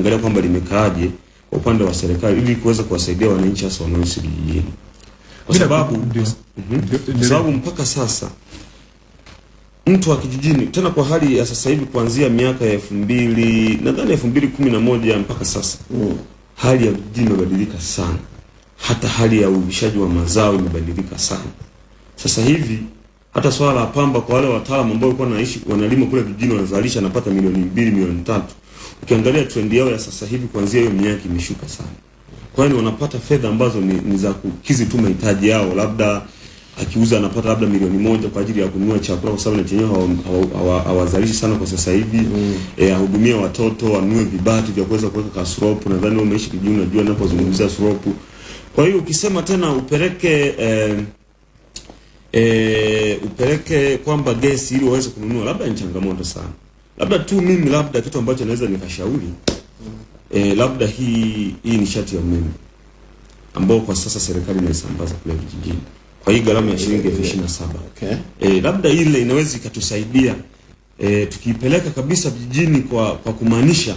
kuangalia kwamba limekaaje kwa upande wa serikali ili kuweza kuwasaidia wananchi hasa wanaoishi vijijini, kwa sababu. Mhm. kwa sababu mpaka sasa mtu wa kijijini tena kwa hali ya sasa hivi kuanzia miaka ya elfu mbili nadhani elfu mbili kumi na moja mpaka sasa mm. hali ya vijijini imebadilika sana, hata hali ya uvishaji wa mazao imebadilika sana. Sasa hivi hata swala la pamba kwa wale wataalamu ambao walikuwa wanaishi wanalima kule vijijini wanazalisha napata milioni mbili milioni tatu. Ukiangalia trend yao ya sasa hivi kuanzia hiyo miaka imeshuka sana. Kwa hiyo wanapata fedha ambazo ni, ni za kukizi tu mahitaji yao, labda akiuza anapata labda milioni moja kwa ajili ya kununua chakula, kwa sababu na chenyewe hawa- hawa- hawa- hawazalishi sana kwa sasa hivi mm. E, ahudumie watoto, anunue vibati vya kuweza kuweka kasuropu. Nadhani wewe umeishi kijijini, unajua ninapozungumzia suropu. Kwa hiyo ukisema tena upeleke eh, e, upeleke kwamba gesi ili waweze kununua, labda ni changamoto sana. Labda tu mimi, labda kitu ambacho naweza nikashauri mm. eh, labda hii hii nishati ya umeme ambao kwa sasa serikali inaisambaza kule vijijini kwa hii gharama ya shilingi elfu ishirini na saba Okay. e, labda ile inaweza ikatusaidia e, tukiipeleka kabisa vijijini kwa kwa kumaanisha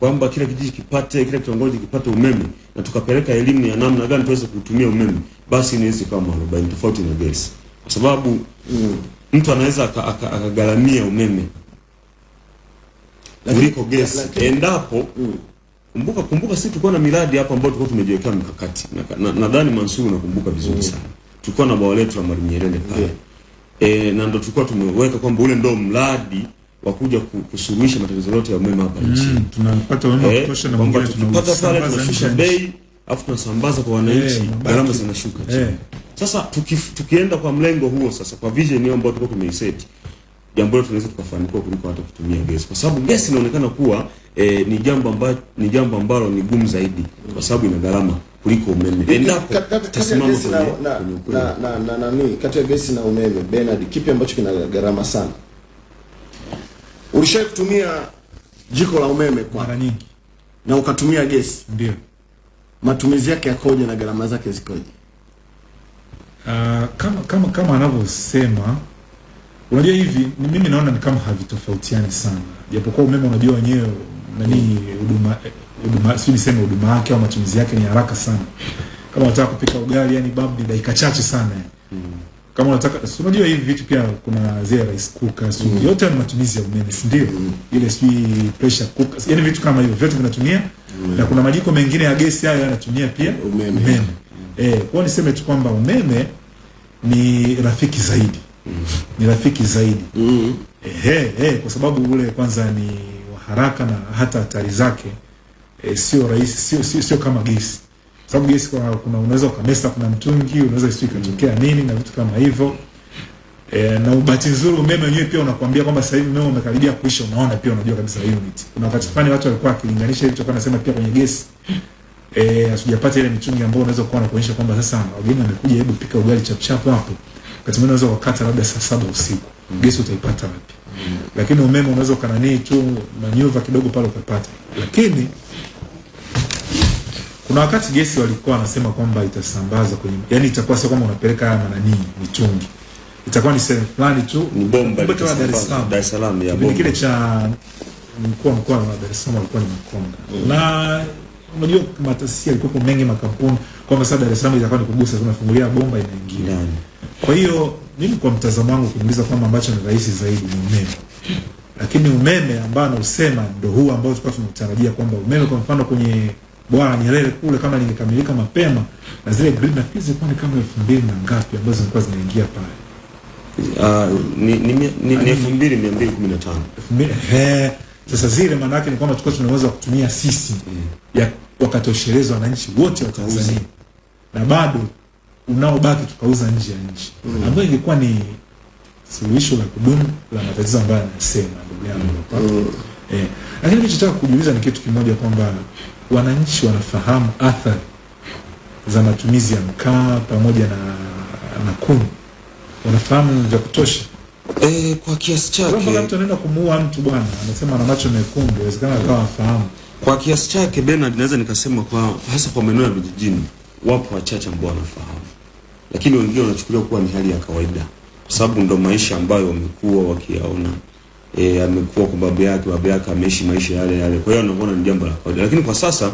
kwamba kila kijiji kipate kila kitongoji kipate umeme na tukapeleka elimu ya namna gani tuweze kutumia umeme, basi inaweza ikawa mwarobaini tofauti na gesi, kwa sababu mm. mtu anaweza aka- aka- akagharamia umeme kuliko gesi. endapo kumbuka kumbuka, sisi tulikuwa na miradi hapa ambayo tulikuwa tumejiwekea mikakati. Na- na- Mansuru Mansuri unakumbuka vizuri sana, tulikuwa na bwawa letu la Mwalimu Nyerere pale. E, na ndo tulikuwa tumeweka kwamba ule ndo mradi wa kuja ku- kusuluhisha matatizo yote ya umeme hapa nchini. Mm, tunapata umeme wa Eh, kutosha na mwingine tunapata pale tunashusha bei afu tunasambaza kwa wananchi, Eh, mabaki. gharama zinashuka. Eh. Sasa tuki, tukienda kwa mlengo huo sasa, kwa vision hiyo ambayo tulikuwa tumeiseti, jambo letu tunaweza tukafanikiwa kuliko hata kutumia gesi, kwa sababu gesi inaonekana kuwa e, ni jambo ambalo ni jambo ambalo ni gumu zaidi, kwa sababu ina gharama kuliko umeme, endapo na, na, na, na, nani kati ya gesi na umeme Bernard, kipi ambacho kina gharama sana? Ulishawahi kutumia jiko la umeme kwa mara nyingi na ukatumia gesi, ndio. matumizi yake yakoje na gharama zake zikoje? Uh, kama kama kama anavyosema unajua hivi mimi naona ni kama havitofautiani sana japokuwa umeme unajua wenyewe nani huduma huduma si niseme huduma yake au matumizi yake ni haraka sana kama unataka kupika ugali yani babu ni dakika chache sana mm. kama unataka unajua hivi vitu pia kuna zile rice cooker si yote ni matumizi ya umeme si ndio Mm. ile si pressure cooker yani vitu kama hivyo vyote vinatumia mm. na kuna majiko mengine ya gesi hayo yanatumia pia Umeme. umeme. Eh, kwa niseme tu kwamba umeme ni rafiki zaidi ni rafiki zaidi Mm. ehe, eh, kwa sababu ule kwanza ni wa haraka na hata hatari zake eh, sio rahisi sio, sio, sio kama gesi sababu gesi kwa, kuna unaweza ukamesa kuna mtungi unaweza sio ikatokea nini na vitu kama hivyo E, na ubati nzuri umeme wenyewe pia unakuambia kwamba sasa hivi umeme umekaribia kuisha, unaona pia unajua kabisa unit. Kuna wakati fulani watu walikuwa wakilinganisha hivi tokana nasema pia kwenye gesi eh, hatujapata ile mitungi ambayo unaweza kuwa na kuonyesha kwamba sasa wageni wamekuja, hebu pika ugali chap chap hapo. Wakati mwingine unaweza ukakata labda saa saba usiku, mm. gesi utaipata wapi? mm. Lakini umeme unaweza ukananii tu manyuva kidogo pale ukapata. Lakini kuna wakati gesi walikuwa wanasema kwamba itasambaza kwenye, yani itakuwa sio kwamba unapeleka haya mananii mitungi, itakuwa ni sehemu fulani tu, ni bomba Kumbe Dar es Salaam Dar es Salaam ya kipindi bomba kile cha mkuu wa mkoa wa Dar es Salaam alikuwa ni Makonda na unajua mataasisi yalikuwa mengi makampuni kwamba sasa Dar es Salaam itakuwa ni kugusa tunafungulia bomba inaingia. ndani. Kwa hiyo mimi kwa mtazamo wangu kuniuliza kwamba ambacho ni rahisi zaidi ni umeme, lakini umeme ambao anausema ndo huu ambao tulikuwa tunatarajia kwamba umeme kwa mfano kwenye bwawa Nyerere kule kama lingekamilika mapema na zile grid nafikiri zilikuwa ni kama elfu mbili na ngapi ambazo zilikuwa zinaingia pale. Ah, ni ni ni- elfu mbili mia mbili kumi na tano. Sasa zile maana yake ni kwamba tulikuwa tunaweza kutumia sisi ya wakatosheleza wananchi wote wa Tanzania na bado unaobaki tukauza nje ya nchi mm. ambayo ingekuwa ni suluhisho la kudumu la matatizo ambayo anasema ndugu yangu hapa. Eh, lakini kichotaka kujiuliza ni kitu kimoja kwamba wananchi wanafahamu athari za matumizi ya mkaa pamoja na, na kuni wanafahamu vya kutosha eh, kwa kiasi chake mtu anaenda kumuua mtu bwana, anasema ana macho mekundu, inawezekana akawa afahamu. kwa kiasi chake Bernard, naweza nikasema kwa hasa kwa maeneo ya vijijini wapo wachache ambao wanafahamu, lakini wengine wanachukulia kuwa ni hali ya kawaida, kwa sababu ndo maisha ambayo wamekuwa wakiyaona. E, amekuwa kwa babu yake, babu yake ameishi maisha yale yale, kwa hiyo anaona ni jambo la kawaida. Lakini kwa sasa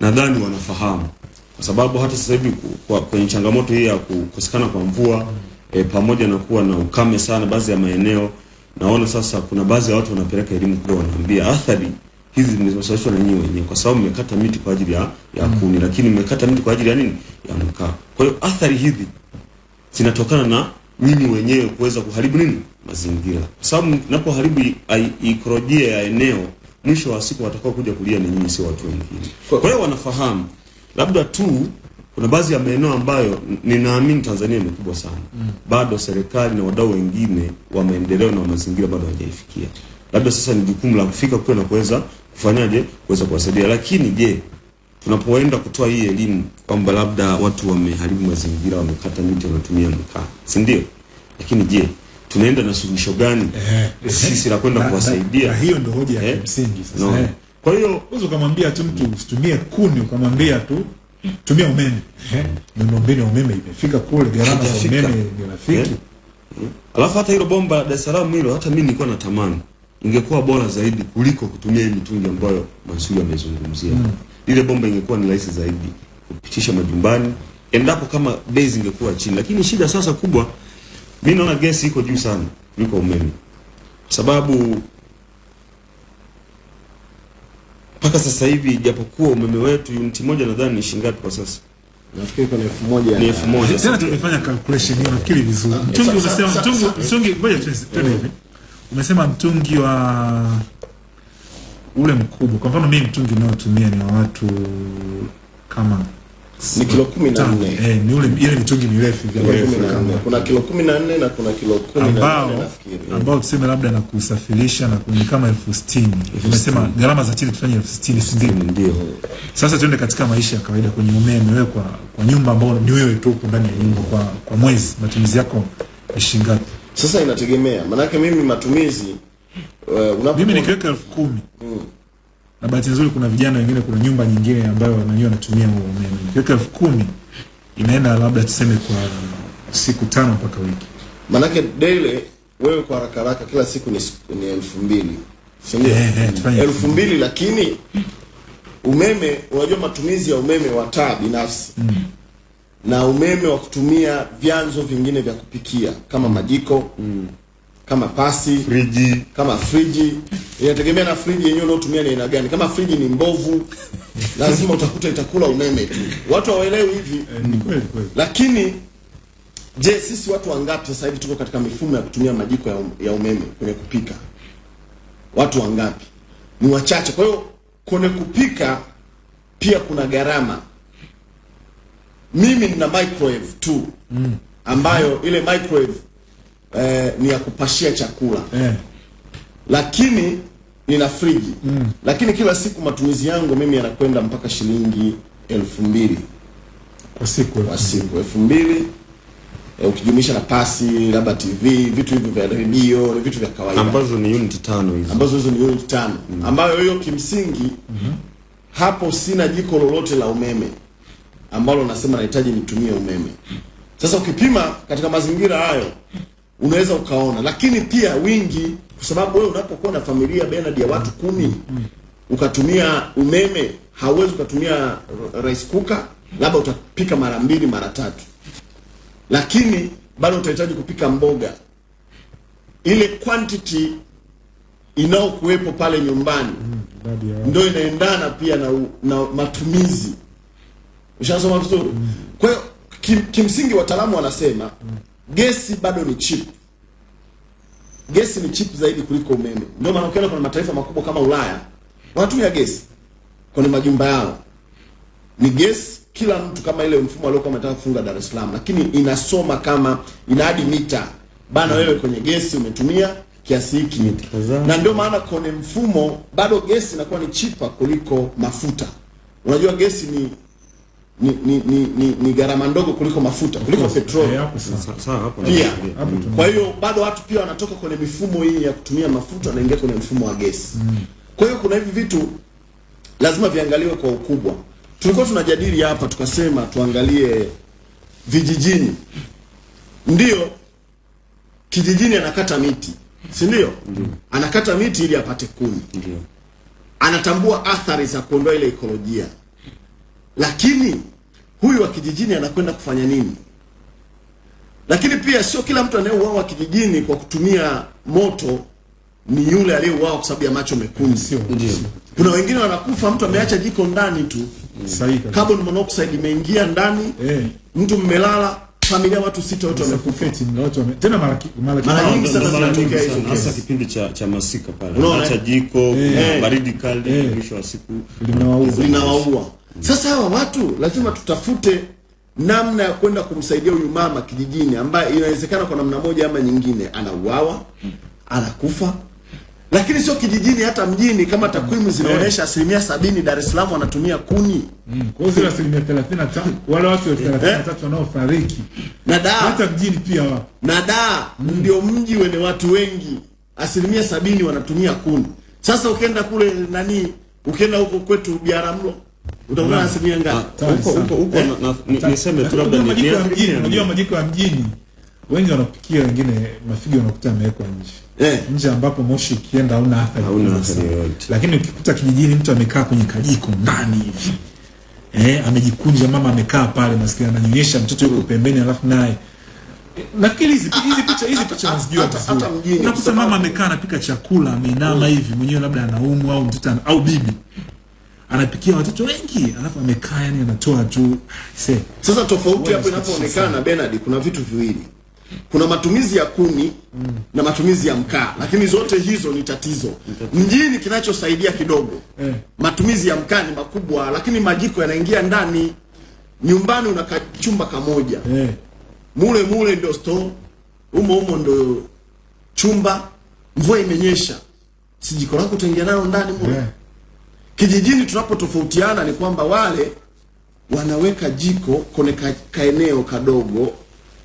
nadhani wanafahamu, kwa sababu hata sasa hivi kwenye changamoto hii ya kukosekana kwa mvua e, pamoja na kuwa na ukame sana baadhi ya maeneo, naona sasa kuna baadhi ya watu wanapeleka elimu kule, wanaambia athari hizi zimesababishwa na nyinyi wenyewe, kwa sababu mmekata miti kwa ajili ya, ya kuni, lakini mmekata miti kwa ajili ya nini? Ya mkaa. Kwa hiyo athari hizi zinatokana na nyinyi wenyewe kuweza kuharibu nini mazingira, kwa sababu mnapoharibu ikolojia ya eneo, mwisho wa siku watakao kuja kulia ni nyinyi, sio watu wengine. Kwa hiyo wanafahamu, labda tu kuna baadhi ya maeneo ambayo ninaamini Tanzania ni kubwa sana mm. bado serikali na wadau wengine wa maendeleo na mazingira bado hawajaifikia. Labda sasa ni jukumu la kufika kule na kuweza kufanyaje, kuweza kuwasaidia. Lakini je, tunapoenda kutoa hii elimu kwamba labda watu wameharibu mazingira, wamekata miti, wanatumia mkaa, si ndio? Lakini je, tunaenda na suluhisho gani Eh, sisi la kwenda kuwasaidia? hiyo ndio hoja ya msingi sasa No. eh. Kwa hiyo unaweza ukamwambia tu mtu usitumie kuni, ukamwambia tu tumia umeme. Eh, Miundombinu ya umeme imefika kule, gharama za umeme ni rafiki. Eh? Alafu hata hilo bomba la Dar es Salaam hilo hata mimi nilikuwa natamani ingekuwa bora zaidi kuliko kutumia hii mitungi ambayo Mansuri amezungumzia. Mm. Lile bomba ingekuwa ni rahisi zaidi kupitisha majumbani endapo kama bei zingekuwa chini, lakini shida sasa kubwa, mimi naona gesi iko juu sana kuliko umeme, sababu mpaka sasa hivi japokuwa umeme wetu uniti moja nadhani ni shilingi kwa sasa? nafikiri kwa elfu moja Ni elfu moja. Tena tumefanya calculation hiyo nafikiri vizuri. Mtungi unasema mtungi mtungi ngoja tuende twende hivi. Umesema mtungi wa ule mkubwa. Kwa mfano mimi mtungi ninaotumia ni wa watu kama ni kilo kumi na tano. nne Eh, ni ule ile mitungi mirefu vya mirefu kama kuna kilo kumi na nne na kuna kilo kumi na nane ambao nafikiri ambao tuseme labda na kusafirisha na kuni kama elfu sitini umesema gharama za chini tufanye elfu sitini si ndio? Ndio. Sasa tuende katika maisha ya kawaida kwenye umeme, wewe kwa, kwa nyumba ambao ni wewe tu ndani ya nyumba kwa, kwa mwezi matumizi yako ni shilingi ngapi? Sasa inategemea maanake mimi matumizi uh, unapo Mimi nikiweka elfu kumi na bahati nzuri kuna vijana wengine, kuna nyumba nyingine ambayo wanajua wanatumia huo umeme. Nikiweka elfu kumi inaenda labda tuseme kwa siku tano mpaka wiki. Manake daily wewe kwa haraka haraka kila siku ni, ni elfu mbili si ndio? Eh, eh, elfu mbili lakini umeme, unajua matumizi ya umeme wa taa binafsi na umeme wa kutumia vyanzo vingine vya kupikia kama majiko mm. kama pasi Friji kama friji inategemea na friji yenyewe unaotumia ni aina gani. Kama friji ni mbovu, lazima utakuta itakula umeme tu. Watu hawaelewi hivi Ni kweli kweli. lakini je, sisi watu wangapi sasa hivi tuko katika mifumo ya kutumia majiko ya, um, ya umeme kwenye kupika? Watu wangapi? Ni wachache. Kwa hiyo kwenye kupika pia kuna gharama. Mimi nina microwave tu. Ambayo ile microwave eh, ni ya kupashia chakula. Eh, lakini nina friji. Mm. lakini kila siku matumizi yangu mimi yanakwenda mpaka shilingi elfu mbili. Kwa siku kwa siku elfu mbili. Eh, ukijumlisha na pasi labda TV vitu hivyo vya redio ni vitu vya kawaida. Ambazo ni unit tano hizo. ambazo hizo ni unit tano. Mm. ambayo hiyo kimsingi mm -hmm. hapo sina jiko lolote la umeme ambalo nasema nahitaji nitumie umeme. Sasa ukipima katika mazingira hayo unaweza ukaona. Lakini pia wingi kwa sababu wewe unapokuwa na familia Bernard ya watu kumi ukatumia umeme hauwezi ukatumia rice cooker labda utapika mara mbili mara tatu. Lakini bado utahitaji kupika mboga. Ile quantity inayokuwepo pale nyumbani idadi ndio inaendana pia na, na matumizi ushasoma vizuri. Kwa hiyo kim, kimsingi wataalamu wanasema gesi bado ni cheap. Gesi ni cheap zaidi kuliko umeme. Ndio maana ukiona kuna mataifa makubwa kama ulaya wanatumia gesi kwenye majumba yao. Ni gesi kila mtu kama ile mfumo aliokuwa ametaka kufunga Dar es Salaam, lakini inasoma kama ina hadi mita. Bana, wewe kwenye gesi umetumia kiasi hiki, mita, na ndio maana kwenye mfumo bado gesi inakuwa ni chipa kuliko mafuta. Unajua gesi ni ni ni, ni, ni, ni gharama ndogo kuliko mafuta kuliko petroli Eh, hapo sasa. Sa- Sawa hapo pia. tuna- Kwa hiyo bado watu pia wanatoka kwenye mifumo hii ya kutumia mafuta wanaingia kwenye mfumo wa gesi. Kwa hiyo kuna hivi vitu lazima viangaliwe kwa ukubwa. Tulikuwa tunajadili hapa tukasema tuangalie vijijini. Ndio kijijini anakata miti, si ndio? Anakata miti ili apate kuni, anatambua athari za kuondoa ile ekolojia, lakini huyu wa kijijini anakwenda kufanya nini? Lakini pia sio kila mtu anayeuawa kijijini kwa kutumia moto ni yule aliyeuawa kwa sababu ya macho mekundu. Sio Kuna wengine wanakufa, mtu ameacha jiko ndani tu, sahihi carbon monoxide imeingia ndani, Eh, mtu mmelala, familia watu sita wote wamekufa. suffocate watu wame tena mara mara Mara nyingi sana mara zinatokea nyingi hizo sana, hasa kipindi cha cha masika pale. Acha eh? jiko, Eh. baridi kali, Eh. mwisho wa siku linawaua linawaua. Sasa hawa watu lazima tutafute namna ya kwenda kumsaidia huyu mama kijijini, ambaye inawezekana kwa namna moja ama nyingine anauawa, anakufa, lakini sio kijijini, hata mjini. Kama takwimu zinaonyesha asilimia sabini Dar es Salaam wanatumia kuni. Mm, Kwa hiyo zile asilimia 35 wale watu elfu 33 wanaofariki. Na daa. Hata mjini pia wapo. na daa ndio mji wenye watu wengi, asilimia sabini wanatumia kuni. Sasa ukienda kule nani, ukienda huko kwetu Biaramlo utakuta asilimia ngapi? Huko huko huko ni- niseme tu labda ni- ya mjini, unajua majiko ya mjini. Wengi wanapikia, wengine mafiga unakuta yamewekwa nje. Eh. nje, ambapo moshi ukienda hauna athari Hauna athari yoyote. Lakini ukikuta kijijini mtu amekaa kwenye kajiko ndani hivi. Eh, amejikunja, mama amekaa pale, maskini ananyonyesha mtoto yuko pembeni, alafu naye. Nafikiri hizi hizi picha hizi picha unazijua vizuri. Unakuta mama amekaa anapika chakula, ameinama hivi mwenyewe, labda anaumwa au mtoto au bibi anapikia watoto wengi, alafu amekaa yani anatoa tu se Sasa tofauti hapo inapoonekana Bernard, kuna vitu viwili, kuna matumizi ya kuni na matumizi ya mkaa, lakini zote hizo ni tatizo. Mjini kinachosaidia kidogo Eh. matumizi ya mkaa ni makubwa, lakini majiko yanaingia ndani. Nyumbani una kachumba kamoja, eh. mule mule ndio store, umo umo ndio chumba. Mvua imenyesha, si jiko lako utaingia nalo ndani mule Yeah. Kijijini tunapotofautiana ni kwamba wale wanaweka jiko kwenye ka, kaeneo kadogo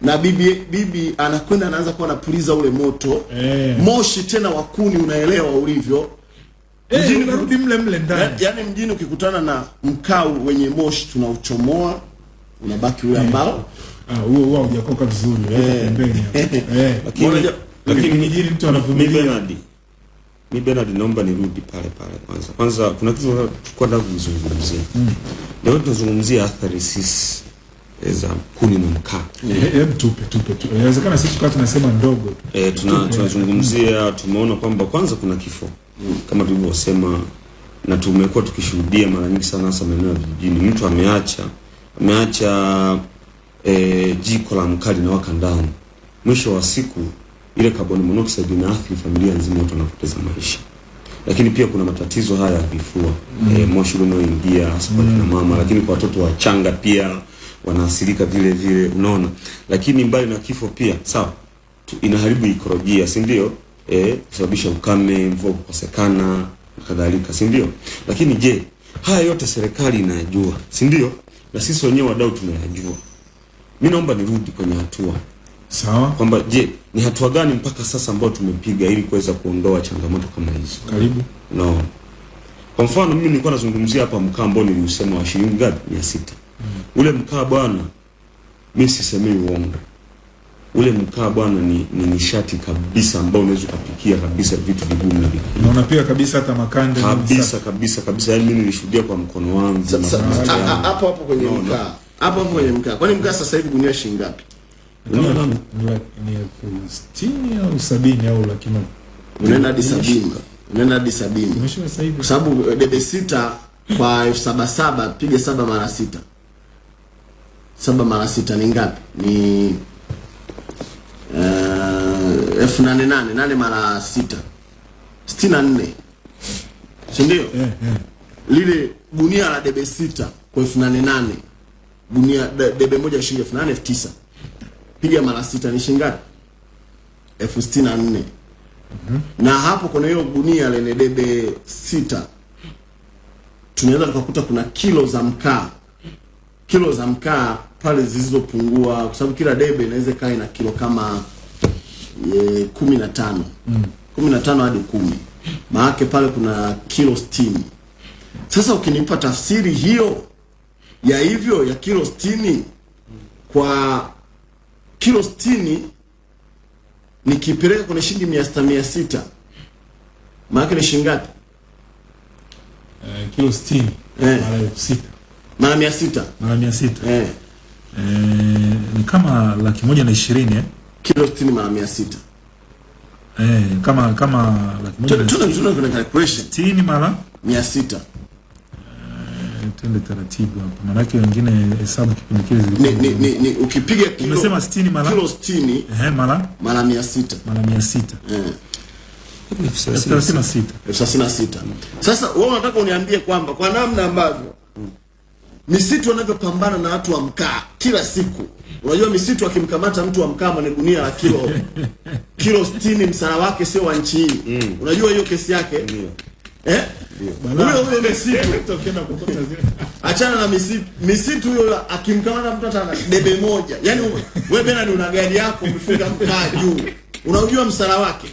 na bibi bibi anakwenda anaanza kuwa anapuliza ule moto Eh. moshi tena wakuni unaelewa ulivyo Eh, Mjini- unarudi mle mle ndani. ya, yaani mjini ukikutana na mkau wenye moshi tunauchomoa, unabaki ule ambao eh, huo huo hujakoka vizuri. eh, pembeni. Eh. Lakini lakini mjini mtu anavumilia. Bernard mi Bernard naomba nirudi pale pale kwanza. Kwanza kuna kitu tulikuwa nataka kuzungumzia. Leo tunazungumzia athari sisi eh, za kuni na mkaa. Eh, Hebu tupe tupe tu. Inawezekana sisi tukawa tunasema ndogo Eh, tuna, tunazungumzia tumeona kwamba kwanza kuna kifo Mm. kama tulivyosema, na tumekuwa tukishuhudia mara nyingi sana, hasa maeneo ya vijijini, mtu ameacha ameacha e, jiko la mkaa linawaka ndani, mwisho wa siku ile carbon monoxide inaathiri familia nzima, watu wanapoteza maisha. Lakini pia kuna matatizo haya ya vifua mm. e, moshi unaoingia hasa kwa kina mama, lakini kwa watoto wachanga pia wanaathirika vile vile, unaona. Lakini mbali na kifo pia sawa inaharibu ikolojia, si ndio? Eh, kusababisha ukame, mvua kukosekana na kadhalika, si ndio? Lakini je, haya yote serikali inayajua, si ndio? Na sisi wenyewe wadau tunayajua. Mimi naomba nirudi kwenye hatua Sawa? kwamba je, ni hatua gani mpaka sasa ambayo tumepiga ili kuweza kuondoa changamoto kama hizo? Karibu. No. Kwa mfano mimi nilikuwa nazungumzia hapa mkaa ambao niliusema wa shilingi ngapi? 600. Mm. Ule mkaa bwana, mimi sisemei uongo. Ule mkaa bwana ni, ni nishati kabisa ambao unaweza ukapikia kabisa vitu vigumu na vikubwa. Na unapiga kabisa hata makande Kabisa kabisa kabisa, yaani mimi nilishuhudia kwa mkono wangu. Hapo hapo kwenye mkaa hapo hapo kwenye mkaa. Kwani mkaa sasa hivi gunia shilingi ngapi? Ni elfu sitini au sabini au laki moja. Unaenda hadi sabini, unaenda hadi sabini. Kwa sababu eh, debe sita kwa elfu saba saba piga saba mara sita. Saba mara sita ni ngapi? Ni uh, elfu nane nane. Nane mara sita? Sitini na nne. Sindio yeah, eh. lile gunia la debe sita kwa elfu nane nane. Gunia de- debe moja shilingi elfu nane elfu tisa piga mara sita ni shilingi ngapi? elfu sitini na nne. Na hapo kuna hiyo gunia lenye debe sita. Tunaweza tukakuta kuna kilo za mkaa. Kilo za mkaa pale zilizopungua kwa sababu kila debe inaweza kaa ina kilo kama e, kumi na tano. Kumi na tano hadi kumi. Maake pale kuna kilo sitini. Sasa ukinipa tafsiri hiyo ya hivyo ya kilo stini kwa kilo 60 nikipeleka kwenye shilingi 600 maana ni shilingi ngapi? Eh, kilo 60 eh, mara 6 mara 600 mara 600 eh, eh ni kama laki moja na ishirini eh? kilo 60 mara 600 eh, kama kama laki moja kuna calculation. 60 mara tuende taratibu hapa, maanake wengine hesabu kipindi kile zilikuwa ni, ni, ni, ni ukipiga kilo umesema 60 mara kilo 60 ehe, mara mara 600 mara 600 eh 36 36. Sasa wewe unataka uniambie kwamba kwa namna ambavyo misitu wanavyopambana na watu wa mkaa kila siku. Unajua misitu akimkamata mtu wa mkaa mwenye gunia la kilo kilo 60 msara wake sio wa nchi hii. Mm. Unajua hiyo kesi yake? Ndio. Eh? Huyo huyo misitu ukienda kukota zile achana na misitu misitu huyo akimkamata mtu atana debe moja. Yaani wewe Bernard una gari yako umefunga mkaa juu. Unajua msara wake?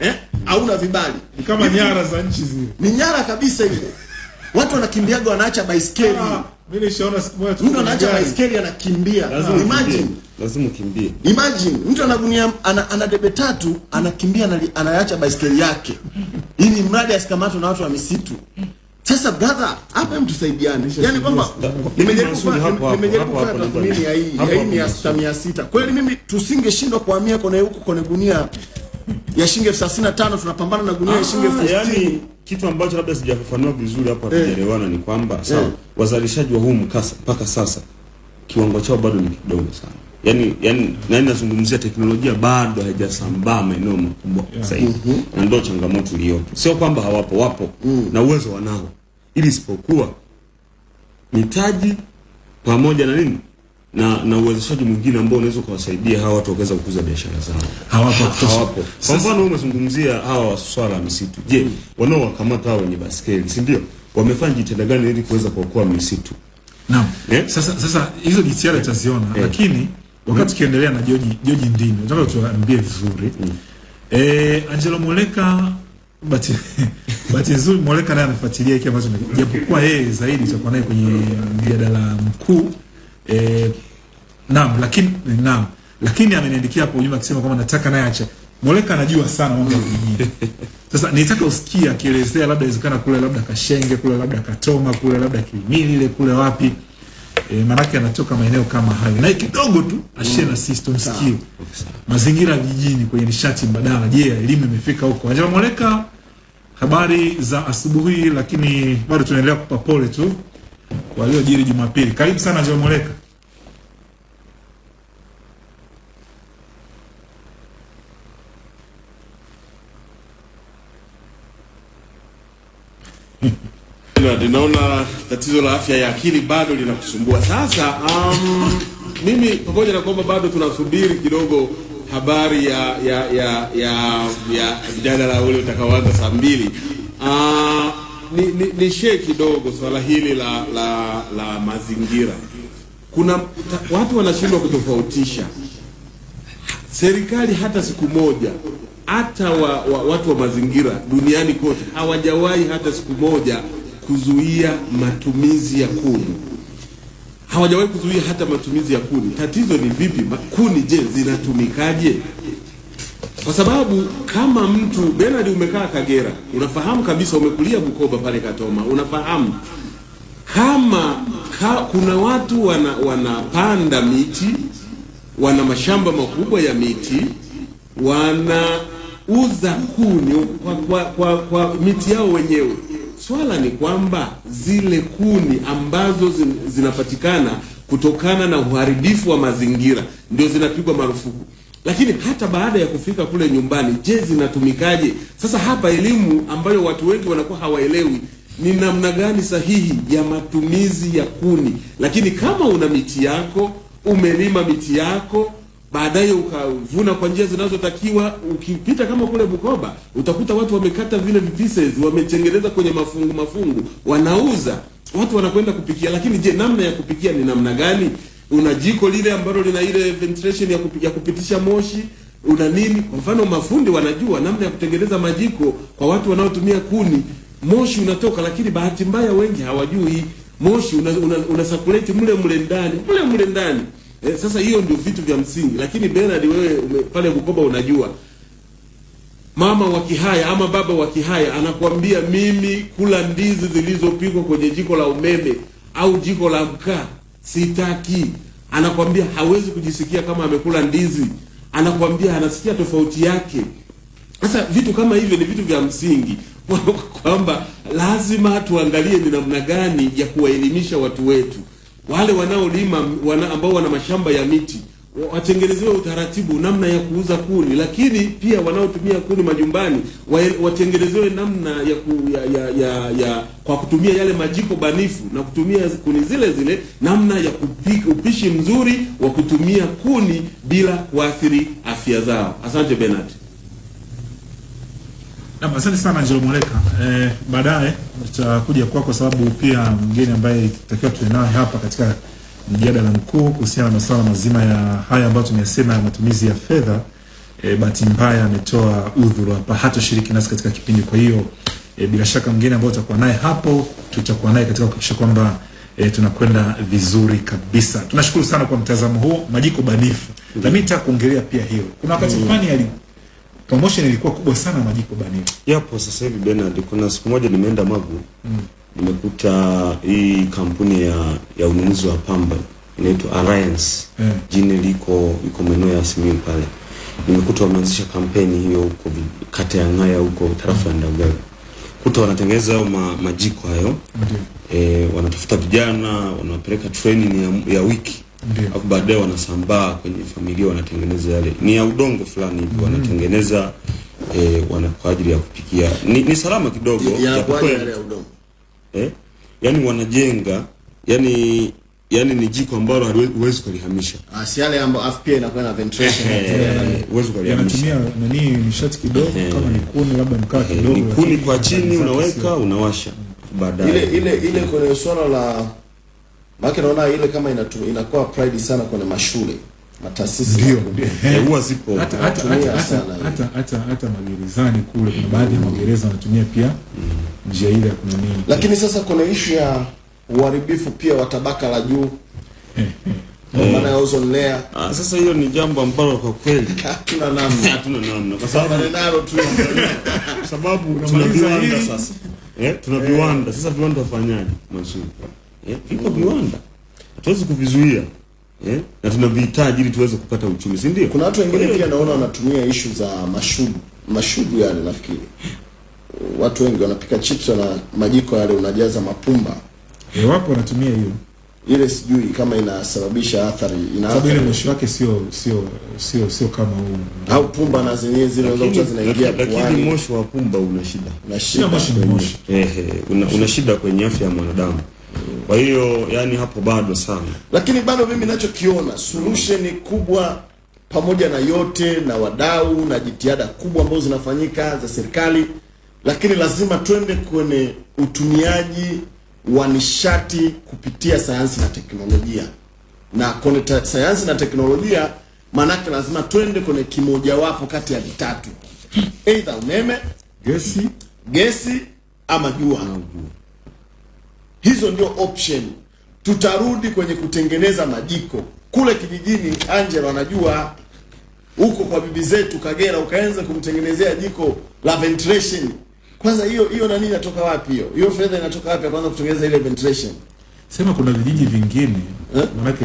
Eh? Hauna vibali. ni kama nyara za nchi zile. ni nyara kabisa ile. Watu wanakimbiaga wanaacha baiskeli. Ah, mimi nishaona siku moja tu Mtu anaacha baiskeli anakimbia. Imagine, Lazima ukimbie. imagine mtu anagunia ana, ana debe tatu anakimbia anaacha baiskeli yake. Ili mradi asikamatwe na watu wa misitu. Sasa brother, hapa hem tusaidiane. Yaani kwamba nimejaribu nimejaribu kufanya tathmini ya hii ya hii ya sita mia sita. Kweli mimi tusingeshindwa kuhamia kwenye huko kwenye gunia ya shilingi elfu thelathini na tano tunapambana na gunia ya shilingi elfu Ah, sitini. yani kitu ambacho labda sijafafanua vizuri hapo hatujaelewana ni kwamba sawa, wazalishaji wa huu mkasa mpaka sasa kiwango chao bado ni kidogo sana. Yani yani nani nazungumzia teknolojia bado haijasambaa maeneo makubwa yeah. sahihi mm -hmm. Na ndio changamoto iliyopo. Sio kwamba hawapo, wapo mm. na uwezo wanao. Ili isipokuwa mitaji pamoja na nini na na uwezeshaji mwingine ambao unaweza kuwasaidia hawa watu waweza kukuza biashara zao Hawapo wa hawapo. Kwa mfano wewe umezungumzia hawa swala ya misitu. Je, mm. wanaowakamata hao wenye baskeli, si ndio? Wamefanya jitihada gani ili kuweza kuokoa misitu? Naam. Eh? Sasa sasa hizo jitihada tutaziona lakini wakati tukiendelea na Joji Joji Ndini nataka tuambie vizuri. Eh, Angelo Moleka bati bati nzuri Moleka naye anafuatilia hiki ambacho japokuwa yeye zaidi tutakuwa naye kwenye mjadala mkuu eh, naam lakini naam lakini ameniandikia hapo ujumbe akisema kwamba nataka naye acha Moleka anajua sana mambo ya vijijini. Sasa nitaka usikie akielezea labda inawezekana kule labda Kashenge kule labda Katoma kule labda Kilimili ile kule wapi e, manake anatoka maeneo kama hayo naye kidogo tu ashie na sisi tumsikie mazingira ya vijijini kwenye nishati mbadala. Je, elimu imefika huko? Angela Moleka, habari za asubuhi, lakini bado tunaendelea kupa pole tu waliojiri Jumapili. Karibu sana Angela Moleka. Ninaona tatizo la afya ya akili bado linakusumbua. Sasa um, mimi pamoja na kwamba bado tunasubiri kidogo habari ya ya ya ya ya mjadala ule utakaoanza saa mbili uh, ni, ni, ni share kidogo swala hili la la la mazingira. Kuna ta, watu wanashindwa kutofautisha serikali hata siku moja hata wa, wa, watu wa mazingira duniani kote hawajawahi hata siku moja kuzuia matumizi ya kuni, hawajawahi kuzuia hata matumizi ya kuni. Tatizo ni vipi? Kuni je, zinatumikaje? Kwa sababu kama mtu Bernard, umekaa Kagera, unafahamu kabisa, umekulia Bukoba pale Katoma, unafahamu kama ka, kuna watu wana, wanapanda miti wana mashamba makubwa ya miti wanauza kuni kwa, kwa, kwa, kwa miti yao wenyewe. Swala ni kwamba zile kuni ambazo zin, zinapatikana kutokana na uharibifu wa mazingira ndio zinapigwa marufuku, lakini hata baada ya kufika kule nyumbani, je, zinatumikaje? Sasa hapa elimu ambayo watu wengi wanakuwa hawaelewi ni namna gani sahihi ya matumizi ya kuni. Lakini kama una miti yako, umelima miti yako, baadaye ukavuna kwa njia zinazotakiwa, ukipita kama kule Bukoba utakuta watu wamekata vile pieces, wametengeneza kwenye mafungu mafungu, wanauza, watu wanakwenda kupikia. Lakini je, namna ya kupikia ni namna gani? Una jiko lile ambalo lina ile ventilation ya, kupi, ya kupitisha moshi? Una nini? Kwa mfano mafundi wanajua namna ya kutengeneza majiko kwa watu wanaotumia kuni, moshi unatoka, lakini bahati mbaya wengi hawajui. Moshi una, una, una circulate mle mle ndani mle mle ndani Eh, sasa hiyo ndio vitu vya msingi, lakini Bernard, wewe ume, pale Bukoba unajua mama wa Kihaya ama baba wa Kihaya anakuambia mimi kula ndizi zilizopikwa kwenye jiko la umeme au jiko la mkaa sitaki. Anakwambia hawezi kujisikia kama amekula ndizi, anakwambia anasikia tofauti yake. Sasa vitu kama hivyo ni vitu vya msingi kwamba lazima tuangalie ni namna gani ya kuwaelimisha watu wetu wale wanaolima wana, ambao wana mashamba ya miti watengenezewe utaratibu namna ya kuuza kuni, lakini pia wanaotumia kuni majumbani watengenezewe namna ya, ku, ya, ya, ya, ya kwa kutumia yale majiko banifu na kutumia kuni zile zile, namna ya kupika upishi mzuri wa kutumia kuni bila kuathiri afya zao. Asante Bernard. Naam, asante sana Angelo Mwaleka. Eh, baadaye tutakuja kwako kwa sababu pia mgeni ambaye tutakiwa tuwe naye hapa katika mjadala mkuu kuhusiana na masuala mazima ya haya ambayo tumesema ya matumizi ya fedha. Eh, bahati mbaya ametoa udhuru hapa, hatoshiriki nasi katika kipindi. Kwa hiyo eh, bila shaka mgeni ambaye tutakuwa naye hapo, tutakuwa naye katika kuhakikisha kwamba eh, tunakwenda vizuri kabisa. Tunashukuru sana kwa mtazamo huo, majiko banifu. Na mimi nitakuongelea pia hilo. Kuna wakati fulani ali promotion ilikuwa kubwa sana majiko banio. Yapo sasa hivi Bernard, kuna siku moja nimeenda Magu mm. nimekuta hii kampuni ya ya ununuzi wa pamba inaitwa Alliance Mm. jini liko iko maeneo ya Simiyu pale. Nimekuta wameanzisha kampeni hiyo huko kata ya Ngaya huko tarafa ya Ndagaga. Kuta wanatengeneza hayo ma, majiko hayo mm. e, wanatafuta vijana wanapeleka training ya, ya wiki Ndio. Alafu baadaye wanasambaa kwenye familia wanatengeneza yale ni ya udongo fulani hivi wanatengeneza e, wana kwa ajili ya kupikia. Ni, ni salama kidogo ya, japokuwa- ya udongo. Eh, yani wanajenga yani yani ni jiko ambalo huwezi kulihamisha. Ah, si yale ambayo afu pia inakuwa na ventilation Eh, huwezi kulihamisha. Yanatumia nani nishati kidogo Eh. kama ni kuni labda mkaa kidogo ni kuni kwa chini unaweka unawasha. Baadaye. Ile ile ile kwenye swala la maana naona ile kama inatu, inakuwa pride sana kwenye mashule mataasisi ndio. Eh, huwa zipo hata hata hata hata hata hata hata magerezani kule kuna baadhi ya magereza wanatumia pia njia ile ya kunini. lakini sasa kuna ishu ya uharibifu pia wa tabaka la juu. Kwa maana ya ozone layer. Ah, sasa hiyo ni jambo ambalo kwa kweli hatuna namna. Hatuna namna kwa sababu nalo tu. Sababu tuna Unamaliza viwanda sasa. Eh, tuna viwanda. Sasa viwanda wafanyaje mazuri eh, vipo viwanda. Hatuwezi kuvizuia. Eh, na tunavihitaji ili tuweze kupata uchumi si ndio? Kuna watu wengine pia naona wanatumia ishu za mashudu mashudu yale nafikiri. Watu wengi wanapika chips na majiko yale unajaza mapumba. Eh, wapo wanatumia hiyo. Ile sijui kama inasababisha athari ina sababu ile moshi wake sio sio sio sio kama huu. Au pumba na zenyewe zile zote zinaingia kwa. lakini moshi wa pumba una shida. Una shida moshi ni moshi. Ehe, una, una shida kwenye afya ya mwanadamu kwa hiyo yani hapo bado sana. Lakini bado mimi nachokiona solution kubwa pamoja na yote na wadau na jitihada kubwa ambazo zinafanyika za serikali lakini lazima twende kwenye utumiaji wa nishati kupitia sayansi na teknolojia. Na kwenye sayansi na teknolojia maanake lazima twende kwenye kimojawapo kati ya vitatu. Eidha umeme gesi gesi ama jua hizo ndio option. Tutarudi kwenye kutengeneza majiko. Kule kijijini angela anajua huko kwa bibi zetu kagera ukaanza kumtengenezea jiko la ventilation. Kwanza hiyo hiyo nani inatoka wapi hiyo? Hiyo fedha inatoka wapi kwanza kutengeneza ile ventilation? Sema kuna vijiji vingine Eh? manake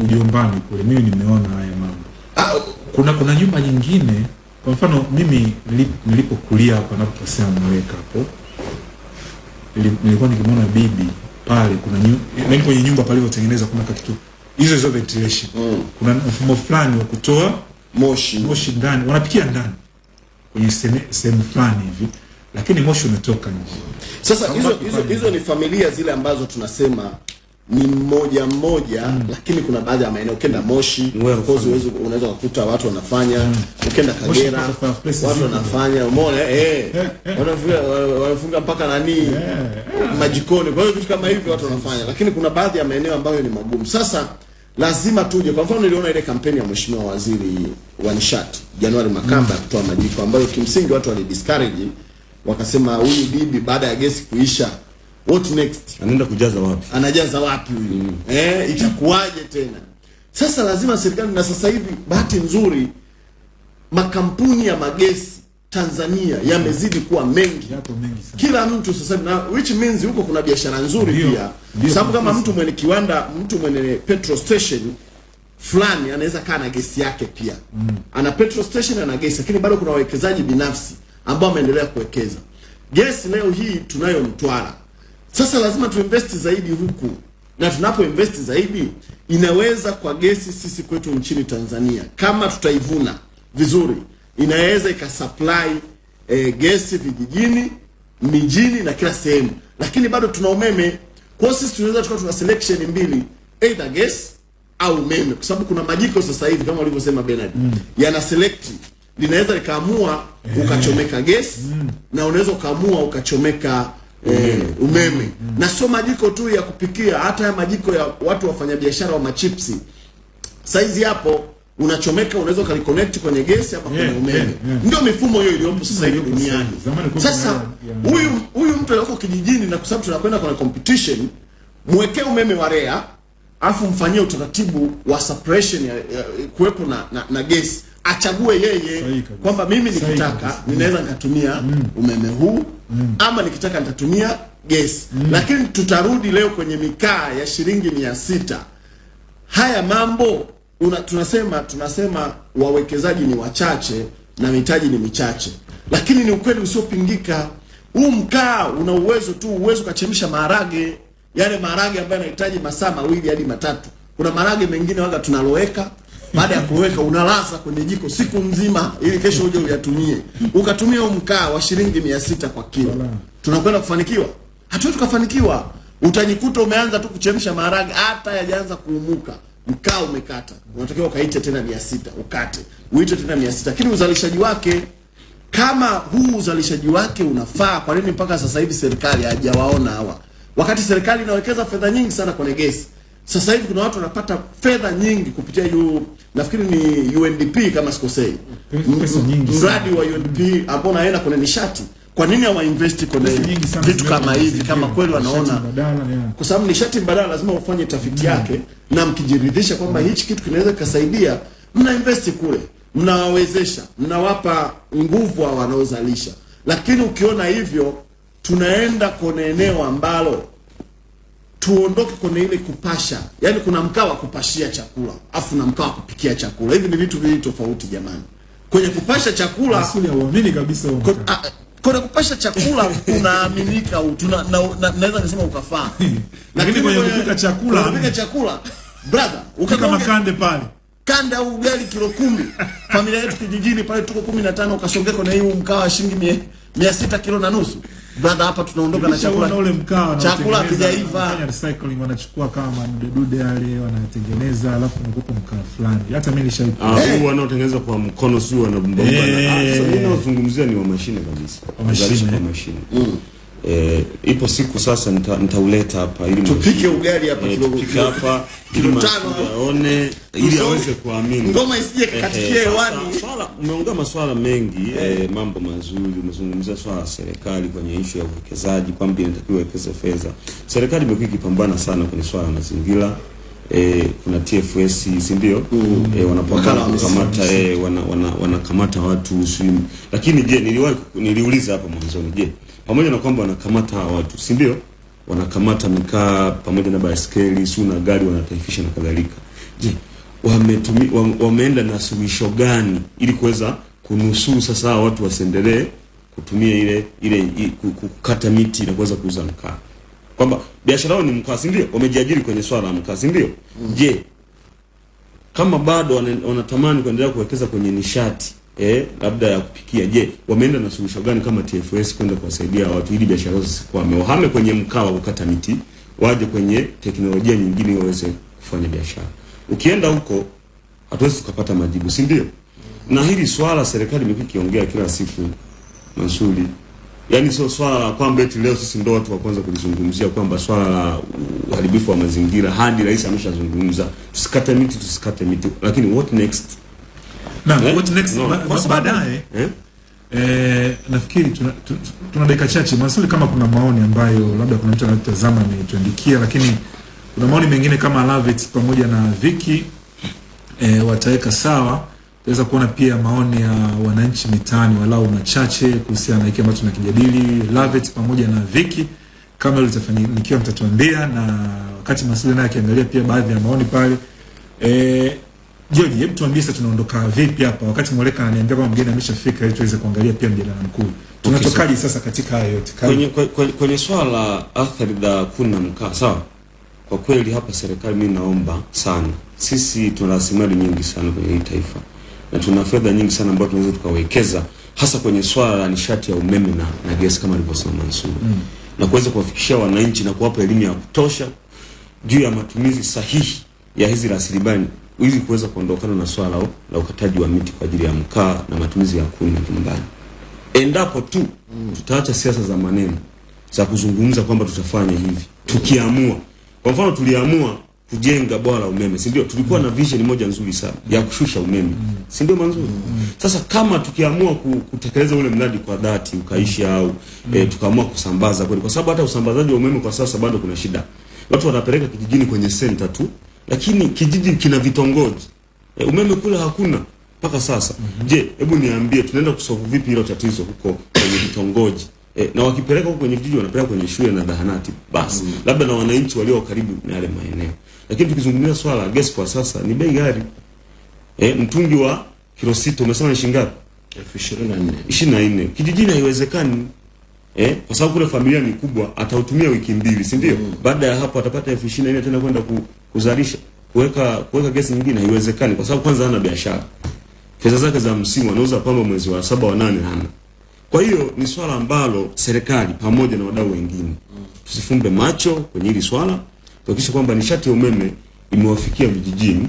ujombani kule mimi nimeona haya mambo. Ah, kuna kuna nyumba nyingine kwa mfano mimi nili- nilipokulia hapa napoposea mweka hapo nilikuwa nikimwona bibi pale kuna nyu, yani kwenye nyumba palivyotengeneza kuna kitu hizo hizo ventilation. Mm. kuna mfumo fulani wa kutoa moshi. moshi ndani wanapikia ndani. Kwenye sehemu- fulani hivi lakini moshi unatoka nje. Sasa hizo hizo hizo ni familia zile ambazo tunasema ni mmoja mmoja mm. lakini kuna baadhi ya maeneo ukenda Moshi of course uwezo unaweza kukuta watu wanafanya mm. ukenda Kagera watu wanafanya umeona eh wanafunga wanafunga mpaka nani? Yeah. majikoni kwa hiyo vitu kama hivyo watu wanafanya. Lakini kuna baadhi ya maeneo ambayo ni magumu. Sasa lazima tuje. Kwa mfano niliona ile kampeni ya mheshimiwa waziri wa nishati Januari Makamba ya kutoa majiko ambayo kimsingi watu walidiscourage wakasema huyu bibi baada ya gesi kuisha what next? Anaenda kujaza wapi? Anajaza wapi huyu? Mm. eh itakuwaje tena? Sasa lazima serikali, na sasa hivi bahati nzuri makampuni ya magesi Tanzania yamezidi kuwa mengi. Yako mengi sana. kila mtu sasa hivi na which means huko kuna biashara nzuri Ndiyo. pia. kwa sababu kama mtu mwenye kiwanda mtu mwenye petrol station fulani anaweza kaa na gesi yake pia. Mm. ana petrol station ana gesi lakini bado kuna wawekezaji binafsi ambao wameendelea kuwekeza. Gesi leo hii tunayo Mtwara sasa lazima tuinvest zaidi huku. Na tunapo invest zaidi inaweza kwa gesi sisi kwetu nchini Tanzania. Kama tutaivuna vizuri inaweza ikasupply eh, gesi vijijini mijini na kila sehemu. Lakini bado tuna umeme. Kwa hiyo sisi tunaweza tukawa tuna selection mbili either gas au umeme. Kwa sababu kuna majiko sasa hivi kama walivyosema Bernard mm. yana select. Linaweza likaamua ukachomeka gesi na unaweza ukaamua ukachomeka eh, umeme. mm. na sio majiko tu ya kupikia hata ya majiko ya watu wafanyabiashara wa machipsi. Saizi hapo unachomeka unaweza ukaliconnect kwenye gesi ama kwenye Yeah, umeme. yeah, yeah. ndio mifumo hiyo iliyopo sasa hivi sasa duniani. sasa huyu huyu mtu aliyoko kijijini na kwa sababu tunakwenda kwenye competition mwekee umeme wa REA afu mfanyie utaratibu wa suppression ya, ya kuwepo na, na, na gesi achague yeye kwamba mimi nikitaka kabisa. ninaweza nikatumia mm. umeme huu mm. ama nikitaka nitatumia gesi lakini tutarudi leo kwenye mikaa ya shilingi mia sita haya mambo una, tunasema tunasema wawekezaji ni wachache na mitaji ni michache, lakini ni ukweli usiopingika. Huu mkaa una uwezo tu, uwezo ukachemsha maharage, yale maharage ambayo yanahitaji masaa mawili hadi matatu. Kuna maharage mengine waga tunaloweka baada ya kuweka unalasa kwenye jiko siku nzima, ili kesho uje uyatumie, ukatumia mkaa wa shilingi mia sita kwa kilo. Tunakwenda kufanikiwa? Hatuwezi tukafanikiwa. Utajikuta umeanza tu kuchemsha maharage, hata yajaanza kuumuka, mkaa umekata, unatakiwa ukaite tena mia sita ukate, uite tena mia sita lakini uzalishaji wake kama huu uzalishaji wake unafaa, kwa nini mpaka sasa hivi serikali hajawaona hawa, wakati serikali inawekeza fedha nyingi sana kwenye gesi? Sasa hivi kuna watu wanapata fedha nyingi kupitia yu, nafikiri ni UNDP kama sikosei, mradi wa UNDP ambao naenda kwenye nishati. Kwa nini hawainvesti kwenye vitu kama hivi, kama kweli wanaona. kwa sababu nishati mbadala lazima ufanye tafiti yake na mkijiridhisha kwamba hichi kitu kinaweza kikasaidia, mna investi kule, mnawawezesha, mnawapa nguvu hao wanaozalisha. Lakini ukiona hivyo, tunaenda kwenye eneo ambalo tuondoke kwenye ile kupasha, yaani kuna mkaa wa kupashia chakula afu na mkaa wa kupikia chakula. Hivi ni vitu viwili tofauti jamani. Kwenye kupasha chakula Asili hauamini kabisa huo Ko- mkaa. a- kwenye kupasha chakula unaaminika u- tuna- na- na- naweza kusema ukafaa, Lakini kwenye kupika chakula- kupika chakula brother, ukaka makande pale. kanda au ugali kilo kumi, familia yetu kijijini pale tuko kumi na tano, ukasongea kwenye hii mkaa wa shilingi mia, mia sita kilo na nusu brother, hapa tunaondoka na chakula ule mkaa chakula kijaiva, hakijaiva. wanafanya recycling wanachukua kama madudedude yale wanatengeneza alafu nakupa mkaa fulani. Hata mimi nishaipa Ah, huu wanaotengeneza kwa mkono sio wanabomba. Eh. Ah, sasa mimi nazungumzia ni wa mashine kabisa. mashine. wa mashine. mashine. Eh, ipo siku sasa nita- nitauleta hapa ili Tupike ugali hapa eh, kidogo tupike hapa Kilo tano. Aone ili aweze kuamini. ngoma isije Eh, kakatikia eh, hewani. swala umeongea maswala mengi eh, mambo mazuri. Umezungumzia swala la serikali kwenye ishu ya uwekezaji kwamba inatakiwa iwekeze fedha. Serikali imekuwa ikipambana sana kwenye swala la mazingira eh, kuna TFS si ndio? Eh, e, Wakala wa kukamata eh, wana, wana, wanakamata watu sijui. Lakini je, niliwahi niliuliza hapa mwanzoni, je, pamoja na kwamba wanakamata watu si ndio? Wanakamata mikaa pamoja na baiskeli, si na gari wanataifisha na kadhalika. Je, wametumi, wame, wameenda na suluhisho gani ili kuweza kunusuru sasa watu wasiendelee kutumia ile ile kukata miti na kuweza kuuza mkaa, kwamba biashara yao ni mkaa, si ndio? Wamejiajiri kwenye swala la mkaa, si ndio? Je, kama bado wana- wanatamani kuendelea kuwekeza kwenye nishati eh, labda ya kupikia, je, wameenda na suluhisho gani kama TFS kwenda kuwasaidia watu ili biashara zao zisikwame, wahame kwenye mkaa wa kukata miti, waje kwenye teknolojia nyingine waweze kufanya biashara. Ukienda huko hatuwezi tukapata majibu, si ndio? Na hili swala serikali imekuwa ikiongea kila siku, Mansuri, yaani sio swala la kwamba eti leo sisi ndo watu wa kwanza kulizungumzia kwamba swala la uharibifu wa mazingira, hadi rais ameshazungumza tusikate miti, tusikate miti, lakini what next? Na Eh? what next No, baadaye eh? Eh, nafikiri tuna, tu- tu- tuna dakika chache maswali kama kuna maoni ambayo labda kuna mtu anatazama ametuandikia, lakini kuna maoni mengine kama Lavit pamoja na Viki eh, wataweka sawa tutaweza kuona pia maoni ya wananchi mitaani walau machache kuhusiana na hiki ambacho tunakijadili. Lavet pamoja na Viki kama hilo litafanikiwa mtatuambia na wakati Masudi naye akiangalia pia baadhi ya maoni pale. Eh George, hebu tuambie sasa tunaondoka vipi hapa? Wakati Moleka ananiambia kwamba mgeni ameshafika ili tuweze kuangalia pia mjadala mkuu. Tunatokaje sasa katika hayo yote? Kwenye, kwenye, kwenye swala la athari za kuni na mkaa sawa? Kwa kweli hapa serikali mimi naomba sana. Sisi tuna rasilimali nyingi sana kwenye hii taifa na tuna fedha nyingi sana ambazo tunaweza tukawekeza hasa kwenye swala la nishati ya umeme na, na gesi kama alivyosema Mansur mm. na kuweza kuwafikishia wananchi na kuwapa elimu ya kutosha juu ya matumizi sahihi ya hizi rasilimali ili kuweza kuondokana na swala la, ukataji wa miti kwa ajili ya mkaa na matumizi ya kuni majumbani endapo tu tutaacha siasa za maneno za kuzungumza kwamba tutafanya hivi tukiamua. Kwa mfano tuliamua kujenga bwawa la umeme si ndio tulikuwa na vision moja nzuri sana ya kushusha umeme si ndio manzuri sasa kama tukiamua kutekeleza ule mradi kwa dhati ukaisha au mm. e, tukaamua kusambaza kweli kwa sababu hata usambazaji wa umeme kwa sasa bado kuna shida watu wanapeleka kijijini kwenye senta tu lakini kijiji kina vitongoji e, umeme kule hakuna mpaka sasa Mm -hmm. je hebu niambie tunaenda kusolve vipi hilo tatizo huko kwenye vitongoji e, na wakipeleka huko kwenye vijiji wanapeleka kwenye shule na zahanati basi mm. labda na wananchi walio karibu na yale maeneo lakini tukizungumzia swala la gesi kwa sasa ni bei ghali. Eh, mtungi wa kilo sita umesema ni shilingi ngapi? Elfu ishirini na nne. Ishirini na nne. Kijijini haiwezekani. Eh, kwa sababu kule familia ni kubwa atautumia wiki mbili si ndio? Mm. baada ya hapo atapata elfu ishirini na nne tena kwenda ku, kuzalisha. Kuweka kuweka gesi nyingine haiwezekani kwa sababu kwanza hana biashara. Fedha zake za msimu anauza pamba mwezi wa saba wa nane hana. Kwa hiyo ni swala ambalo serikali pamoja na wadau wengine tusifumbe macho kwenye hili swala tuhakikishe kwamba nishati ya umeme imewafikia vijijini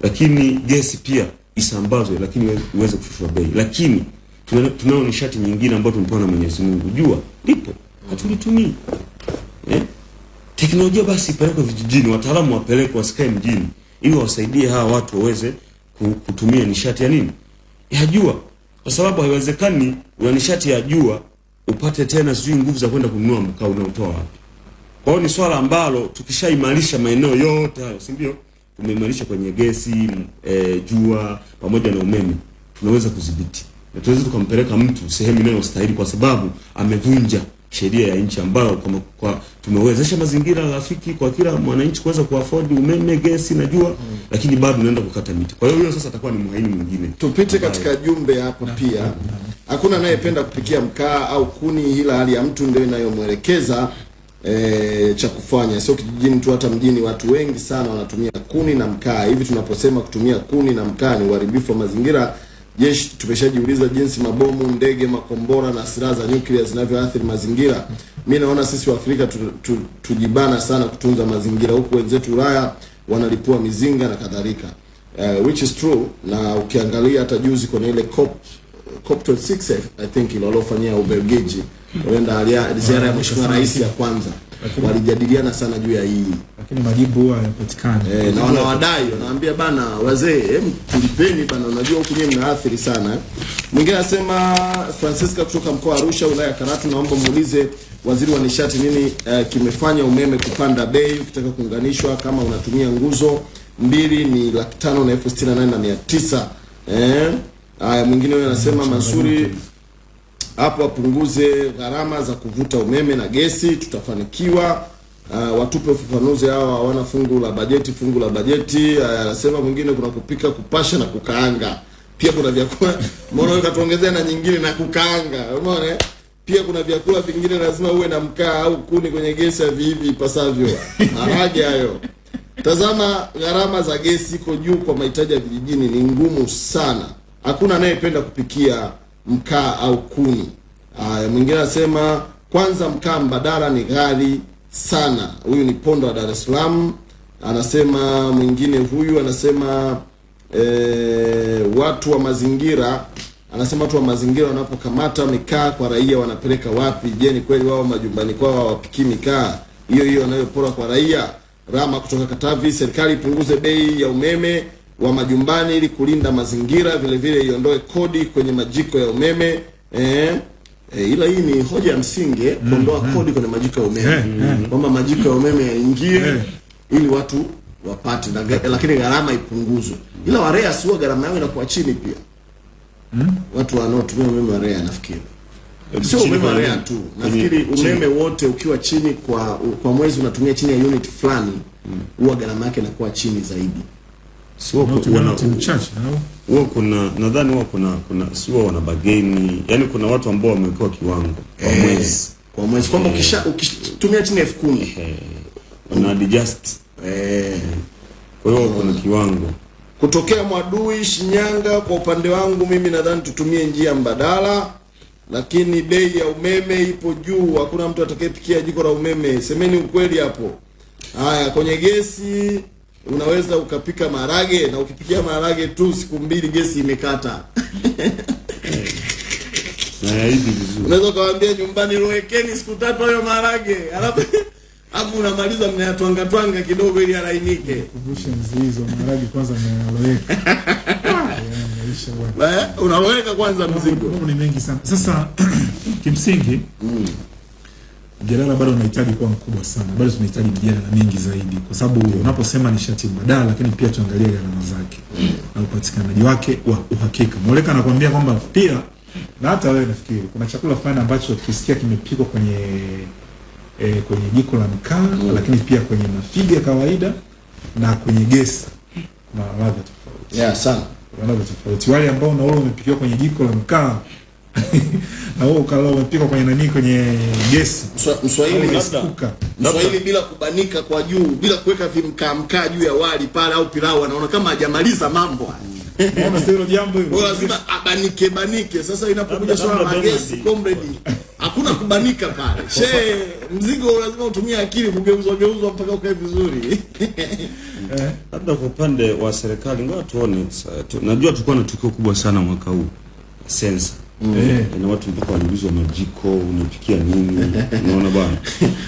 lakini gesi pia isambazwe lakini iwe- iweze kushushwa bei. Lakini tunao nishati nyingine ambayo tumepewa na Mwenyezi Mungu. Jua lipo. Hatulitumii. Eh? teknolojia basi ipelekwe vijijini wataalamu wapelekwe wasikae mjini ili wasaidie hawa watu waweze kutumia nishati ya nini? Ya jua. Kwa sababu haiwezekani una nishati ya jua upate tena sijui nguvu za kwenda kununua mkaa unaotoa wapi kwa hiyo ni swala ambalo tukishaimarisha maeneo yote hayo, si ndio? Tumeimarisha kwenye gesi, e, jua pamoja na umeme, tunaweza kudhibiti na tunaweza tukampeleka mtu sehemu inayostahili, kwa sababu amevunja sheria ya nchi ambayo kwa, kwa tumewezesha mazingira rafiki kwa kila mwananchi kuweza kuafford umeme, gesi na jua, hmm. lakini bado unaenda kukata miti. Kwa hiyo hiyo sasa atakuwa ni mhaini mwingine. tupite katika jumbe hapo pia hakuna anayependa kupikia mkaa au kuni ila hali ya mtu ndio inayomwelekeza e, cha kufanya. Sio kijijini tu hata mjini watu wengi sana wanatumia kuni na mkaa. Hivi tunaposema kutumia kuni na mkaa ni uharibifu wa mazingira. Jeshi tumeshajiuliza jinsi mabomu ndege makombora na silaha za nyuklia zinavyoathiri mazingira. Mi naona sisi waafrika tu, tu, tujibana sana kutunza mazingira. Huku wenzetu ulaya wanalipua mizinga na kadhalika. Uh, which is true na ukiangalia hata juzi kwenye ile COP COP 26 I think ilolofanyia Ubelgiji alia- ziara ya mheshimiwa rais ya kwanza. Walijadiliana sana juu ya hii. Lakini majibu huwa yanapatikana Eh, na wanawadai wanaambia bana wazee hem tulipeni bana unajua huku nyinyi mnaathiri sana. Mwingine anasema Francisca kutoka mkoa wa Arusha wilaya ya Karatu naomba muulize waziri wa nishati nini eh, kimefanya umeme kupanda bei ukitaka kuunganishwa kama unatumia nguzo mbili ni laki tano na elfu sitini na nane na mia tisa? Eh haya mwingine huyo anasema Mansuri hapo wapunguze gharama za kuvuta umeme na gesi, tutafanikiwa. Uh, watupe ufafanuzi hawa hawana fungu la bajeti. Fungu la bajeti anasema uh, mwingine kuna kupika, kupasha na kukaanga. Pia kuna vyakula mbona wewe katuongezea na nyingine na kukaanga, umeona eh? Pia kuna vyakula vingine lazima uwe na mkaa au kuni kwenye gesi ya vivi ipasavyo. Maharage hayo. Tazama, gharama za gesi iko juu kwa mahitaji ya vijijini, ni ngumu sana. Hakuna anayependa kupikia mkaa au kuni. Haya, mwingine anasema kwanza, mkaa mbadala ni ghali sana. Huyu ni Pondo wa Dar es Salaam. Anasema mwingine huyu anasema e, watu wa mazingira anasema watu wa mazingira wanapokamata mikaa kwa raia wanapeleka wapi? Je, ni kweli wao majumbani kwao hawapikii mikaa hiyo hiyo wanayopora kwa raia? Rama kutoka Katavi, serikali ipunguze bei ya umeme wa majumbani ili kulinda mazingira, vile vile iondoe kodi kwenye majiko ya umeme eh, E, ila hii ni hoja ya msingi eh, kuondoa kodi kwenye majiko ya umeme. Eh, kwamba majiko ya umeme yaingie mm, ili watu wapate na, lakini gharama ipunguzwe, ila warea sio gharama yao inakuwa chini pia. Mm, watu wanaotumia umeme wa REA nafikiri. Sio umeme wa REA. tu, nafikiri umeme wote ukiwa chini kwa kwa mwezi unatumia chini ya unit fulani, huwa gharama yake inakuwa chini zaidi. Sio kuna mchache huwa kuna nadhani huwa kuna kuna sio wana bageni. Yani kuna watu ambao wamewekewa kiwango kwa Eh, mwezi. kwa mwezi. Kwamba ukisha ukitumia chini ya elfu kumi. Wana adjust. Eh, kwa hiyo kuna kiwango. Kutokea Mwadui Shinyanga. Kwa upande wangu mimi nadhani tutumie njia mbadala, lakini bei ya umeme ipo juu, hakuna mtu atakayepikia jiko la umeme. Semeni ukweli hapo. Haya, kwenye gesi unaweza ukapika marage na ukipikia marage tu siku mbili gesi imekata. na Unaweza ukawaambia nyumbani lowekeni siku tatu hayo marage alafu alafu unamaliza mnayatwanga twanga kidogo ili alainike. kumbusha mzee hizo kwanza mnayaloweka. Eh, unaloweka kwanza mzigo. mambo ni mengi sana sasa kimsingi mjadala bado unahitaji kuwa mkubwa sana bado tunahitaji mjadala mingi zaidi kwa sababu unaposema nishati mbadala lakini pia tuangalie gharama zake na upatikanaji wake wa uhakika mwoleka anakuambia kwamba pia na hata wewe nafikiri kuna chakula fulani ambacho ukisikia kimepikwa kwenye e, kwenye jiko la mkaa mm. lakini pia kwenye mafiga ya kawaida na kwenye gesi na ladha tofauti Yeah, sana. ladha tofauti. Wale ambao na wao umepikiwa kwenye jiko la mkaa na wewe ukala umepikwa kwenye nani, kwenye gesi Mswa- Mswahili labda. Mswahili bila kubanika kwa juu, bila kuweka vimkaamkaa juu ya wali pale au pilau, anaona kama hajamaliza mambo haya. Unaona sio hilo jambo hilo. lazima abanike banike. Sasa inapokuja swala la gesi, comrade, hakuna kubanika pale. She, mzigo lazima utumie akili kugeuzwa geuzwa mpaka ukae vizuri. Eh, labda kwa upande wa serikali ngoja tuone najua tulikuwa na tukio kubwa sana mwaka huu sensa Eh. na watu mpaka waliulizwa majiko unapikia nini? Unaona bwana.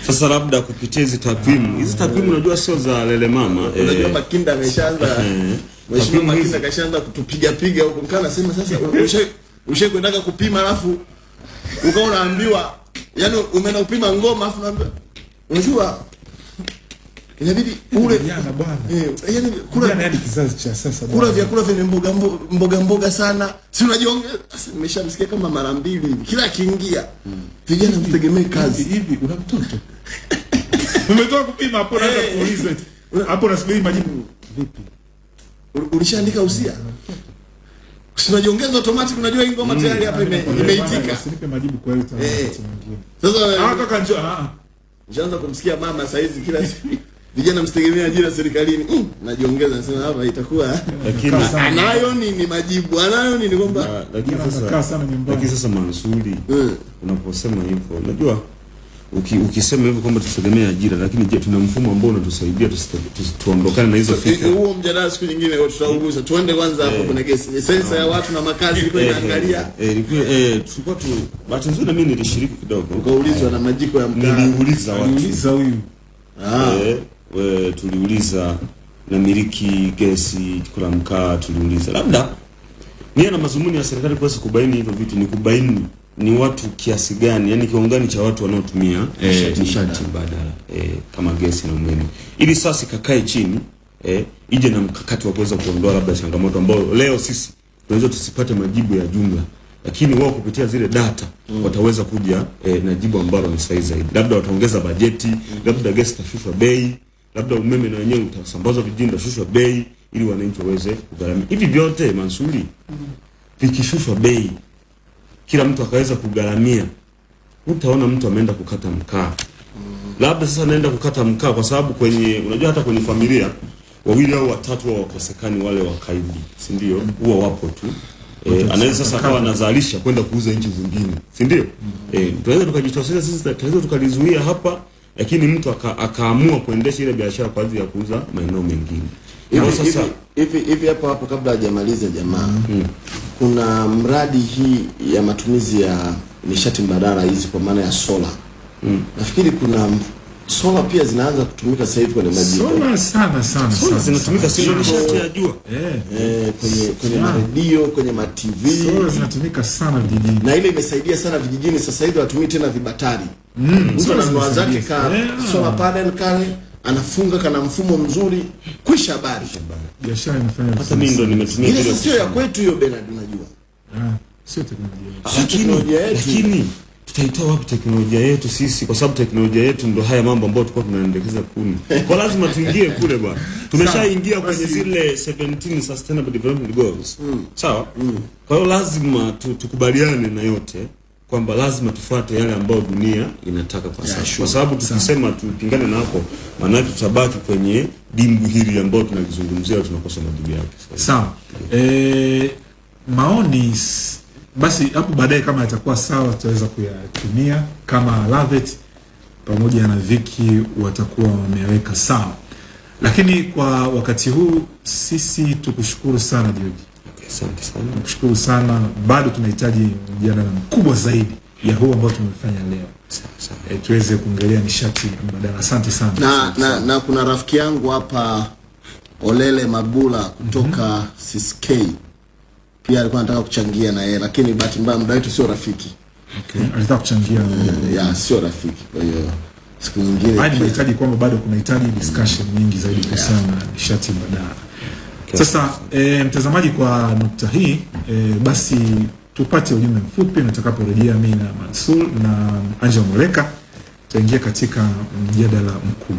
Sasa labda kupitia hizi takwimu hizi takwimu unajua sio za lele mama. Unajua eh, Makinda ameshaanza eh, Mheshimiwa Makinda kashaanza kutupiga piga huko. Mkaa anasema sasa ushe ushe kwendaka kupima alafu ukawa unaambiwa yani umeenda kupima ngoma alafu unaambiwa unajua inabidi ule Vijana bwana. eh, yani kula Vijana hadi kizazi cha sasa. kula bwana. vyakula vyenye mboga mboga mboga sana, si unajiongeza. Sasa nimeshamsikia kama mara mbili hivi, kila akiingia vijana mtegemee kazi. Hivi una mtoto? Umetoka kupima hapo naanza kuuliza eti. Hapo nasubiri majibu. Vipi? Ulishaandika usia, si unajiongeza automatic. Unajua hii ngoma tayari hapa ime- imeitika. Usinipe majibu kwa hiyo Eh. mwingine. Sasa Ah kaka njoo. Ah. njaanza kumsikia mama saizi kila siku vijana msitegemea ajira serikalini. Mm, najiongeza nasema hapa itakuwa lakini anayo ni nini majibu, anayo nini kwamba lakini sasa lakini sasa Mansuri Mm. unaposema hivyo unajua uki, ukisema hivyo kwamba tutegemee ajira lakini je tuna mfumo ambao unatusaidia tuondokane na hizo Eh, fikra huo mjadala siku nyingine tutaugusa. Tuende kwanza hapo kuna kesi sensa ya watu na makazi ilikuwa inaangalia, eh, ilikuwa eh, tulikuwa tu bahati nzuri na mimi nilishiriki kidogo ukaulizwa na majiko ya mkaa. niliuliza watu niliuliza huyu. Ah. We, tuliuliza na miliki gesi kula mkaa tuliuliza. Labda nia na mazumuni ya serikali kuweza kubaini hivyo vitu ni kubaini ni watu kiasi gani yani kiongani cha watu wanaotumia eh, nishati mbadala. eh, kama gesi na umeme. Ili sasa ikakae chini eh, ije na mkakati wa kuweza kuondoa labda changamoto ambayo leo sisi tunaweza tusipate majibu ya jumla. Lakini wao kupitia zile data mm. wataweza kuja eh, na jibu ambalo ni sahihi zaidi. Labda wataongeza bajeti labda gesi tafifa bei labda umeme na wenyewe utasambazwa vijijini utashushwa bei ili wananchi waweze kugharamia hivi vyote Mansuri vikishushwa bei kila mtu akaweza kugharamia utaona mtu ameenda kukata mkaa. Labda sasa naenda kukata mkaa kwa sababu kwenye unajua hata kwenye familia wawili au watatu wa wakosekani wale wakaidi si ndio? Huwa wapo tu. E, anaweza sasa akawa anazalisha kwenda kuuza nchi zingine si ndio? Mm. e, tunaweza tukajitosheleza sisi tunaweza tukalizuia hapa lakini mtu aka, akaamua kuendesha ile biashara kwa ajili ya kuuza maeneo mengine. Hivi sasa hivi hivi hapo hapo, kabla hajamaliza jamaa, kuna mradi hii ya matumizi ya nishati mbadala hizi kwa maana ya sola. Nafikiri kuna sola pia zinaanza kutumika sasa hivi kwenye majiko Sola sana sana sola sana. zinatumika sio ndio nishati ya jua. Eh. eh, kwenye kwenye redio, maredio, kwenye ma TV Sola zinatumika sana vijijini. na ile imesaidia sana vijijini. Sasa hivi watumii tena vibatari, Mm, mtu sola ananunua zake ka yeah. sola panel kale anafunga kana mfumo mzuri kwisha habari. Biashara inafanya hata mimi ndo nimetumia ile sio ya kwetu hiyo Bernard unajua. Ah, sio teknolojia. Lakini tutaitoa wapi teknolojia yetu sisi kwa sababu teknolojia yetu ndo haya mambo ambayo tulikuwa tunaendekeza kuni kwa lazima tuingie kule bwana. Tumeshaingia kwenye zile 17 sustainable development goals. Mm. sawa? Mm. kwa hiyo lazima tu, tukubaliane na yote kwamba lazima tufuate yale ambayo dunia inataka kwa sasa. Sure. kwa sababu tukisema tupingane na hapo maanake tutabaki kwenye dimbu hili ambayo tunalizungumzia tunakosa majibu yake. Sawa. Eh, maoni basi hapo baadaye kama yatakuwa sawa tutaweza kuyatumia. Kama Lavet pamoja na Viki watakuwa wameweka sawa. Lakini kwa wakati huu sisi tukushukuru sana George. Okay, asante sana. Nakushukuru sana. Bado tunahitaji mjadala mkubwa zaidi ya huu ambao tumefanya leo. E, tuweze kuongelea nishati mbadala. Asante sana. Na, na, na kuna rafiki yangu hapa Olele Magula kutoka mm -hmm. CSK pia alikuwa anataka kuchangia na yeye, lakini bahati mbaya muda wetu sio rafiki okay. alitaka kuchangia ya sio rafiki. Kwa hiyo siku nyingine hadi nahitaji kwamba bado kunahitaji discussion nyingi zaidi kuhusiana na nishati mbadala. Sasa e, mtazamaji, kwa nukta hii e, basi tupate ujumbe mfupi, nitakaporejea mimi na Mansur na Angel Moleka tutaingia katika mjadala mkuu.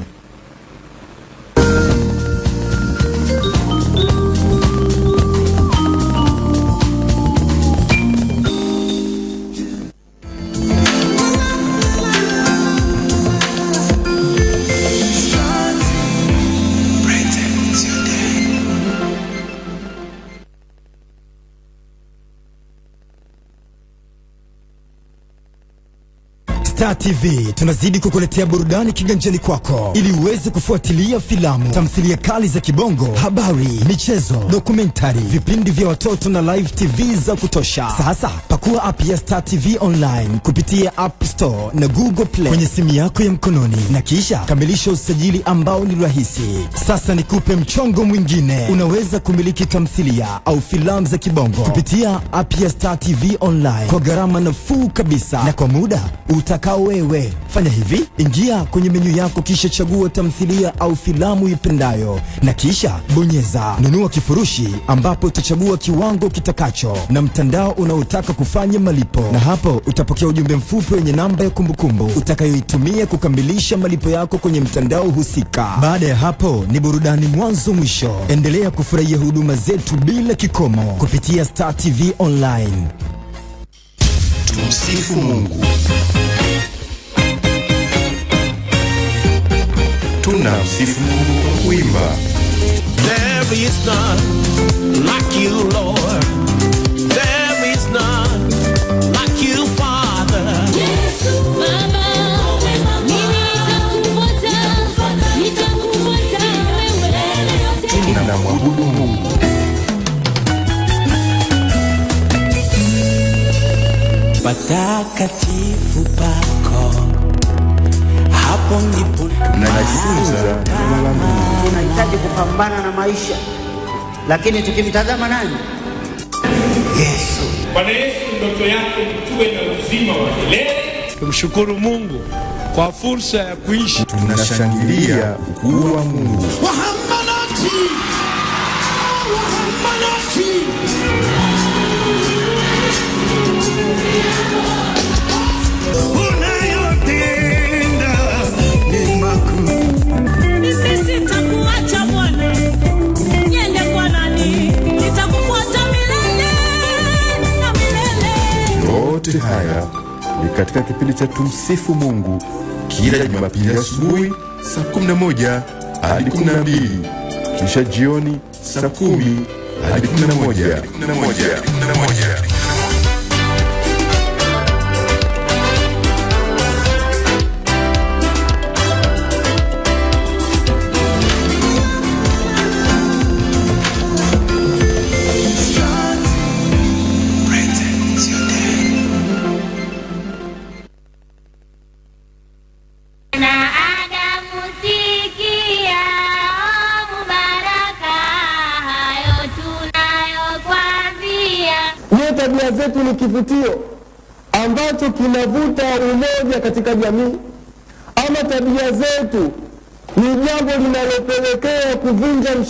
Star TV tunazidi kukuletea burudani kiganjani kwako. Ili uweze kufuatilia filamu, tamthilia kali za kibongo, habari, michezo, dokumentari, vipindi vya watoto na live TV za kutosha. Sasa pakua app ya Star TV online kupitia App Store na Google Play kwenye simu yako ya mkononi. Na kisha kamilisha usajili ambao ni rahisi. Sasa nikupe mchongo mwingine, unaweza kumiliki tamthilia au filamu za kibongo kupitia app ya Star TV online kwa gharama nafuu kabisa. Na kwa muda utakao wewe. Fanya hivi, ingia kwenye menyu yako kisha chagua tamthilia au filamu ipendayo na kisha bonyeza nunua kifurushi, ambapo utachagua kiwango kitakacho na mtandao unaotaka kufanya malipo, na hapo utapokea ujumbe mfupi wenye namba ya kumbukumbu utakayoitumia kukamilisha malipo yako kwenye mtandao husika. Baada ya hapo ni burudani mwanzo mwisho. Endelea kufurahia huduma zetu bila kikomo kupitia Star TV online. Tumsifu Mungu. Tunamsifu Mungu kwa kuimba. There is none like you, Lord. There is none like you, Father. Yesu Baba, mimi nitakufuata, nitakufuata wewe. Tunamwabudu Mungu. Patakatifu pako, Mungu. tunahitaji kupambana na maisha, lakini tukimtazama nani? Yesu. Bwana Yesu, ndoto yako tuwe na uzima wa milele. Tumshukuru Mungu kwa fursa ya kuishi Tunashangilia ukuu wa Mungu. Yote haya ni katika kipindi cha Tumsifu Mungu. Kila Jumapili asubuhi saa 11 hadi 12 kisha jioni saa 10 hadi 11.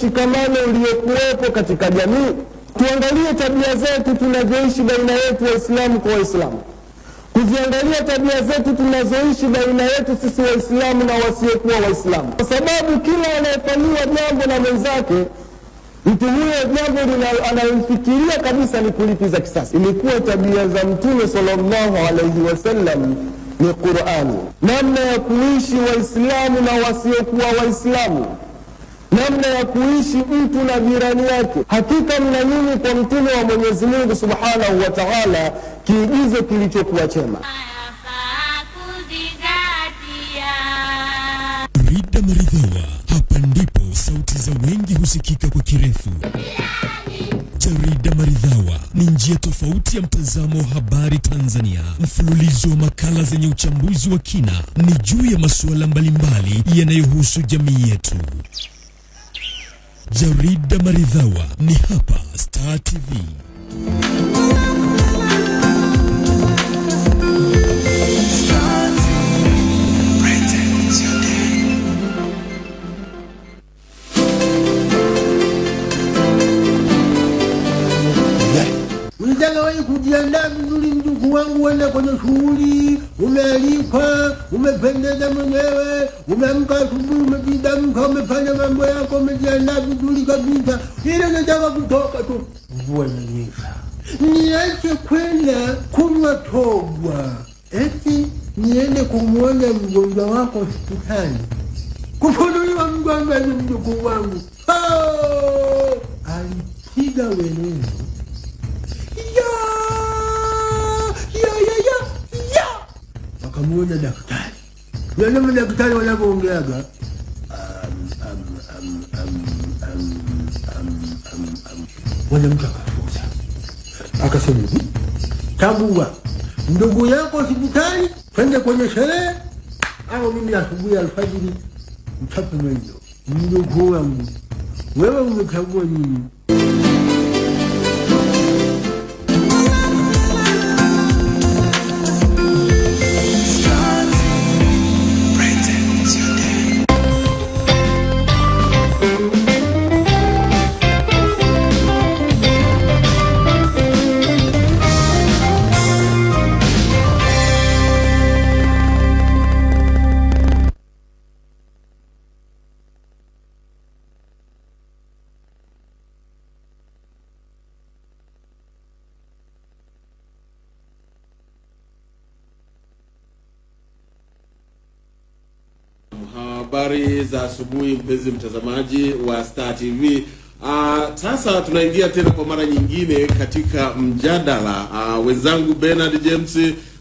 Mshikamano uliokuwepo katika jamii. Tuangalie tabia zetu tunavyoishi baina yetu Waislamu kwa Waislamu, kuziangalia tabia zetu tunazoishi baina yetu sisi Waislamu na wasiokuwa Waislamu, kwa sababu kila anayefanyiwa jambo na mwenzake mtu huyo jambo analomfikiria kabisa ni kulipiza kisasi. Ilikuwa tabia za Mtume sallallahu alaihi wasallam ni Qurani, namna ya kuishi Waislamu na wasiokuwa Waislamu, namna ya kuishi mtu na jirani yake. Hakika mna nyinyi kwa mtume wa Mwenyezi Mungu subhanahu wa taala kiigizo kilichokuwa chema. Rida Maridhawa, hapa ndipo sauti za wengi husikika kwa kirefu. Jarida Maridhawa ni njia tofauti ya mtazamo wa habari Tanzania, mfululizo wa makala zenye uchambuzi wa kina, ni juu ya masuala mbalimbali yanayohusu jamii yetu. Jarida Maridhawa ni hapa Star TV. Unataka wewe kujiandaa vizuri, uende kwenye shughuli, umealikwa, umependeza mwenyewe, umeamka asubuhi, umejidamka, umefanya mambo yako, umejiandaa vizuri kabisa, ile unataka kutoka tu, mvua inanyesha, niache kwenda kunywa togwa, eti niende kumwona mgonjwa wako hospitali, kufunuliwa mgonjwa ni mjukuu wangu. Oh! alipiga welele wakamuona daktari. Wanama madaktari wanavyoongeaga mwanamke akafuza akasema hivi tambua ndugu yako hospitali twende kwenye sherehe. Au mimi asubuhi alfajiri mchape mwenyo mjukuu wangu wewe umechagua nini za asubuhi mpenzi mtazamaji wa Star TV. Uh, sasa tunaingia tena kwa mara nyingine katika mjadala. Uh, wenzangu Bernard James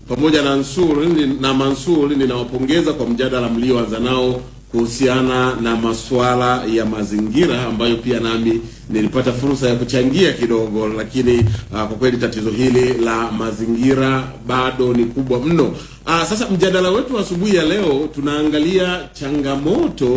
pamoja na Mansur na Mansur ninawapongeza kwa mjadala mlioanza nao kuhusiana na masuala ya mazingira ambayo pia nami nilipata fursa ya kuchangia kidogo, lakini uh, kwa kweli tatizo hili la mazingira bado ni kubwa mno. Uh, sasa mjadala wetu asubuhi ya leo tunaangalia changamoto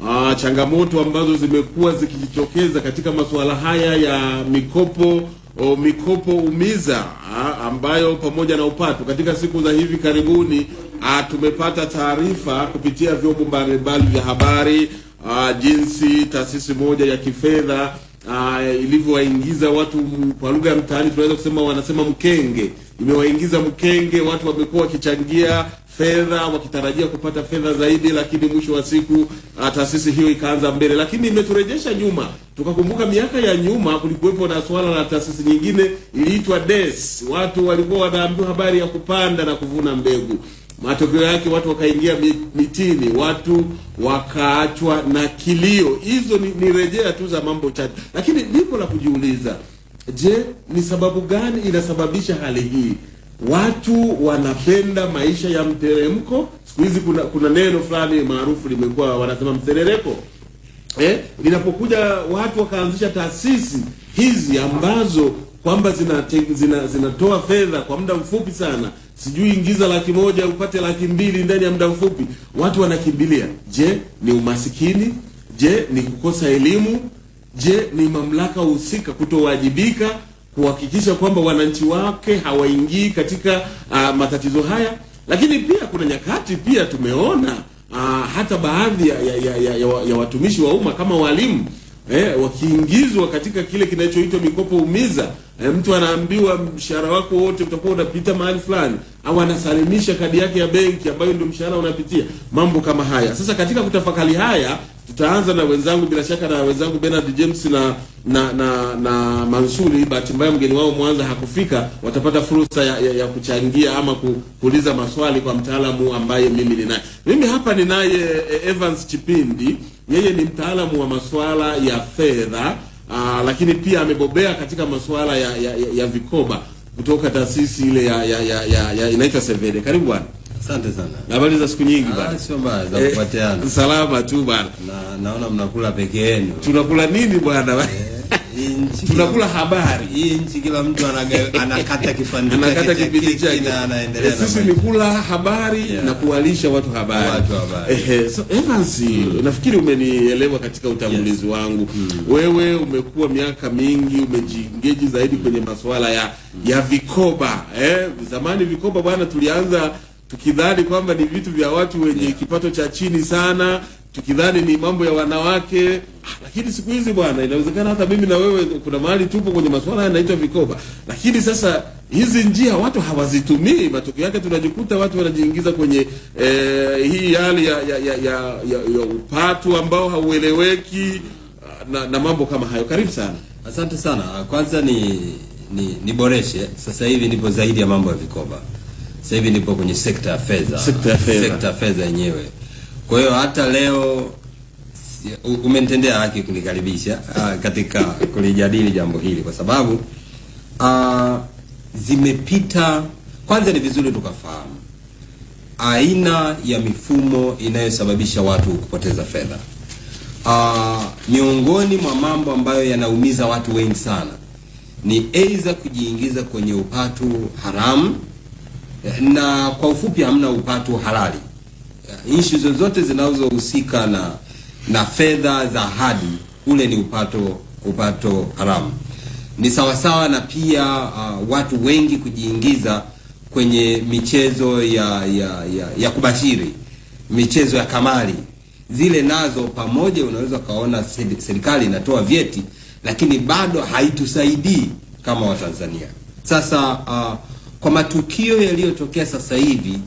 uh, changamoto ambazo zimekuwa zikijitokeza katika masuala haya ya mikopo o, mikopo umiza a, ambayo pamoja na upatu katika siku za hivi karibuni a, tumepata taarifa kupitia vyombo mbalimbali vya habari a, jinsi taasisi moja ya kifedha a, ilivyowaingiza watu kwa lugha ya mtaani tunaweza kusema wanasema mkenge imewaingiza mkenge watu wamekuwa wakichangia fedha wakitarajia kupata fedha zaidi, lakini mwisho wa siku ah, taasisi hiyo ikaanza mbele, lakini imeturejesha nyuma. Tukakumbuka miaka ya nyuma kulikuwepo na swala la taasisi nyingine iliitwa DES. Watu walikuwa wanaambiwa habari ya kupanda na kuvuna mbegu, matokeo yake watu wakaingia mitini, watu wakaachwa na kilio. Hizo ni, ni rejea tu za mambo chache, lakini lipo la kujiuliza, je, ni sababu gani inasababisha hali hii? Watu wanapenda maisha ya mteremko. Siku hizi kuna, kuna neno fulani maarufu limekuwa wanasema mserereko eh, linapokuja watu wakaanzisha taasisi hizi ambazo kwamba zinatoa zina, zina fedha kwa muda mfupi sana, sijui ingiza laki moja upate laki mbili ndani ya muda mfupi, watu wanakimbilia. Je, ni umasikini? Je, ni kukosa elimu? Je, ni mamlaka husika kutowajibika kuhakikisha kwamba wananchi wake hawaingii katika uh, matatizo haya? Lakini pia kuna nyakati pia tumeona uh, hata baadhi ya, ya, ya, ya, ya, ya watumishi wa umma kama walimu eh, wakiingizwa katika kile kinachoitwa mikopo umiza eh, mtu anaambiwa mshahara wako wote utakuwa unapita mahali fulani, au anasalimisha kadi yake ya benki ambayo ndio mshahara unapitia, mambo kama haya. Sasa katika kutafakari haya tutaanza na wenzangu bila shaka na wenzangu Bernard James na na na, na Mansuri. Bahati mbaya mgeni wao Mwanza hakufika, watapata fursa ya, ya, ya kuchangia ama kuuliza maswali kwa mtaalamu ambaye mimi ninaye. Mimi hapa ninaye eh, Evans Chipindi, yeye ni mtaalamu wa masuala ya fedha aa, lakini pia amebobea katika masuala ya, ya, ya, ya vikoba kutoka taasisi ile ya, ya, ya, ya, ya inaitwa Sevede. Karibu bwana. Asante sana. Habari za siku nyingi Ah, bwana. sio mbaya za Eh, kupatiana. Salama tu bwana. Na naona mnakula peke yenu. Tunakula nini bwana? Tunakula habari. Hii nchi kila mtu anaga- anakata kipande Anakata kipindi chake. na anaendelea Eh, na Sisi ni kula habari yeah, na kuwalisha watu habari. Watu habari. Ehe, so Evans, nafikiri umenielewa katika utangulizi yes, wangu. Wewe umekuwa miaka mingi umejiengage zaidi kwenye masuala ya ya vikoba. Eh, zamani vikoba bwana tulianza tukidhani kwamba ni vitu vya watu wenye yeah, kipato cha chini sana tukidhani ni mambo ya wanawake Ah, lakini siku hizi bwana inawezekana hata mimi na wewe kuna mahali tupo kwenye masuala yanaitwa vikoba lakini sasa hizi njia watu hawazitumii matokeo yake tunajikuta watu wanajiingiza kwenye eh, hii hali ya, ya, ya, ya, ya, ya upatu ambao haueleweki ah, na, na mambo kama hayo karibu sana Asante sana. Kwanza ni ni niboreshe. Sasa hivi nipo zaidi ya mambo ya vikoba. Sasa hivi nipo kwenye sekta. Sekta ya fedha. Sekta ya fedha yenyewe. Kwa hiyo hata leo umenitendea haki kunikaribisha uh, katika kulijadili jambo hili kwa sababu uh, zimepita kwanza ni vizuri tukafahamu aina ya mifumo inayosababisha watu kupoteza fedha. Uh, miongoni mwa mambo ambayo yanaumiza watu wengi sana ni aidha kujiingiza kwenye upatu haramu na kwa ufupi hamna upatu halali. Ishu zozote zinazohusika na na fedha za hadi ule ni upato upato haramu. Ni sawasawa na pia uh, watu wengi kujiingiza kwenye michezo ya ya, ya, ya kubashiri, michezo ya kamari zile nazo pamoja, unaweza ukaona serikali inatoa vyeti, lakini bado haitusaidii kama Watanzania. Sasa uh, kwa matukio yaliyotokea sasa hivi,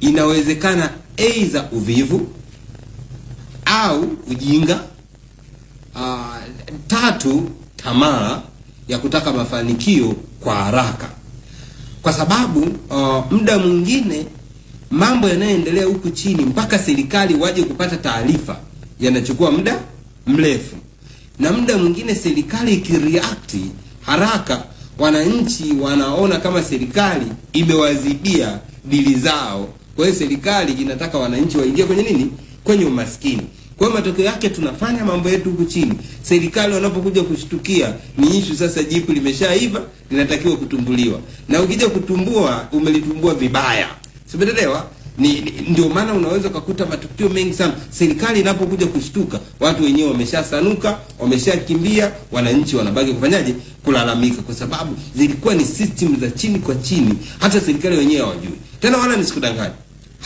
inawezekana aidha uvivu au ujinga uh, tatu tamaa ya kutaka mafanikio kwa haraka, kwa sababu uh, muda mwingine mambo yanayoendelea huku chini mpaka serikali waje kupata taarifa yanachukua muda mrefu, na muda mwingine serikali ikireact haraka, wananchi wanaona kama serikali imewazibia dili zao. Kwa hiyo serikali inataka wananchi waingie kwenye nini? Kwenye umaskini. Kwa hiyo matokeo yake tunafanya mambo yetu huku chini, serikali wanapokuja kushtukia ni ishu sasa, jipu limeshaiva linatakiwa kutumbuliwa, na ukija kutumbua umelitumbua vibaya, simeelewa? Ni, ni, ndio maana unaweza ukakuta matukio mengi sana, serikali inapokuja kushtuka, watu wenyewe wameshasanuka, wameshakimbia, wananchi wanabaki kufanyaje? Kulalamika, kwa sababu zilikuwa ni system za chini kwa chini, hata serikali wenyewe hawajui tena, wala nisikudanganya,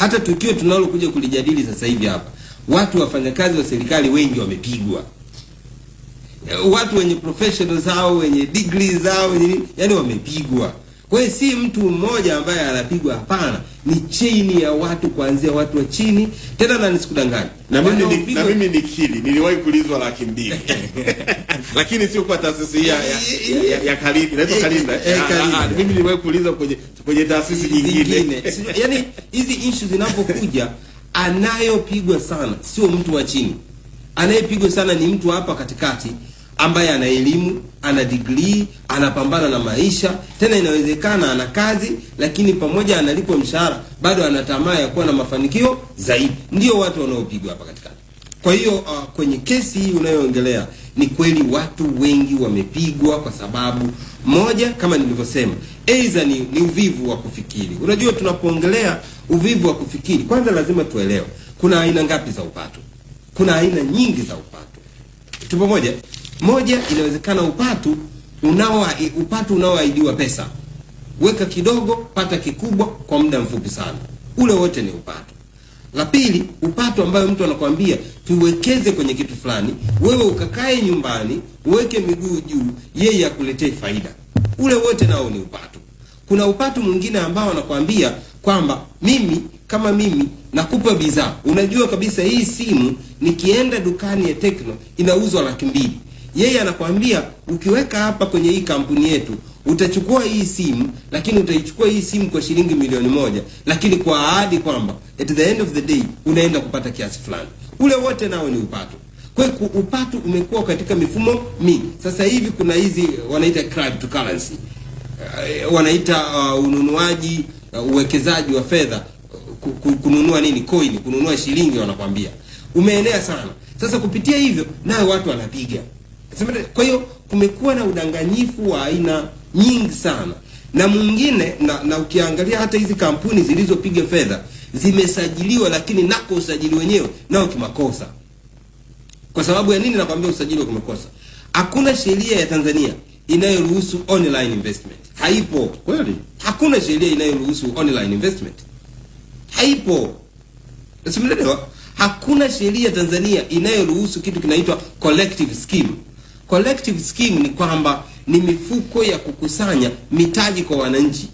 hata tukio tunalokuja kulijadili sasa hivi hapa, watu wafanyakazi wa serikali wengi wamepigwa watu wenye professional zao wenye degree zao wenye yani wamepigwa. Kwa hiyo si mtu mmoja ambaye anapigwa, hapana, ni chini ya watu kuanzia watu wa chini. Tena na nisikudanganya, na mimi ni, na mimi nikili niliwahi kulizwa laki mbili. Lakini sio kwa taasisi ya ya, ya, ya, ya Kalinda inaitwa Kalinda Eh, eh, Ah, Kalinda. ah, mimi niliwahi kulizwa kwenye kwenye taasisi nyingine. Yani hizi issue zinapokuja, anayopigwa sana sio mtu wa chini, anayepigwa sana ni mtu hapa katikati ambaye ana elimu, ana degree, anapambana na maisha, tena inawezekana ana kazi, lakini pamoja analipwa mshahara, bado ana tamaa ya kuwa na mafanikio zaidi. Ndio watu wanaopigwa hapa katikati. Kwa hiyo uh, kwenye kesi hii unayoongelea ni kweli watu wengi wamepigwa kwa sababu moja, kama nilivyosema, aidha ni, ni uvivu wa kufikiri. Unajua, tunapoongelea uvivu wa kufikiri, kwanza lazima tuelewe kuna aina ngapi za upato. Kuna aina nyingi za upato. Tupo moja moja, inawezekana upatu unao upatu unaoahidiwa pesa, weka kidogo, pata kikubwa kwa muda mfupi sana, ule wote ni upatu. La pili, upatu ambayo mtu anakwambia tuwekeze kwenye kitu fulani, wewe ukakae nyumbani uweke miguu juu, yeye akuletee faida. Ule wote nao ni upatu. Kuna upatu mwingine ambao anakwambia kwamba mimi kama mimi nakupa bidhaa, unajua kabisa hii simu nikienda dukani ya Tecno inauzwa laki mbili. Yeye anakwambia ukiweka hapa kwenye hii kampuni yetu utachukua hii simu, lakini utaichukua hii simu kwa shilingi milioni moja, lakini kwa ahadi kwamba at the end of the day unaenda kupata kiasi fulani. Ule wote nao ni upato. Kwa hiyo upato umekuwa katika mifumo mingi. Sasa hivi kuna hizi wanaita cryptocurrency uh, wanaita uh, ununuaji uh, uwekezaji wa fedha ku- ku- kununua nini coin kununua shilingi wanakwambia umeenea sana sasa kupitia hivyo nayo watu wanapiga kwa hiyo kumekuwa na udanganyifu wa aina nyingi sana. Na mwingine na, na ukiangalia hata hizi kampuni zilizopiga fedha zimesajiliwa lakini nako usajili wenyewe nao kimakosa. Kwa sababu ya nini nakwambia usajili wa kimakosa? Hakuna sheria ya tanzania inayoruhusu online investment. Haipo. Kweli? Hakuna sheria inayoruhusu online investment. Haipo. Simelewa, hakuna sheria Tanzania inayoruhusu kitu kinaitwa collective scheme. Collective scheme ni kwamba ni mifuko ya kukusanya mitaji kwa wananchi.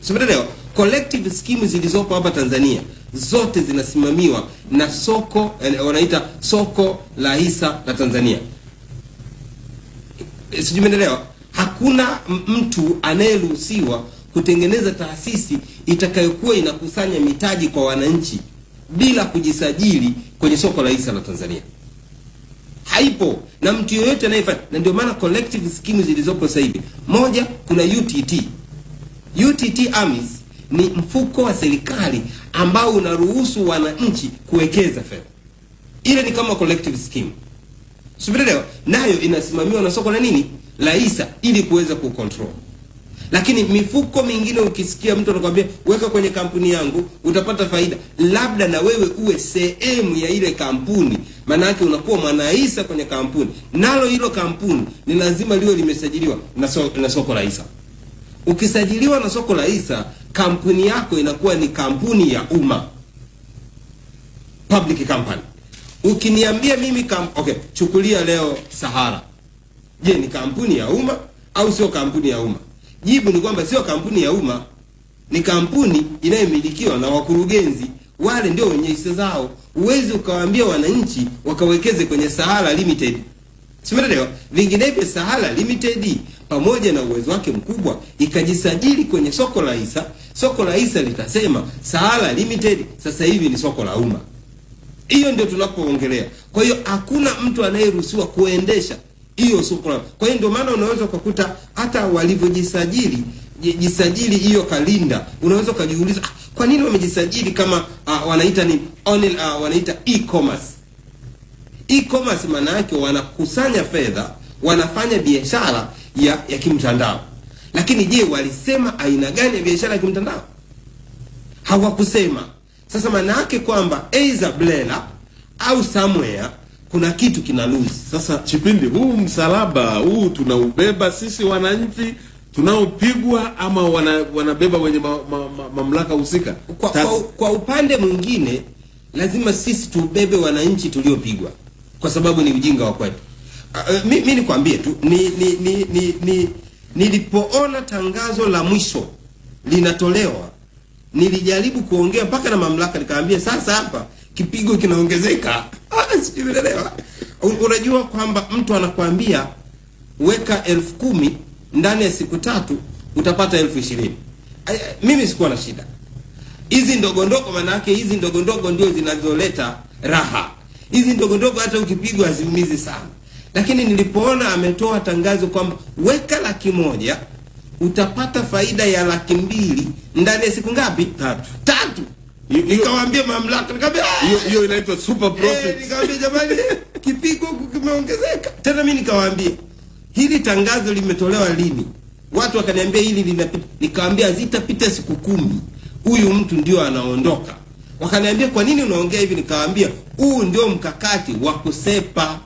Simenelewa collective scheme zilizopo hapa Tanzania zote zinasimamiwa na soko eh, wanaita soko la hisa la Tanzania. Eh, Hakuna mtu anayeruhusiwa kutengeneza taasisi itakayokuwa inakusanya mitaji kwa wananchi bila kujisajili kwenye soko la hisa la Tanzania. Haipo na mtu yoyote anayefanya, na ndio maana collective scheme zilizopo sasa hivi, moja, kuna UTT. UTT AMIS ni mfuko wa serikali ambao unaruhusu wananchi kuwekeza fedha. Ile ni kama collective scheme. Simenelewa? Nayo inasimamiwa na soko la nini? La ISA ili kuweza kucontrol. Lakini mifuko mingine ukisikia mtu anakuambia weka kwenye kampuni yangu utapata faida, labda na wewe uwe sehemu ya ile kampuni, maana yake unakuwa mwanahisa kwenye kampuni, nalo hilo kampuni ni lazima liwe limesajiliwa na, so, na soko la hisa. Ukisajiliwa na soko la hisa, kampuni yako inakuwa ni kampuni ya umma, public company. Ukiniambia mimi kam, okay, chukulia leo Sahara, je, ni kampuni ya umma au sio kampuni ya umma? Jibu ni kwamba sio kampuni ya umma, ni kampuni inayomilikiwa na wakurugenzi, wale ndio wenye hisa zao. Huwezi ukawaambia wananchi wakawekeze kwenye Sahara Limited, simeelewa? Vinginevyo Sahara Limited pamoja na uwezo wake mkubwa ikajisajili kwenye soko la hisa, soko la hisa litasema Sahara Limited sasa hivi ni soko la umma. Hiyo ndio tunapoongelea. Kwa hiyo hakuna mtu anayeruhusiwa kuendesha hiyo sio. Kwa hiyo ndio maana unaweza ukakuta hata walivyojisajili jisajili hiyo kalinda, unaweza ukajiuliza ah, kwa nini wamejisajili kama uh, wanaita ni online, uh, wanaita e-commerce. E-commerce maana yake wanakusanya fedha, wanafanya biashara ya, ya kimtandao. Lakini je, walisema aina gani ya biashara ya kimtandao? Hawakusema. Sasa maana yake kwamba either Blela au somewhere kuna kitu kina lose. Sasa Chipindi, huu msalaba huu tunaubeba sisi wananchi tunaopigwa ama wana, wanabeba wenye ma, ma, ma, mamlaka husika? kwa, kwa, kwa upande mwingine lazima sisi tubebe wananchi tuliopigwa kwa sababu ni ujinga wa kwetu. Uh, mi, mi nikwambie tu ni, ni, ni, ni, ni, nilipoona tangazo la mwisho linatolewa nilijaribu kuongea mpaka na mamlaka nikaambia, sasa hapa kipigo kinaongezeka. Ah, sijui Unajua kwamba mtu anakuambia weka elfu kumi ndani ya siku tatu utapata elfu ishirini. Mimi sikuwa na shida hizi ndogo ndogo, hizi ndogo ndogo ndio zinazoleta raha. Hizi ndogo ndogo hata ukipigwa haziumizi sana, lakini nilipoona ametoa tangazo kwamba weka laki moja utapata faida ya laki mbili ndani ya siku ngapi? Tatu. Tatu. Nikawaambia mamlaka, nikamwambia "Ah!" Hiyo hiyo inaitwa super profit. Eh, nikamwambia jamani, kipigo kimeongezeka. Tena mimi nikawaambia hili tangazo limetolewa lini? Watu wakaniambia hili linapita. Nikamwambia zitapita siku kumi, huyu mtu ndio anaondoka. Wakaniambia kwa nini unaongea hivi? Nikawaambia huu ndio mkakati wa kusepa,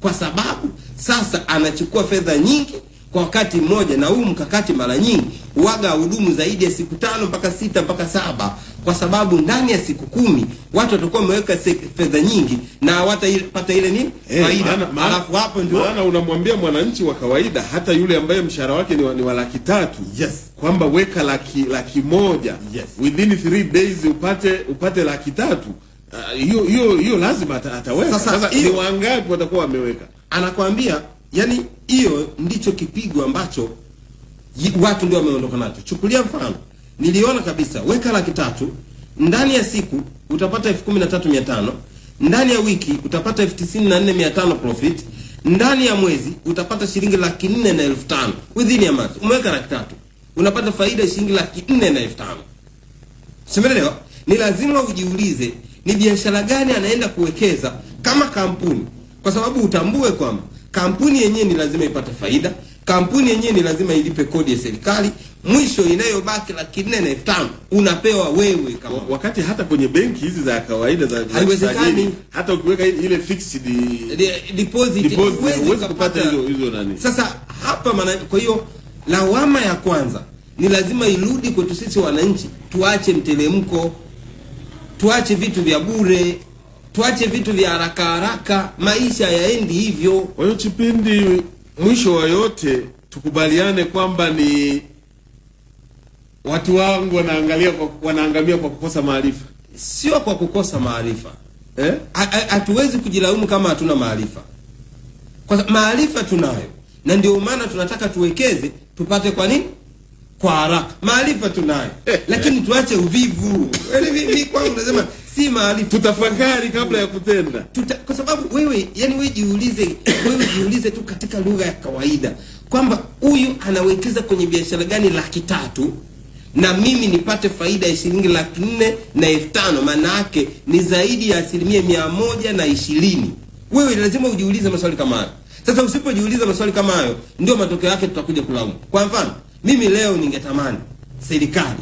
kwa sababu sasa anachukua fedha nyingi kwa wakati mmoja, na huu mkakati mara nyingi waga hudumu zaidi ya siku tano mpaka sita mpaka saba kwa sababu ndani ya siku kumi watu watakuwa wameweka fedha nyingi na hawatapata ile nini? Eh, faida. alafu hapo ndio maana unamwambia mwananchi wa kawaida hata yule ambaye mshahara wake ni wa, ni wa laki tatu yes. kwamba weka laki laki moja Yes. within three days upate upate laki tatu. Hiyo uh, hiyo hiyo lazima ata, ataweka. Sasa, sasa, ni wangapi watakuwa wameweka? Anakwambia yani hiyo ndicho kipigo ambacho watu ndio wameondoka nacho. Chukulia mfano niliona kabisa. Weka laki tatu. Ndani ya siku utapata elfu kumi na tatu mia tano. Ndani ya wiki utapata elfu tisini na nne mia tano profit. Ndani ya mwezi utapata shilingi laki nne na elfu tano. Within a month. Umeweka laki tatu. Unapata faida shilingi laki nne na elfu tano. Ni lazima ujiulize ni biashara gani anaenda kuwekeza kama kampuni? Kwa sababu utambue kwamba kampuni yenyewe ni lazima ipate faida kampuni yenyewe ni lazima ilipe kodi ya serikali mwisho inayobaki laki nne na elfu tano unapewa wewe kama wakati hata kwenye benki hizi za kawaida za Haiwezekani. hata ukiweka ile fixed deposit, huwezi kupata hizo hizo nani Sasa hapa maana, kwa hiyo lawama ya kwanza ni lazima irudi kwetu sisi wananchi, tuache mtelemko, tuache vitu vya bure, tuache vitu vya haraka haraka. Maisha yaendi hivyo. Kwa hiyo Chipindi, mwisho wa yote tukubaliane kwamba ni watu wangu wanaangalia kwa, wanaangamia kwa kukosa maarifa, sio kwa kukosa maarifa eh? Ha- ha- Hatuwezi kujilaumu kama hatuna maarifa, kwa maarifa tunayo, na ndio maana tunataka tuwekeze tupate. Kwa nini? Kwa haraka. Maarifa tunayo, lakini tuache uvivu. Yaani mimi kwangu nasema si maarifa, tutafakari kabla ya kutenda. Tuta, kwa sababu wewe, yani wewe jiulize, wewe jiulize tu katika lugha ya kawaida kwamba huyu anawekeza kwenye biashara gani laki tatu na mimi nipate faida ya shilingi laki nne na elfu tano maana yake ni zaidi ya asilimia mia moja na ishirini wewe lazima ujiulize maswali kama hayo sasa usipojiuliza maswali kama hayo ndio matokeo yake tutakuja kulaumu kwa mfano mimi leo ningetamani serikali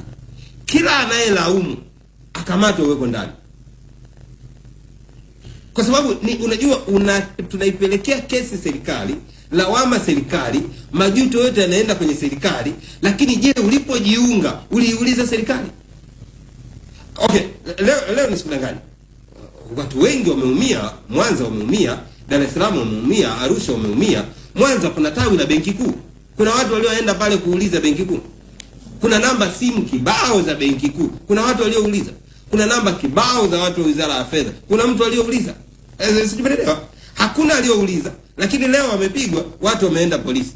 kila anayelaumu akamatwe uweko ndani. Kwa sababu ni unajua una, tunaipelekea kesi serikali lawama serikali majuto yote yanaenda kwenye serikali lakini je ulipojiunga uliiuliza serikali? Okay leo, leo nisikudanganya watu wengi wameumia mwanza wameumia dar es salaam wameumia arusha wameumia mwanza kuna tawi la benki kuu kuna watu walioenda pale kuuliza benki kuu. Kuna namba simu kibao za benki kuu. Kuna watu waliouliza. Kuna namba kibao za watu wa wizara ya fedha. Kuna mtu aliyouliza sijumelelewa, hakuna aliyouliza lakini leo wamepigwa watu wameenda polisi.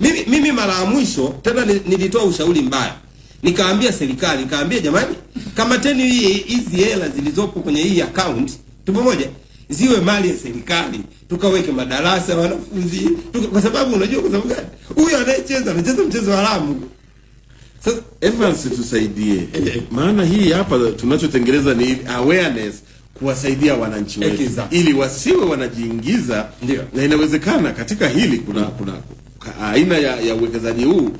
Mimi, mimi mara ya mwisho tena nilitoa ushauri mbaya. Nikaambia serikali nikaambia jamani kamateni hizi hela zilizopo kwenye hii account. Tupo pamoja ziwe mali ya serikali tukaweke madarasa ya wanafunzi tuka, kwa sababu unajua kwa sababu gani? Huyo anayecheza anacheza mchezo haramu. Sasa Evans, tusaidie, maana hii hapa tunachotengeneza ni awareness kuwasaidia wananchi wetu. Exactly. ili wasiwe wanajiingiza, na inawezekana katika hili kuna kuna aina ya, ya uwekezaji huu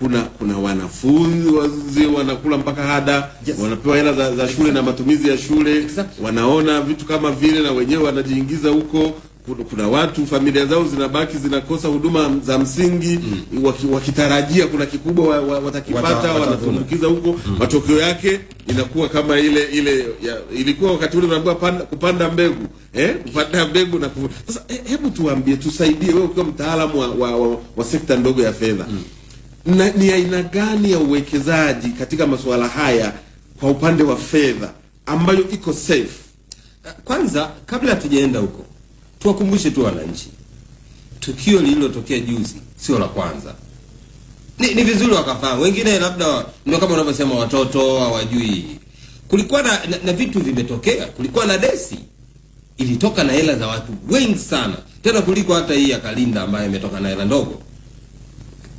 kuna kuna wanafunzi wazee wanakula mpaka ada wanapewa hela za, za shule exactly. na matumizi ya shule. Exactly. wanaona vitu kama vile na wenyewe wanajiingiza huko. Kuna, kuna watu familia zao zinabaki zinakosa huduma za msingi. Waki, wakitarajia kuna kikubwa wa, wa, watakipata wanatumbukiza huko. Mm. matokeo yake inakuwa kama ile ile ya, ilikuwa wakati ule unaambiwa kupanda mbegu eh? Kupanda mbegu na sasa he, hebu tuambie tusaidie wewe ukiwa mtaalamu wa, wa, wa, wa sekta ndogo ya fedha na, ni aina gani ya uwekezaji katika masuala haya kwa upande wa fedha ambayo iko safe? Kwanza kabla hatujaenda huko tuwakumbushe tu wananchi. Tukio lililotokea juzi sio la kwanza. Ni, ni vizuri wakafahamu. Wengine labda ndio kama unavyosema watoto hawajui. Kulikuwa na, na, na vitu vimetokea. Kulikuwa na desi. Ilitoka na hela za watu wengi sana. Tena kuliko hata hii ya kalinda ambayo imetoka na hela ndogo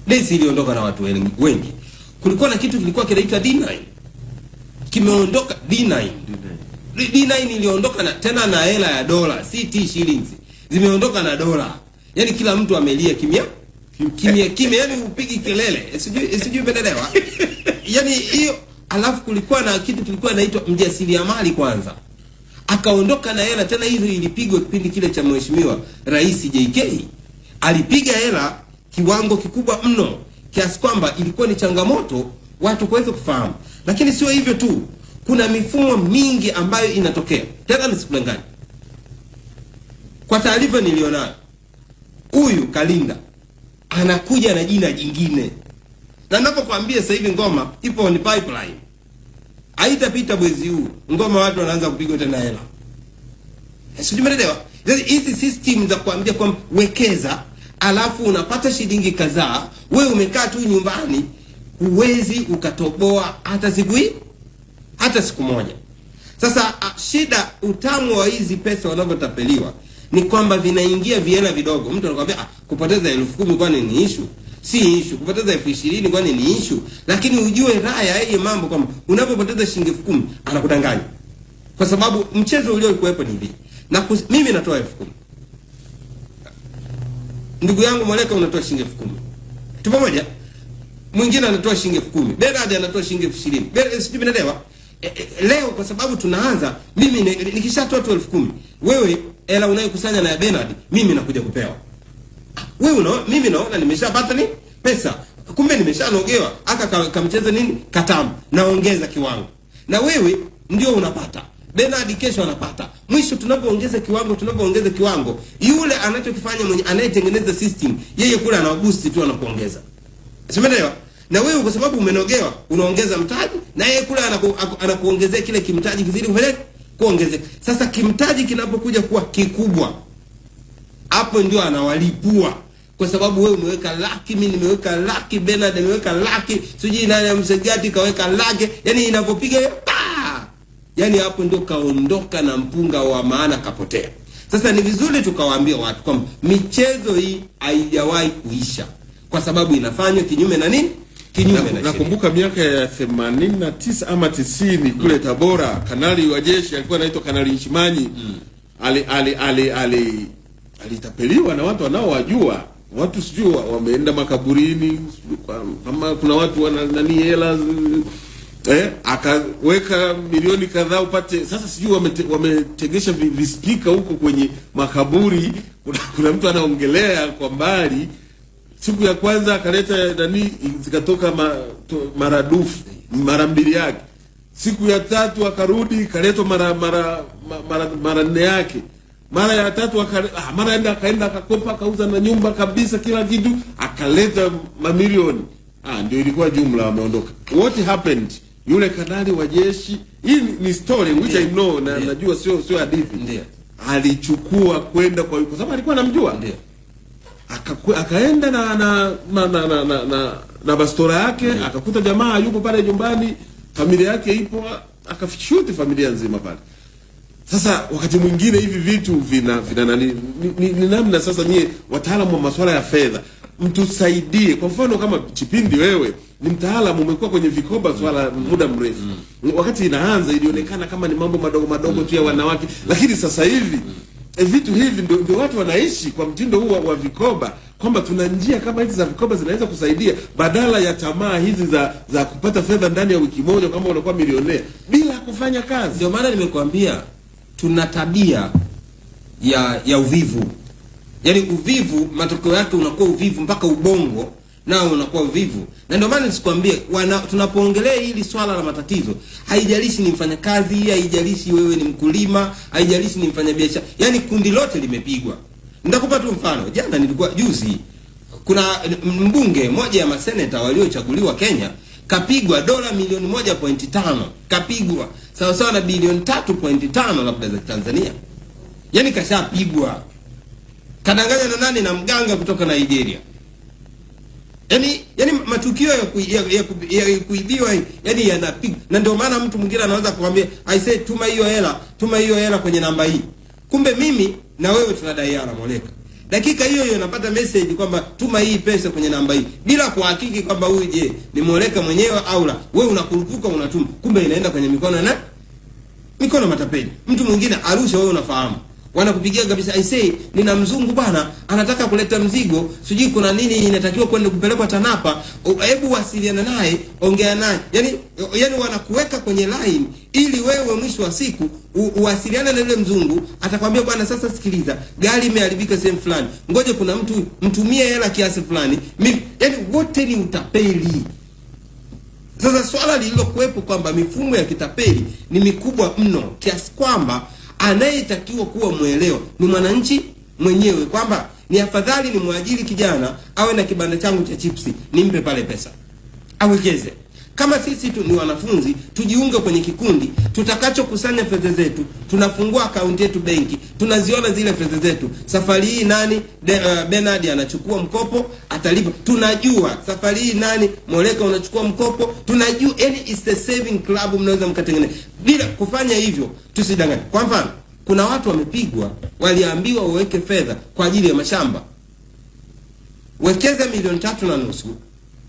desi iliondoka na watu wengi, kulikuwa na kitu kilikuwa kinaitwa D9 kimeondoka D9 D9 iliondoka na tena na hela ya dola si T shillings zimeondoka na dola. Yani kila mtu amelia kimya. Kimya kimya yani upigi kelele. Sijui sijui umeelewa? Yani hiyo alafu kulikuwa na kitu kilikuwa naitwa mjasiriamali kwanza. Akaondoka na hela tena hizo ilipigwa kipindi kile cha mheshimiwa rais JK alipiga hela kiwango kikubwa mno kiasi kwamba ilikuwa ni changamoto watu kuweza kufahamu. Lakini sio hivyo tu kuna mifumo mingi ambayo inatokea. Tena nisikudanganye, kwa taarifa nilionayo huyu kalinda anakuja na jina jingine. Na ninapokuambia sasa hivi ngoma ipo ni pipeline. Haitapita mwezi huu ngoma watu wanaanza kupigwa tena hela. Sijui umeelewa? Hizi system za kuambia kwamba wekeza alafu unapata shilingi kadhaa wewe umekaa tu nyumbani huwezi ukatoboa hata siku hii hata siku moja. Sasa a, shida utamu wa hizi pesa wanavyotapeliwa ni kwamba vinaingia viela vidogo. Mtu anakwambia ah, kupoteza elfu kumi kwani ni ishu si ishu kupoteza elfu ishirini kwani ni ishu lakini ujue raha ya yeye mambo kwamba unapopoteza shilingi elfu kumi anakudanganya. Kwa sababu mchezo uliokuwepo ni hivi. Na kus, mimi natoa elfu kumi ndugu yangu mwaleka unatoa shilingi elfu kumi. Tu pamoja mwingine anatoa shilingi elfu kumi. Bernard anatoa shilingi elfu ishirini. Sijui mnaelewa? E, e, leo kwa sababu tunaanza mimi nikishatoa tu elfu kumi wewe hela unayokusanya na ya benard mimi nakuja kupewa. Wewe unaona mimi naona nimeshapata ni pesa. Kumbe nimeshanogewa. Aka ka- kamcheza nini? Katamu. Naongeza kiwango. Na wewe ndio unapata Bernard kesho anapata mwisho tunapoongeza kiwango tunapoongeza kiwango yule anachokifanya mwenye anayetengeneza system yeye kule anaboost tu anakuongeza simeelewa? Na wewe kwa sababu umenogewa unaongeza mtaji na yeye kule anaku, anakuongezea kile kimtaji kizidi kufanya kuongezeka sasa kimtaji kinapokuja kuwa kikubwa hapo ndio anawalipua. Kwa sababu wewe umeweka laki mimi nimeweka laki Bernard ameweka laki sijui nani amsegati kaweka laki yani inapopiga pa yani hapo ndio kaondoka na mpunga wa maana kapotea. Sasa ni vizuri tukawaambia watu kwamba michezo hii haijawahi kuisha. Kwa sababu inafanywa kinyume na nini? Kinyume na, nakumbuka miaka ya 89 ama 90 kule Tabora, kanali wa jeshi alikuwa anaitwa Kanali Nshimanyi ali ali ali ali alitapeliwa na watu wanaowajua. Watu sijui wameenda makaburini kama kuna watu wana nani hela eh, akaweka milioni kadhaa upate. Sasa sijui wamete, wametegesha wame vispika huko kwenye makaburi. Kuna, kuna mtu anaongelea kwa mbali. Siku ya kwanza akaleta nani zikatoka ma, to, maradufu mara mbili yake. Siku ya tatu akarudi ikaletwa mara mara ma- mara mara nne yake. Mara ya tatu akale, ah, mara enda akaenda akakopa akauza na nyumba kabisa kila kitu akaleta mamilioni. Ah, ndio ilikuwa jumla wameondoka. What happened yule kanali wa jeshi. Hii ni- ni story which I know na najua sio sio hadithi. Alichukua kwenda kwa kwa sababu alikuwa anamjua. Akakwe- akaenda na na na na, na, na, na, na bastora yake akakuta jamaa yuko pale nyumbani familia yake ipo akashuti familia nzima pale. Sasa wakati mwingine hivi vitu vina vina nani ni, ni, ni namna sasa nyie wataalamu wa masuala ya fedha mtusaidie kwa mfano kama chipindi wewe ni mtaalamu umekuwa kwenye vikoba swala mm. muda mrefu mm. wakati inaanza ilionekana kama ni mambo madogo madogo mm. tu ya wanawake lakini sasa hivi e, vitu hivi ndio, ndio watu wanaishi kwa mtindo huu wa, wa vikoba kwamba tuna njia kama hizi za vikoba zinaweza kusaidia badala ya tamaa hizi za za kupata fedha ndani ya wiki moja kama unakuwa milionea bila kufanya kazi ndio maana nimekuambia tuna tabia ya ya uvivu yaani uvivu matokeo yake unakuwa uvivu mpaka ubongo nao unakuwa uvivu. Na ndio maana nisikwambie tunapoongelea hili swala la matatizo haijalishi ni mfanyakazi haijalishi wewe ni mkulima haijalishi ni mfanyabiashara yaani kundi lote limepigwa. Nitakupa tu mfano. Jana nilikuwa juzi kuna mbunge moja ya maseneta waliochaguliwa Kenya kapigwa dola milioni moja pointi tano. Kapigwa. Sawa sawa na bilioni tatu pointi tano labda za Tanzania. Yaani kashapigwa kadanganya na nani? Na mganga kutoka Nigeria. Yani yani matukio ya, ku, ya, ya, ya, ya kuibiwa yani yanapiga na ndio maana mtu mwingine anaweza kukwambia I say tuma hiyo hela tuma hiyo hela kwenye namba hii. Kumbe mimi na wewe tunadaiana moleka. Dakika hiyo hiyo napata message kwamba tuma hii pesa kwenye namba hii. Bila kuhakiki kwamba huyu je ni moleka mwenyewe au la? Wewe unakurupuka unatuma. Kumbe inaenda kwenye mikono na mikono matapeli. Mtu mwingine arusha wewe unafahamu wanakupigia kabisa I say nina mzungu bwana anataka kuleta mzigo. Sijui kuna nini inatakiwa kwenda kupelekwa Tanapa. Hebu wasiliana naye ongea naye. Yani yani wanakuweka kwenye line ili wewe mwisho wa siku uwasiliane na yule mzungu atakwambia bwana sasa sikiliza gari imeharibika sehemu fulani. Ngoje kuna mtu mtumie hela kiasi fulani. Mimi yani wote ni utapeli. Sasa swala lililokuwepo kwamba mifumo ya kitapeli ni mikubwa mno kiasi kwamba anayetakiwa kuwa mwelewa ni mwananchi mwenyewe, kwamba ni afadhali ni mwajiri kijana awe na kibanda changu cha chipsi, nimpe pale pesa awekeze. Kama sisi tu ni wanafunzi, tujiunge kwenye kikundi tutakachokusanya fedha zetu, tunafungua akaunti yetu benki, tunaziona zile fedha zetu. Safari hii nani de, uh, Bernard anachukua mkopo atalipa, tunajua. Safari hii nani Moleka unachukua mkopo, tunajua. Yani it's the saving club, mnaweza mkatengeneza bila kufanya hivyo. Tusidanganye. Kwa mfano, kuna watu wamepigwa, waliambiwa waweke fedha kwa ajili ya mashamba, wekeza milioni tatu na nusu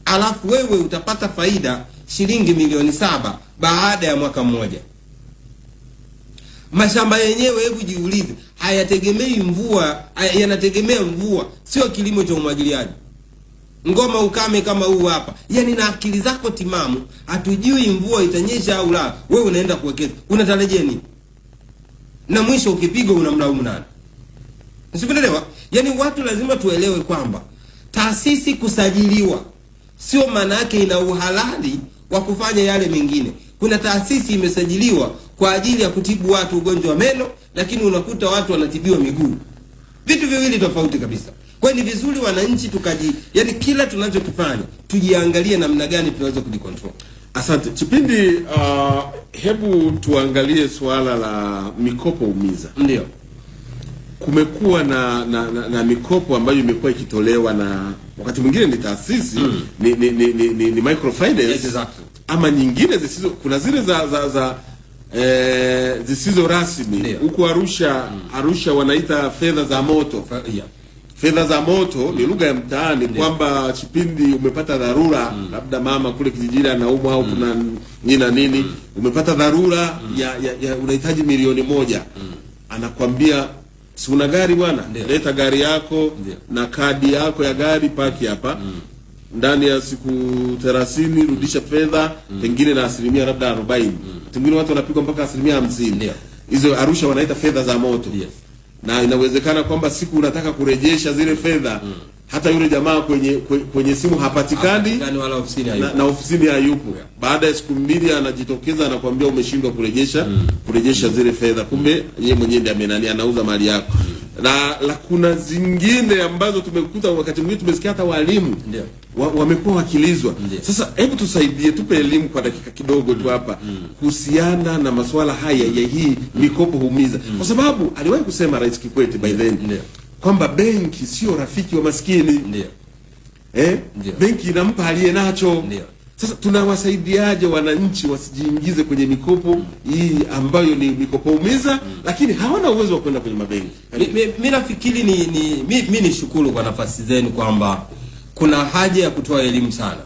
alafu wewe utapata faida shilingi milioni saba baada ya mwaka mmoja. Mashamba yenyewe, hebu jiulize, hayategemei mvua, yanategemea mvua, sio kilimo cha umwagiliaji. Ngoma ukame kama huu hapa, yani na akili zako timamu, hatujui mvua itanyesha au la, wewe unaenda kuwekeza, unatarajia nini? Na mwisho ukipigwa unamlaumu nani? Sikuelewa. Yaani watu lazima tuelewe kwamba taasisi kusajiliwa sio maana yake ina uhalali wa kufanya yale mengine. Kuna taasisi imesajiliwa kwa ajili ya kutibu watu ugonjwa wa meno, lakini unakuta watu wanatibiwa miguu. Vitu viwili tofauti kabisa. Kwa ni vizuri wananchi tukaji, yani kila tunachokifanya tujiangalie namna gani tunaweza kujikontrol. Asante Chipindi. Uh, hebu tuangalie suala la mikopo umiza. Ndio kumekuwa na, na, na, na mikopo ambayo imekuwa ikitolewa na wakati mwingine ni taasisi Mm. ni, ni, ni, ni, ni, ni microfinance yes, Exactly. ama nyingine zisizo kuna zile za za, za eh, zisizo rasmi huku Arusha mm. Arusha wanaita fedha za moto fedha za moto mm. ni lugha ya mtaani kwamba kipindi umepata dharura mm. labda mama kule kijijini anaumwa au kuna nini na nini umepata dharura mm. ya, ya, ya unahitaji milioni moja mm. anakwambia si una gari bwana leta gari yako na kadi yako ya gari paki hapa mm. ndani ya siku 30 rudisha fedha mm. pengine na asilimia labda 40 mm. tingine watu wanapigwa mpaka asilimia hamsini hizo Arusha wanaita fedha za moto yes. na inawezekana kwamba siku unataka kurejesha zile fedha hata yule jamaa kwenye kwe- kwenye simu hapatikani wala ofisini na, hayupo. na ofisini hayupo. Baada ya siku mbili anajitokeza anakuambia umeshindwa kurejesha mm. kurejesha mm. zile fedha, kumbe yeye mwenyewe ndiye amenani anauza mali yako. Na la kuna zingine ambazo tumekuta wakati mwingine tumesikia hata walimu wa, wamekuwa wakilizwa. Sasa hebu tusaidie, tupe elimu kwa dakika kidogo tu hapa kuhusiana na masuala haya ya hii mikopo humiza, kwa sababu aliwahi kusema Rais Kikwete by then kwamba benki sio rafiki wa maskini eh? benki inampa aliye nacho. Sasa tunawasaidiaje wananchi wasijiingize kwenye mikopo hii ambayo ni mikopo umiza, lakini hawana uwezo wa kwenda kwenye mabenki? Mimi mi- mi nafikiri ni, ni mi, mi ni shukuru kwa nafasi zenu kwamba kuna haja ya kutoa elimu sana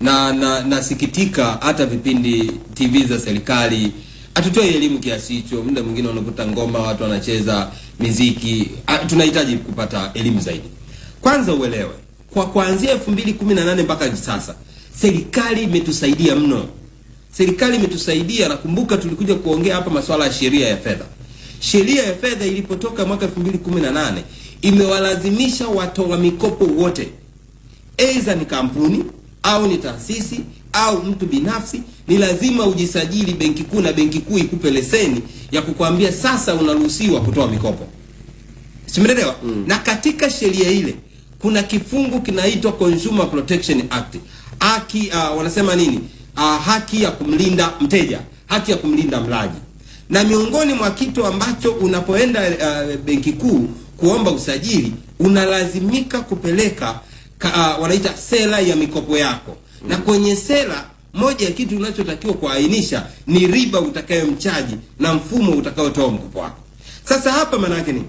na na nasikitika hata vipindi TV za serikali hatutoi elimu kiasi hicho. Muda mwingine unakuta ngoma watu wanacheza miziki. Ah, Tunahitaji kupata elimu zaidi. Kwanza uelewe kwa kuanzia 2018 mpaka sasa serikali imetusaidia mno. Serikali imetusaidia. Nakumbuka tulikuja kuongea hapa masuala ya sheria ya fedha. Sheria ya fedha ilipotoka mwaka 2018 imewalazimisha watoa mikopo wote, aidha ni kampuni au ni taasisi au mtu binafsi, ni lazima ujisajili benki kuu, na benki kuu ikupe leseni ya kukwambia sasa unaruhusiwa kutoa mikopo. Simeelewa? Na katika sheria ile kuna kifungu kinaitwa Consumer Protection Act. Haki uh, wanasema nini? Uh, haki ya kumlinda mteja, haki ya kumlinda mlaji. Na miongoni mwa kitu ambacho unapoenda uh, benki kuu kuomba usajili unalazimika kupeleka ka, uh, wanaita sera ya mikopo yako. Na kwenye sera moja ya kitu unachotakiwa kuainisha ni riba utakayomchaji na mfumo utakaotoa mkopo wako. Sasa hapa maana yake nini?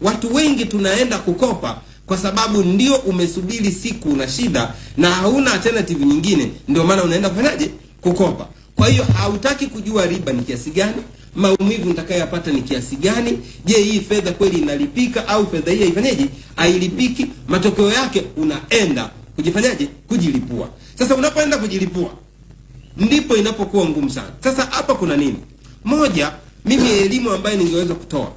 Watu wengi tunaenda kukopa kwa sababu ndio umesubiri siku una shida na hauna alternative nyingine, ndio maana unaenda kufanyaje? Kukopa. Kwa hiyo hautaki kujua riba ni kiasi gani, maumivu nitakayoyapata ni kiasi gani, je, hii fedha kweli inalipika au fedha hii haifanyeje? Hailipiki. Matokeo yake unaenda kujifanyaje? Kujilipua. Sasa unapoenda kujilipua ndipo inapokuwa ngumu sana. Sasa hapa kuna nini? Moja, mimi elimu ambayo ningeweza kutoa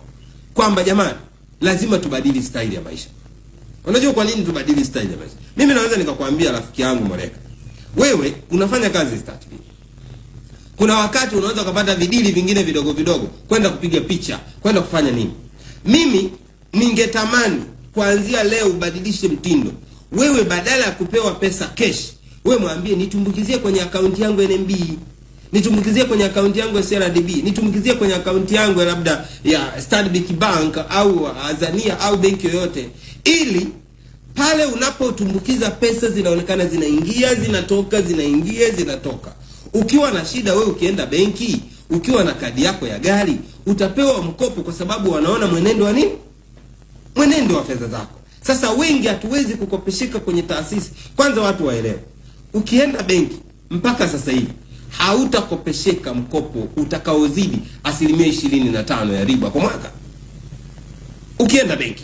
kwamba jamani, lazima tubadili staili ya maisha. Unajua kwa nini tubadili staili ya maisha? Mimi naweza nikakwambia rafiki yangu Moreka, wewe unafanya kazi staili. Kuna wakati unaweza ukapata vidili vingine vidogo vidogo, kwenda kupiga picha, kwenda kufanya nini. Mimi ningetamani kuanzia leo ubadilishe mtindo. Wewe badala ya kupewa pesa cash, wewe mwambie nitumbukizie kwenye akaunti yangu NMB, nitumbukizie kwenye akaunti yangu ya CRDB, nitumbukizie kwenye akaunti yangu ya labda ya Stanbic Bank au Azania au benki yoyote, ili pale unapotumbukiza pesa zinaonekana zinaingia zinatoka zinaingia zinatoka. Ukiwa na shida we ukienda benki, ukiwa na kadi yako ya gari, utapewa mkopo, kwa sababu wanaona mwenendo wa nini, mwenendo wa fedha zako. Sasa wengi hatuwezi kukopeshika kwenye taasisi. Kwanza watu waelewe, ukienda benki mpaka sasa hivi hautakopesheka mkopo utakaozidi asilimia ishirini na tano ya riba kwa mwaka. Ukienda benki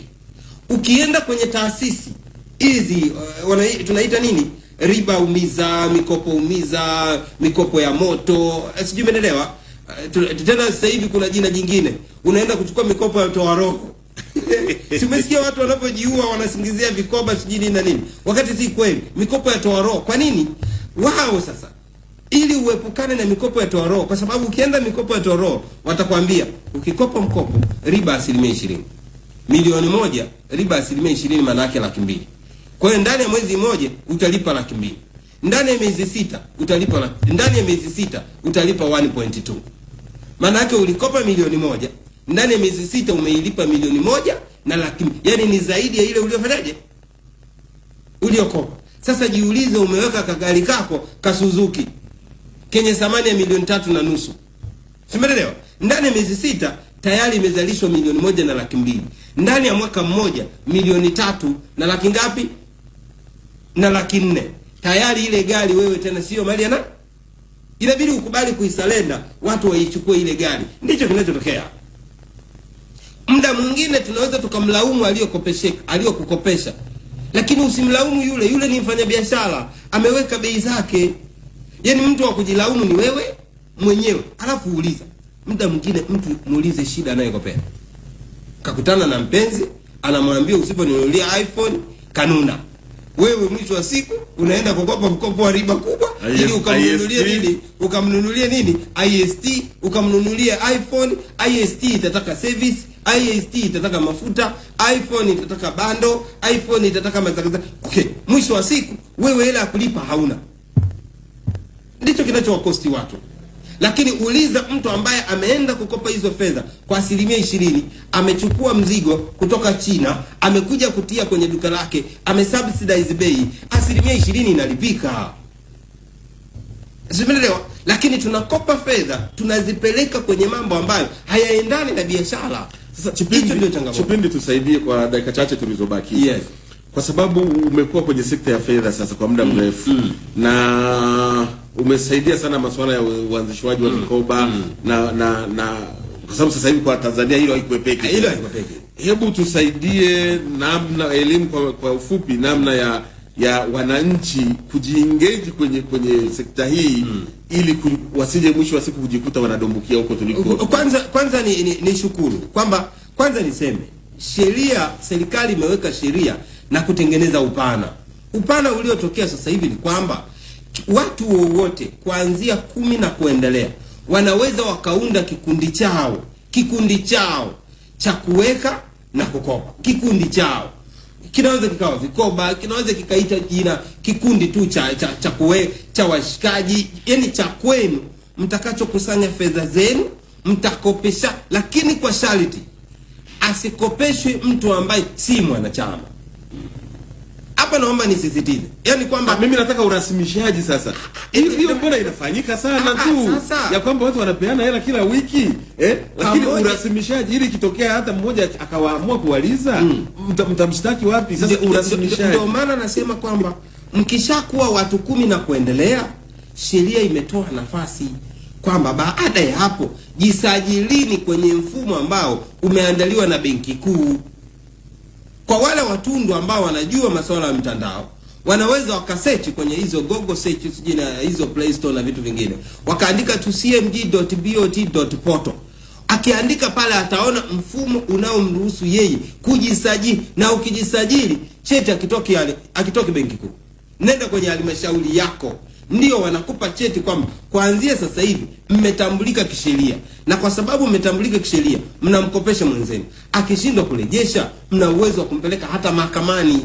ukienda kwenye taasisi hizi uh, tunaita nini? Riba umiza mikopo umiza mikopo ya moto eh, sijui umeelewa? Uh, tena sasa hivi kuna jina jingine. Unaenda kuchukua mikopo ya toa roho si watu wanapojiua wanasingizia vikoba sijui nini na nini. Wakati si kweli mikopo ya toa roho. Kwa nini? Wao sasa ili uepukane na mikopo ya toa roho kwa sababu ukienda mikopo ya toa roho watakwambia ukikopa mkopo riba asilimia ishirini. Milioni moja riba asilimia ishirini maana yake laki mbili. Kwa hiyo ndani ya mwezi mmoja utalipa laki mbili. Ndani ya miezi sita utalipa ndani ya miezi sita utalipa 1.2 maana yake ulikopa milioni moja ndani ya miezi sita umeilipa milioni moja na laki yani ni zaidi ya ile uliofanyaje? Uliokopa. Sasa jiulize umeweka kagari kako kasuzuki kenye thamani ya milioni tatu na nusu. Simelelewa ndani ya miezi sita tayari imezalishwa milioni moja na laki mbili. Ndani ya mwaka mmoja milioni tatu na laki ngapi? Na laki nne. Tayari ile gari wewe tena sio mali ya nani? Inabidi ukubali kuisalenda watu waichukue ile gari. Ndicho kinachotokea muda mwingine tunaweza tukamlaumu aliyokopesheka aliyokukopesha. Lakini usimlaumu yule. Yule ni mfanyabiashara. Ameweka bei zake. Yaani mtu wa kujilaumu ni wewe mwenyewe. Alafu uliza muda mwingine mtu muulize shida anayokopea. kakutana na mpenzi anamwambia usiponinunulia iphone kanuna wewe mwisho wa siku unaenda kukopa mkopo wa riba kubwa IS- ili ukamnunulie nini? Ukamnunulie nini? Ist ukamnunulia iphone ist itataka service ist itataka mafuta iphone itataka bando iphone itataka mazagaza okay mwisho wa siku wewe hela ya kulipa hauna. Ndicho kinachowakosti watu lakini uliza mtu ambaye ameenda kukopa hizo fedha kwa asilimia ishirini amechukua mzigo kutoka china amekuja kutia kwenye duka lake amesubsidize bei asilimia ishirini inalipika zimelewa lakini tunakopa fedha tunazipeleka kwenye mambo ambayo hayaendani na biashara Sasa hicho ndio Chipindi, changamoto Chipindi tusaidie kwa dakika chache tulizobaki. Yes. Kwa sababu umekuwa kwenye sekta ya fedha sasa kwa muda mrefu mm. na umesaidia sana masuala ya uanzishwaji wa vikoba na na na kwa sababu sasa hivi kwa Tanzania hilo haikuepeki. hilo haikuepeki. Hebu tusaidie namna elimu kwa, kwa ufupi namna ya ya wananchi kujiengage kwenye kwenye sekta hii mm. ili ku, wasije mwisho wa siku kujikuta wanadumbukia huko tuliko. kwanza kwanza ni, ni, ni shukuru kwamba kwanza niseme sheria serikali imeweka sheria na kutengeneza upana. Upana uliotokea sasa hivi ni kwamba watu wowote kuanzia kumi na kuendelea wanaweza wakaunda kikundi chao kikundi chao cha kuweka na kukopa. Kikundi chao. Kinaweza kikawa vikoba kinaweza kikaita jina kikundi tu cha cha cha, kuwe, cha washikaji yani cha kwenu. Mtakachokusanya fedha zenu mtakopesha lakini kwa sharti asikopeshwe mtu ambaye si mwanachama hapa naomba nisisitize. Yani kwamba mimi nataka urasimishaji sasa. Hiyo mbona inafanyika sana Ah, tu? sasa. ya kwamba watu wanapeana hela kila wiki eh? lakini urasimishaji ili ikitokea hata mmoja akawaamua kuwaliza mm, mtamshtaki wapi? Sasa urasimishaji. ndio maana nasema kwamba mkishakuwa watu kumi na kuendelea sheria imetoa nafasi kwamba baada ya hapo jisajilini kwenye mfumo ambao umeandaliwa na benki kuu kwa wale watundu ambao wanajua masuala ya mtandao wanaweza wakasechi kwenye hizo google search sijui na hizo play store na vitu vingine. Wakaandika tu cmg.bot.portal akiandika pale ataona mfumo unaomruhusu yeye kujisajili. Na ukijisajili cheti akitoki akitoki benki kuu. Nenda kwenye halmashauri yako ndio wanakupa cheti kwamba kuanzia sasa hivi mmetambulika kisheria, na kwa sababu mmetambulika kisheria, mnamkopesha mwenzenu. Akishindwa kurejesha, mna uwezo wa kumpeleka hata mahakamani.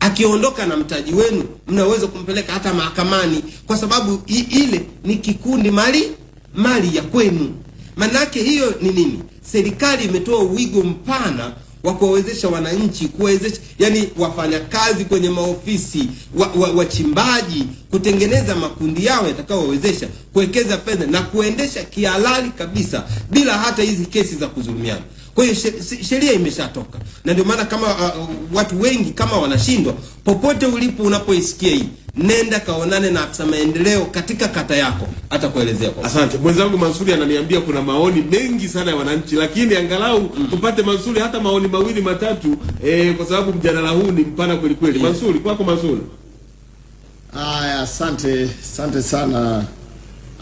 Akiondoka na mtaji wenu mna uwezo kumpeleka hata mahakamani. Kwa sababu ile ni kikundi mali mali ya kwenu. Manake hiyo ni nini? Serikali imetoa uwigo mpana wa kuwawezesha wananchi kuwezesha yani wafanyakazi kwenye maofisi wa, wa, wachimbaji kutengeneza makundi yao yatakayowawezesha kuwekeza fedha na kuendesha kihalali kabisa bila hata hizi kesi za kudhulumiana kwa hiyo she- she- sheria imeshatoka. Na ndio maana kama uh, watu wengi kama wanashindwa popote ulipo unapoisikia hii nenda kaonane na afisa maendeleo katika kata yako atakuelezea kwa Asante mwenzangu Mansuri ananiambia kuna maoni mengi sana ya wananchi, lakini angalau mm. tupate Mansuri hata maoni mawili matatu eh, kwa sababu mjadala huu ni mpana kweli kweli. Yeah. Mansuri, kwako Mansuri. Aya, asante asante sana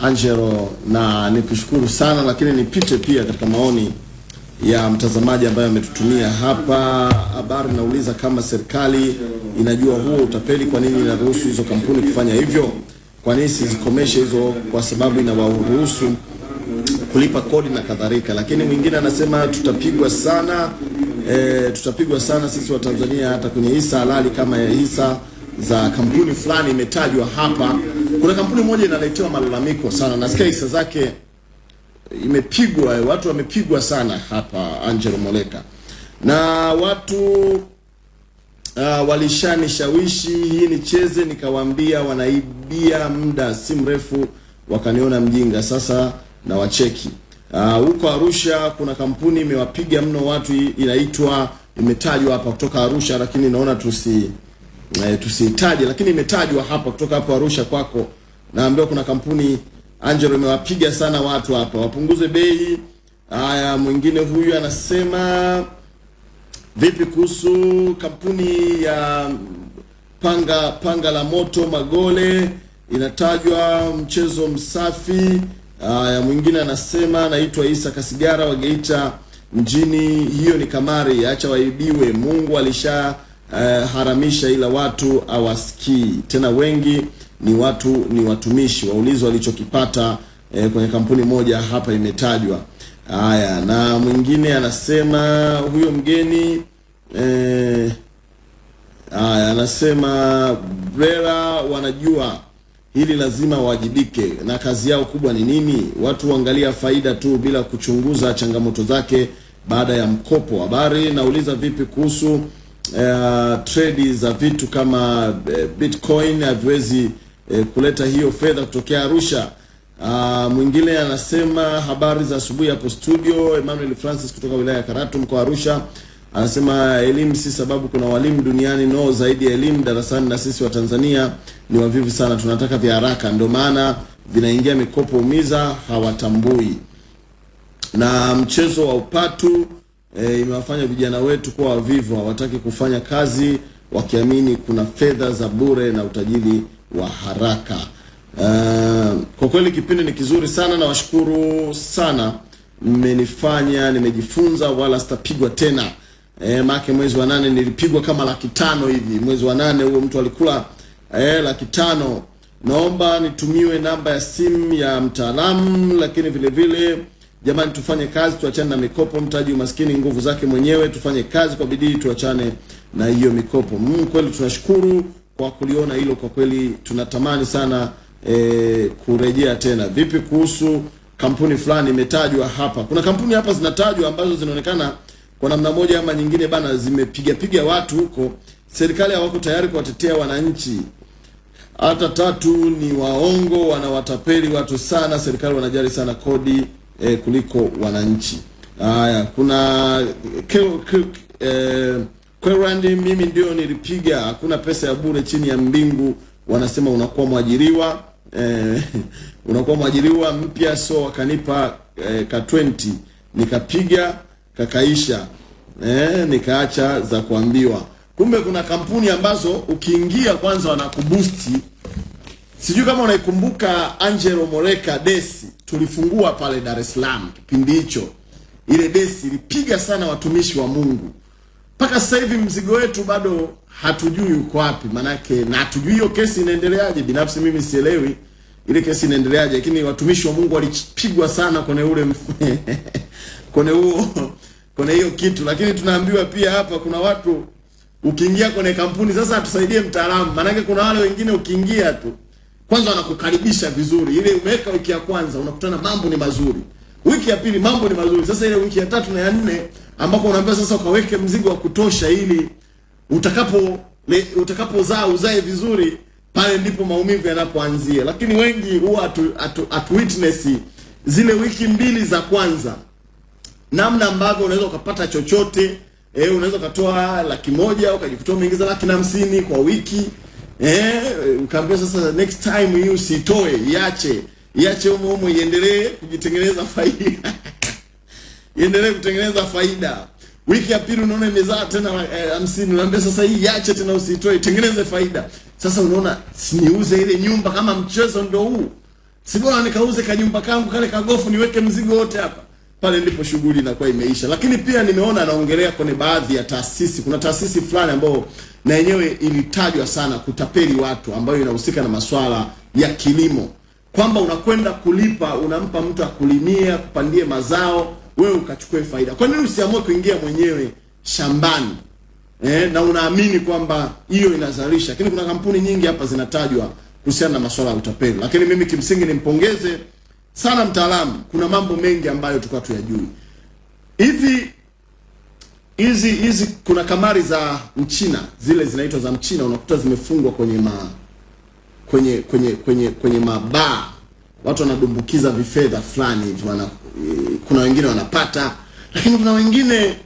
Angelo, na nikushukuru sana lakini nipite pia katika maoni ya mtazamaji ambaye ametutumia hapa habari. Nauliza kama serikali inajua huo utapeli, kwa nini inaruhusu hizo kampuni kufanya hivyo? Kwa nini sizikomeshe hizo? Kwa sababu inawaruhusu kulipa kodi na kadhalika. Lakini mwingine anasema tutapigwa sana e, tutapigwa sana sisi wa Tanzania hata kwenye hisa halali kama ya hisa za kampuni fulani imetajwa hapa. Kuna kampuni moja inaletewa malalamiko sana, nasikia hisa zake imepigwa, watu wamepigwa sana hapa, Angelo Moleka, na watu uh, walishanishawishi hii nicheze, nikawaambia wanaibia muda, si mrefu wakaniona mjinga, sasa na wacheki huko uh, Arusha kuna kampuni imewapiga mno watu, inaitwa imetajwa hapa kutoka Arusha, lakini naona tusi eh, tusiitaje, lakini imetajwa hapa kutoka hapo Arusha kwako. Naambiwa kuna kampuni Angelo imewapiga sana watu hapa, wapunguze bei. Haya, mwingine huyu anasema vipi kuhusu kampuni ya panga panga la moto Magole inatajwa mchezo msafi. Haya, mwingine anasema naitwa Isa Kasigara wa Geita mjini, hiyo ni kamari, acha waibiwe. Mungu alisha uh, haramisha, ila watu awasikii tena. Wengi ni watu ni watumishi, waulizi walichokipata eh, kwenye kampuni moja hapa imetajwa. Haya, na mwingine anasema huyo mgeni eh, Haya, anasema Brera wanajua hili lazima wajibike, na kazi yao kubwa ni nini? Watu huangalia faida tu bila kuchunguza changamoto zake baada ya mkopo. Habari nauliza vipi kuhusu uh, trade za vitu kama uh, Bitcoin haviwezi uh, kuleta hiyo fedha kutokea Arusha. Uh, mwingine anasema habari za asubuhi hapo studio. Emmanuel Francis kutoka wilaya ya Karatu mkoa Arusha anasema elimu si sababu, kuna walimu duniani no zaidi ya elimu darasani, na sisi wa Tanzania ni wavivu sana, tunataka vya haraka, ndio maana vinaingia mikopo umiza, hawatambui na mchezo wa upatu e, imewafanya vijana wetu kuwa wavivu, hawataki kufanya kazi wakiamini kuna fedha za bure na utajiri wa haraka. Uh, kwa kweli kipindi ni kizuri sana, na washukuru sana, mmenifanya nimejifunza, wala sitapigwa tena. E, make mwezi wa nane nilipigwa kama laki tano hivi. Mwezi wa nane huo mtu alikula e, laki tano. Naomba nitumiwe namba ya simu ya mtaalamu, lakini vile vile jamani, tufanye kazi, tuachane na mikopo. Mtaji umaskini nguvu zake mwenyewe. Tufanye kazi kwa bidii, tuachane na hiyo mikopo. Mm, kweli tunashukuru kwa kuliona hilo. Kwa kweli tunatamani sana e, kurejea tena. Vipi kuhusu kampuni fulani imetajwa hapa? Kuna kampuni hapa zinatajwa ambazo zinaonekana kwa namna moja ama nyingine bana, zimepiga piga watu huko. Serikali hawako tayari kuwatetea wananchi. Hata tatu ni waongo, wanawatapeli watu sana. Serikali wanajali sana kodi eh, kuliko wananchi. Haya, kuna ke, ke, eh, Kwerandi, mimi ndio nilipiga, hakuna pesa ya bure chini ya mbingu. Wanasema unakuwa mwajiriwa eh, unakuwa mwajiriwa mpya, so wakanipa eh, ka 20 nikapiga kakaisha eh, nikaacha za kuambiwa. Kumbe kuna kampuni ambazo ukiingia kwanza wanakubusti. Sijui kama unaikumbuka Angelo Moreka Desi, tulifungua pale Dar es Salaam kipindi hicho. Ile Desi ilipiga sana watumishi wa Mungu, mpaka sasa hivi mzigo wetu bado hatujui uko wapi. Manake, na hatujui hiyo kesi inaendeleaje. Binafsi mimi sielewi ile kesi inaendeleaje, lakini watumishi wa Mungu walipigwa sana kwenye ule kwenye huo kwenye hiyo kitu, lakini tunaambiwa pia hapa kuna watu ukiingia kwenye kampuni sasa, atusaidie mtaalamu, manake kuna wale wengine ukiingia tu kwanza wanakukaribisha vizuri, ile umeweka wiki ya kwanza unakutana mambo ni mazuri, wiki ya pili mambo ni mazuri. Sasa ile wiki ya tatu na ya nne ambako unaambiwa sasa ukaweke mzigo wa kutosha ili utakapo utakapozaa uzae vizuri, pale ndipo maumivu yanapoanzia. Lakini wengi huwa atu, atu, atu witness zile wiki mbili za kwanza namna ambavyo unaweza ukapata chochote eh, unaweza ukatoa laki moja ukajikutoa umeingiza laki na hamsini kwa wiki eh, ukaambia sasa next time hii usitoe, iache iache humo humo iendelee kujitengeneza faida iendelee kutengeneza faida. Wiki ya pili unaona imezaa tena eh, hamsini, unaambia sasa hii iache tena usitoe, itengeneze faida. Sasa unaona siniuze ile nyumba kama mchezo ndio huu, si bora nikauze kanyumba kangu kale kagofu niweke mzigo wote hapa pale ndipo shughuli inakuwa imeisha. Lakini pia nimeona anaongelea kwenye baadhi ya taasisi, kuna taasisi fulani ambayo na yenyewe ilitajwa sana kutapeli watu, ambayo inahusika na masuala ya kilimo, kwamba unakwenda kulipa, unampa mtu akulimia, kupandie mazao, wewe ukachukue faida. Kwa nini usiamue kuingia mwenyewe shambani eh, na unaamini kwamba hiyo inazalisha? Lakini kuna kampuni nyingi hapa zinatajwa kuhusiana na masuala ya utapeli, lakini mimi kimsingi nimpongeze sana mtaalamu. Kuna mambo mengi ambayo tulikuwa tuyajui. Hivi hizi hizi kuna kamari za Mchina zile zinaitwa za Mchina, unakuta zimefungwa kwenye ma kwenye kwenye kwenye kwenye mabaa, watu wanadumbukiza vifedha fulani hivi, wana kuna wengine wanapata, lakini kuna wengine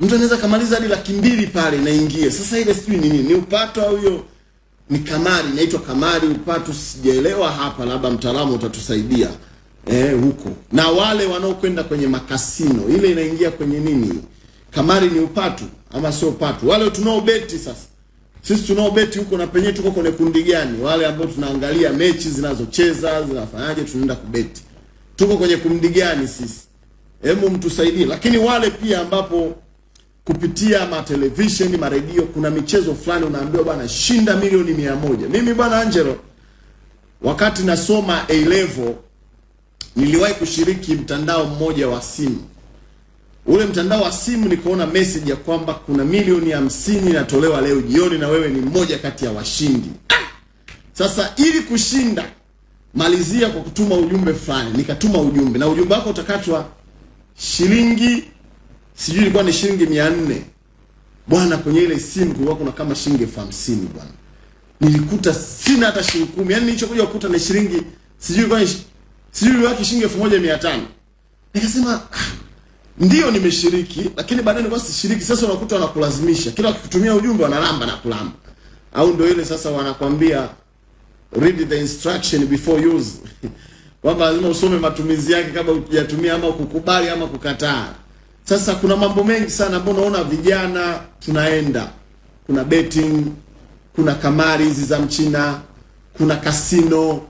mtu anaweza kamaliza hadi laki mbili pale inaingia. Sasa ile sijui ni nini, ni upato au hiyo ni kamari, inaitwa kamari, upato sijaelewa hapa, labda mtaalamu utatusaidia eh, huko. Na wale wanaokwenda kwenye makasino, ile inaingia kwenye nini? Kamari ni upatu ama sio upatu? Wale tunaobeti sasa, sisi tunaobeti huko na penyewe tuko kwenye kundi gani? Wale ambao tunaangalia mechi zinazocheza zinafanyaje, tunaenda kubeti, tuko kwenye kundi gani sisi? Hebu mtusaidie. Lakini wale pia ambapo kupitia matelevisheni maredio, kuna michezo fulani unaambiwa bwana, shinda milioni mia moja. Mimi bwana Angelo, wakati nasoma A level niliwahi kushiriki mtandao mmoja wa simu. Ule mtandao wa simu nikaona message ya kwamba kuna milioni hamsini inatolewa leo jioni na wewe ni mmoja kati ya washindi. Sasa ili kushinda, malizia kwa kutuma ujumbe fulani. Nikatuma ujumbe na ujumbe wako utakatwa shilingi sijui ilikuwa ni shilingi mia nne bwana. Kwenye ile simu kulikuwa kuna kama shilingi elfu hamsini bwana. Nilikuta sina hata shilingi kumi, yaani nilichokuja kukuta ni shilingi sijui ilikuwa ni sijui ilikuwa shilingi elfu moja mia tano Nikasema ah, ndio nimeshiriki, lakini baadaye nilikuwa sishiriki. Sasa unakuta wanakulazimisha, kila wakikutumia ujumbe wanalamba na kulamba, au ndio ile sasa wanakwambia read the instruction before use kwamba lazima usome matumizi yake kabla hujatumia ama kukubali ama kukataa. Sasa kuna mambo mengi sana ambayo unaona vijana tunaenda, kuna betting, kuna kamari hizi za Mchina, kuna kasino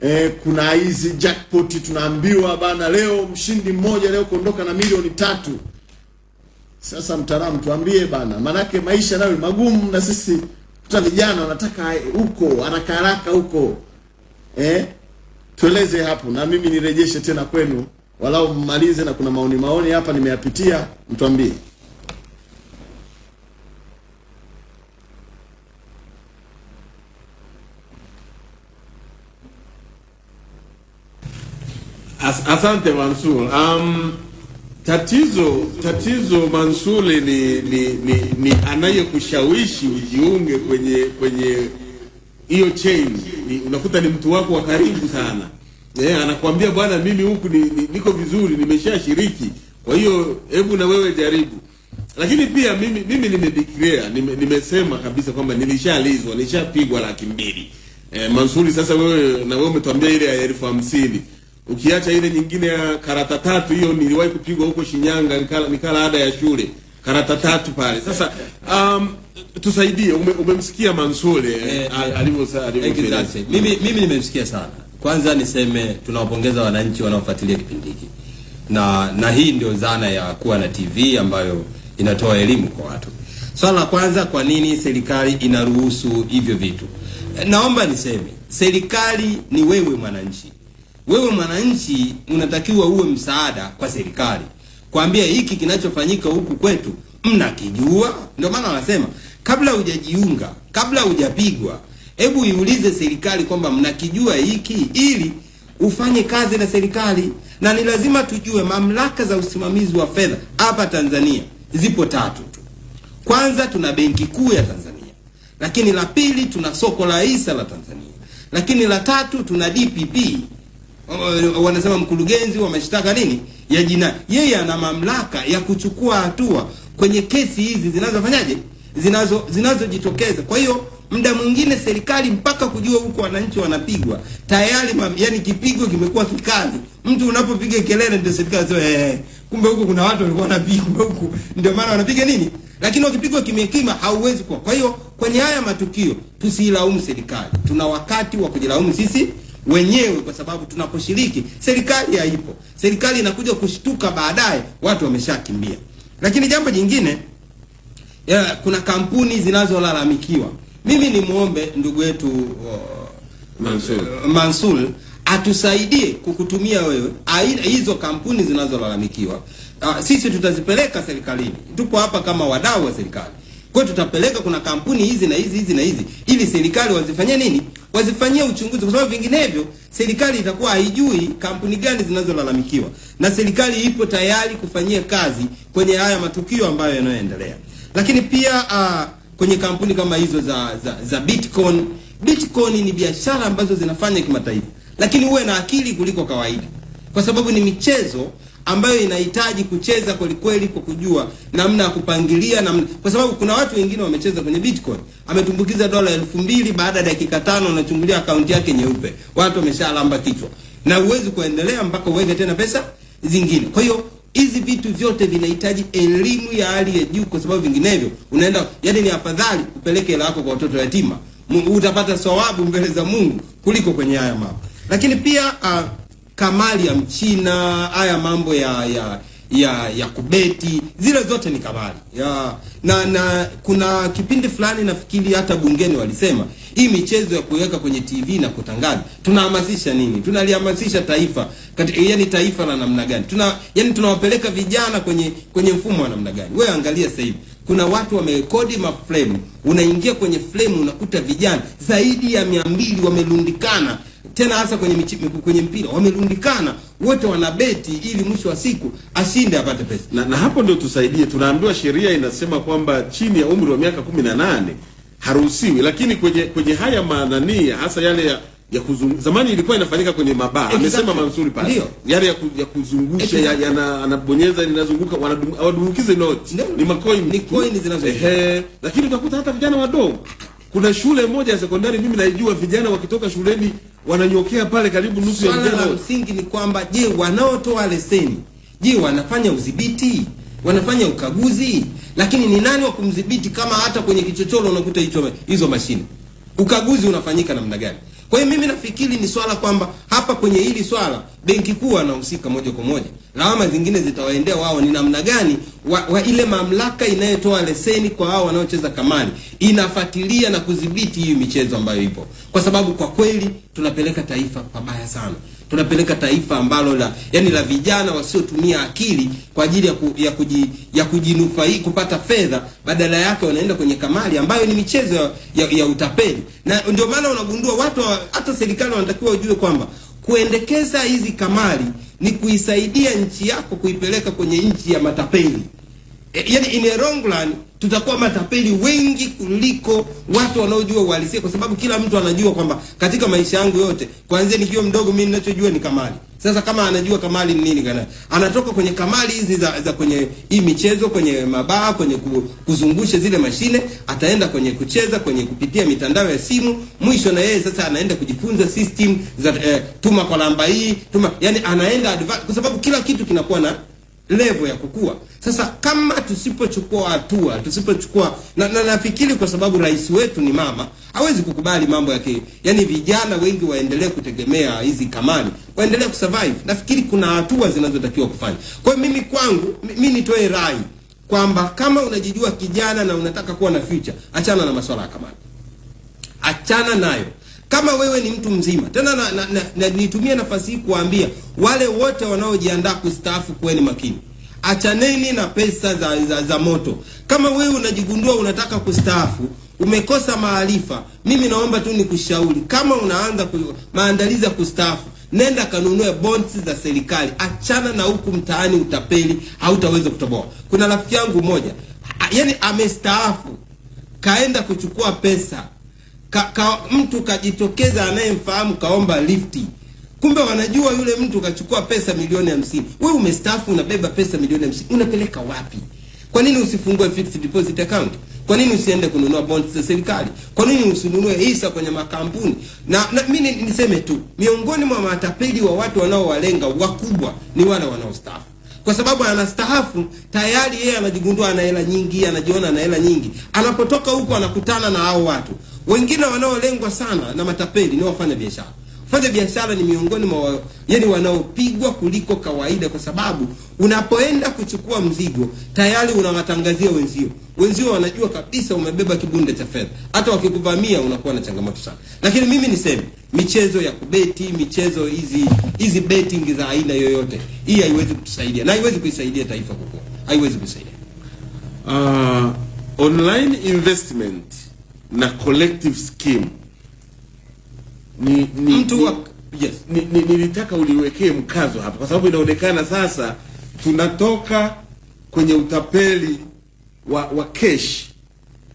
eh, kuna hizi jackpot tunaambiwa bana, leo mshindi mmoja leo kuondoka na milioni tatu. Sasa mtaalamu, tuambie bana, manake maisha nayo magumu, na sisi tuta vijana wanataka huko haraka haraka huko eh, tueleze hapo, na mimi nirejeshe tena kwenu, walau mmalize, na kuna maoni maoni hapa nimeyapitia, mtuambie. As, asante Mansur. Um, tatizo tatizo Mansuri ni, ni, ni, ni anayekushawishi ujiunge kwenye kwenye hiyo chain ni, unakuta ni mtu wako wa karibu sana eh, anakuambia bwana, mimi huku ni, ni, niko vizuri, nimeshashiriki, kwa hiyo hebu na wewe jaribu. Lakini pia mimi mimi nimedeclare nime, nimesema kabisa kwamba nilishalizwa, nilishapigwa laki mbili. Eh, Mansuri, sasa wewe na wewe umetuambia ile ya elfu hamsini ukiacha ile nyingine ya karata tatu, hiyo niliwahi kupigwa huko Shinyanga, nikala, nikala ada ya shule karata tatu pale. Sasa um, tusaidie, ume, umemsikia Mansure eh, al- alivyo alivyoeleza. Mimi, mimi nimemsikia sana. Kwanza niseme tunawapongeza wananchi wanaofuatilia kipindi hiki, na na hii ndio zana ya kuwa na TV ambayo inatoa elimu kwa watu. Swala la kwanza, kwa nini serikali inaruhusu hivyo vitu? Eh, Naomba niseme serikali ni wewe mwananchi. Wewe mwananchi unatakiwa uwe msaada kwa serikali, kwambia hiki kinachofanyika huku kwetu mnakijua. Ndio maana wanasema kabla hujajiunga, kabla hujapigwa, hebu iulize serikali kwamba mnakijua hiki, ili ufanye kazi na serikali. Na ni lazima tujue mamlaka za usimamizi wa fedha hapa Tanzania zipo tatu tu. Kwanza tuna benki kuu ya Tanzania, lakini la pili tuna soko la hisa la Tanzania, lakini la tatu tuna DPP wanasema mkurugenzi wa mashtaka nini ya jinai. Yeye ana mamlaka ya kuchukua hatua kwenye kesi hizi zinazofanyaje zinazo zinazojitokeza. Kwa hiyo muda mwingine serikali mpaka kujua huko wananchi wanapigwa tayari, mam, yani kipigo kimekuwa kikali. Mtu unapopiga kelele ndio serikali sio eh, kumbe huko kuna watu walikuwa wanapigwa huko, ndio maana wanapiga nini. Lakini wakipigwa kimya kimya hauwezi kwa. Kwa hiyo kwenye haya matukio tusiilaumu serikali, tuna wakati wa kujilaumu sisi wenyewe, kwa sababu tunaposhiriki serikali haipo. Serikali inakuja kushtuka baadaye, watu wameshakimbia. Lakini jambo jingine ya, kuna kampuni zinazolalamikiwa. Mimi ni muombe ndugu yetu uh, Mansur. Mansur atusaidie kukutumia wewe aina hizo kampuni zinazolalamikiwa. Uh, sisi tutazipeleka serikalini, tupo hapa kama wadau wa serikali. Kwa tutapeleka, kuna kampuni hizi na hizi hizi na hizi, ili serikali wazifanyie nini, wazifanyie uchunguzi, kwa sababu vinginevyo serikali itakuwa haijui kampuni gani zinazolalamikiwa, na serikali ipo tayari kufanyia kazi kwenye haya matukio ambayo yanayoendelea. Lakini pia uh, kwenye kampuni kama hizo za za, za Bitcoin. Bitcoin ni biashara ambazo zinafanya kimataifa, lakini uwe na akili kuliko kawaida, kwa sababu ni michezo ambayo inahitaji kucheza kwelikweli kweli kwa kujua namna ya kupangilia namna, kwa sababu kuna watu wengine wamecheza kwenye Bitcoin, ametumbukiza dola elfu mbili baada ya dakika tano unachungulia akaunti yake nyeupe, watu wameshalamba kichwa, na huwezi kuendelea mpaka uweke tena pesa zingine. Kwa hiyo hizi vitu vyote vinahitaji elimu ya hali ya juu, kwa sababu vinginevyo unaenda, yani ni afadhali upeleke hela yako kwa watoto yatima, utapata thawabu mbele za Mungu kuliko kwenye haya mambo. Lakini pia uh, kamali ya mchina, haya mambo ya ya ya ya kubeti, zile zote ni kamali ya, na na kuna kipindi fulani nafikiri hata bungeni walisema hii michezo ya kuweka kwenye TV na kutangaza, tunahamasisha nini? Tunalihamasisha taifa katika, yani taifa la namna gani? Tuna yani tunawapeleka vijana kwenye kwenye mfumo wa namna gani? Wewe angalia sasa hivi kuna watu wamerekodi maframe, unaingia kwenye frame unakuta vijana zaidi ya mia mbili wamelundikana tena hasa kwenye michi, kwenye mpira wamerundikana wote wanabeti ili mwisho wa siku ashinde apate pesa. na, na hapo ndio tusaidie. Tunaambiwa sheria inasema kwamba chini ya umri wa miaka kumi na nane haruhusiwi, lakini kwenye kwenye haya manani hasa yale ya ya kuzung... zamani ilikuwa inafanyika kwenye mabaa Exactly. amesema Mansuri pale yale ya, ku, ya kuzungusha exactly. ya, ya yana- anabonyeza linazunguka wanadumukize noti ni makoini Ni coin zinazo ehe, lakini utakuta hata vijana wadogo. Kuna shule moja ya sekondari mimi naijua, vijana wakitoka shuleni wananyokea pale karibu nusu ya Swala vijana la msingi ni kwamba je, wanaotoa leseni, je, wanafanya udhibiti, wanafanya ukaguzi? Lakini ni nani wa kumdhibiti kama hata kwenye kichochoro unakuta hicho hizo mashine? Ukaguzi unafanyika namna gani? Kwa hiyo mimi nafikiri ni swala kwamba hapa kwenye hili swala benki kuu anahusika moja kwa moja, lawama zingine zitawaendea wao, ni namna gani wa, wa ile mamlaka inayotoa leseni kwa hao wanaocheza kamari inafuatilia na kudhibiti hii michezo ambayo ipo, kwa sababu kwa kweli tunapeleka taifa pabaya sana tunapeleka taifa ambalo la yani la vijana wasiotumia akili kwa ajili ya, ku, ya, kuji, ya kujinufai kupata fedha, badala yake wanaenda kwenye kamari ambayo ni michezo ya, ya, ya utapeli. Na ndio maana unagundua watu hata serikali wanatakiwa wajue kwamba kuendekeza hizi kamari ni kuisaidia nchi yako kuipeleka kwenye nchi ya matapeli. E, yani in a long run tutakuwa matapeli wengi kuliko watu wanaojua uhalisia, kwa sababu kila mtu anajua kwamba katika maisha yangu yote kuanzia nikiwa mdogo, mimi ninachojua ni kamali. Sasa kama anajua kamali ni nini, kana anatoka kwenye kamali hizi za, za kwenye hii michezo, kwenye mabaa, kwenye ku, kuzungusha zile mashine, ataenda kwenye kucheza, kwenye kupitia mitandao ya simu. Mwisho na yeye sasa anaenda kujifunza system za eh, tuma kwa namba hii, tuma, yani anaenda kwa sababu kila kitu kinakuwa na level ya kukua. Sasa kama tusipochukua hatua, tusipochukua na, na nafikiri kwa sababu rais wetu ni mama, hawezi kukubali mambo yake, yani vijana wengi waendelee kutegemea hizi kamani, waendelee kusurvive. Nafikiri kuna hatua zinazotakiwa kufanya. Kwa mimi kwangu, mi- mimi nitoe rai kwamba kama unajijua kijana na unataka kuwa na future, achana na masuala ya kamani, achana nayo. Kama wewe ni mtu mzima tena, na, na, na, na, nitumie nafasi hii kuwaambia wale wote wanaojiandaa kustaafu, kuweni makini, achaneni na pesa za, za, za moto. Kama wewe unajigundua unataka kustaafu umekosa maarifa, mimi naomba tu nikushauri, kama unaanza maandalizi ya kustaafu, nenda kanunue bonds za serikali, achana na huku mtaani utapeli, hautaweza kutoboa. Kuna rafiki yangu mmoja, yani amestaafu, kaenda kuchukua pesa ka, ka, mtu kajitokeza anayemfahamu kaomba lifti. Kumbe wanajua yule mtu kachukua pesa milioni hamsini. Wewe umestaafu unabeba pesa milioni hamsini. Unapeleka wapi? Kwa nini usifungue fixed deposit account? Kwa nini usiende kununua bonds za serikali? Kwa nini usinunue hisa kwenye makampuni? Na, na mi niseme tu miongoni mwa matapeli wa watu wanaowalenga wakubwa ni wale wanaostaafu. Kwa sababu anastaafu tayari yeye anajigundua ana hela nyingi anajiona ana hela nyingi. Anapotoka huko anakutana na hao watu wengine wanaolengwa sana na matapeli ni wafanya biashara. Fanya biashara ni miongoni mwa wa- yani wanaopigwa kuliko kawaida kwa sababu unapoenda kuchukua mzigo tayari unawatangazia wenzio. Wenzio wanajua kabisa umebeba kibunde cha fedha. Hata wakikuvamia unakuwa na changamoto sana. Lakini mimi niseme michezo ya kubeti michezo hizi hizi betting za aina yoyote hii haiwezi kutusaidia na haiwezi kuisaidia taifa kukua haiwezi kuisaidia. Uh, online investment na collective scheme ni, ni, Mtu wa- ni, yes. ni, ni, nilitaka uliwekee mkazo hapa kwa sababu inaonekana sasa tunatoka kwenye utapeli wa, wa cash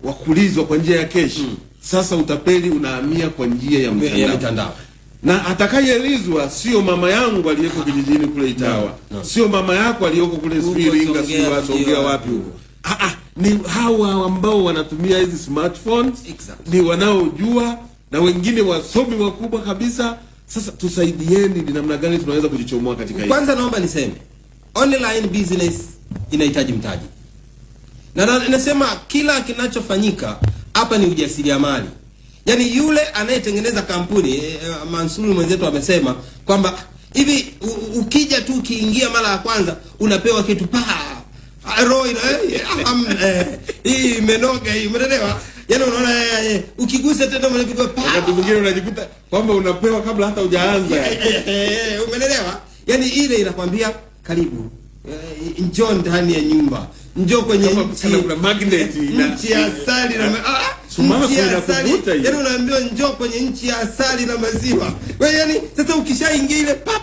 wa kulizwa kwa njia ya cash sasa utapeli unahamia kwa njia ya mtandao, na atakayelizwa sio mama yangu aliyeko kijijini kule Itawa, no. no. sio mama yako aliyoko kule Iringa, Songea wapi huko. Ah, ah, ni hawa ambao wanatumia hizi smartphones exactly. ni wanaojua na wengine wasomi wakubwa kabisa. Sasa tusaidieni, ni namna gani tunaweza kujichomoa katika hili? kwanza naomba niseme online business inahitaji mtaji na na- nasema kila kinachofanyika hapa ni ujasiriamali yaani yule anayetengeneza kampuni eh, mansuri mwenzetu amesema kwamba hivi ukija tu ukiingia mara ya kwanza unapewa kitu pa Ah, roho eh, am, eh, hii imenoga hii umeelewa? Yaani unaona eh, eh, ukigusa tena unapigwa pa. Wakati mwingine unajikuta kwamba unapewa kabla hata hujaanza. Eh, umenelewa yaani ile inakwambia karibu. Eh, njoo ndani ya nyumba. Njoo kwenye nchi. kuna magnet nchi ya asali na ah, nchi ya asali. yaani unaambiwa njoo kwenye nchi ya asali na maziwa. Wewe yani sasa ukishaingia ile pap.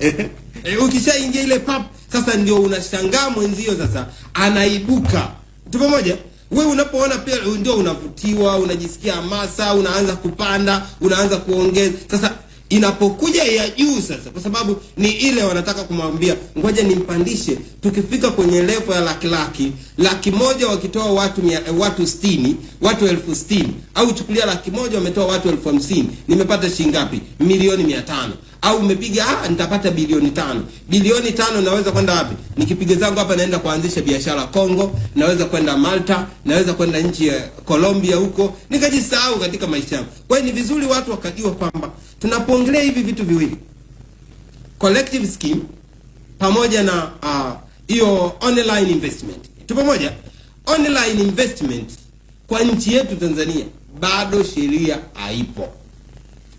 Eh, ukishaingia ile pap sasa ndio unashangaa mwenzio sasa anaibuka. Tu pamoja wewe unapoona pia ndio unavutiwa unajisikia hamasa unaanza kupanda unaanza kuongeza. Sasa inapokuja ya juu sasa kwa sababu ni ile wanataka kumwambia ngoja nimpandishe. Tukifika kwenye levo ya laki laki laki moja wakitoa watu mia, eh, watu sitini watu elfu sitini au chukulia laki moja wametoa watu elfu hamsini nimepata shilingi ngapi? Milioni mia tano au umepiga ah, nitapata bilioni tano. Bilioni tano naweza kwenda wapi? Nikipiga zangu hapa naenda kuanzisha biashara Kongo naweza kwenda Malta naweza kwenda nchi ya Colombia huko. Nikajisahau katika maisha yangu. Kwa hiyo ni vizuri watu wakajua kwamba tunapoongelea hivi vitu viwili collective scheme pamoja na hiyo uh, online investment. Tu pamoja? Online investment kwa nchi yetu Tanzania bado sheria haipo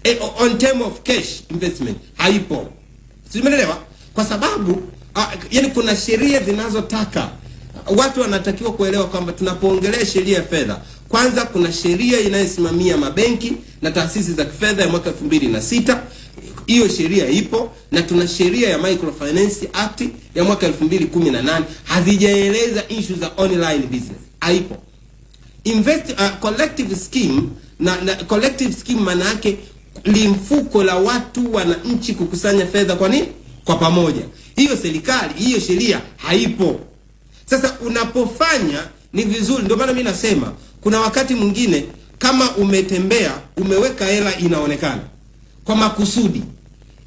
eh, on term of cash investment haipo. Simeelewa kwa sababu uh, yani kuna sheria zinazotaka. Watu wanatakiwa kuelewa kwamba tunapoongelea sheria ya fedha kwanza kuna sheria inayosimamia mabenki na taasisi za kifedha ya mwaka elfu mbili na sita. Hiyo sheria ipo na tuna sheria ya microfinance act ya mwaka elfu mbili kumi na nane. Hazijaeleza issue za online business. Haipo. Invest uh, collective scheme na, na collective scheme maana yake limfuko la watu wananchi kukusanya fedha kwa nini? Kwa pamoja. Hiyo serikali hiyo sheria haipo. Sasa unapofanya ni vizuri ndio maana mi nasema kuna wakati mwingine kama umetembea umeweka hela inaonekana. Kwa makusudi.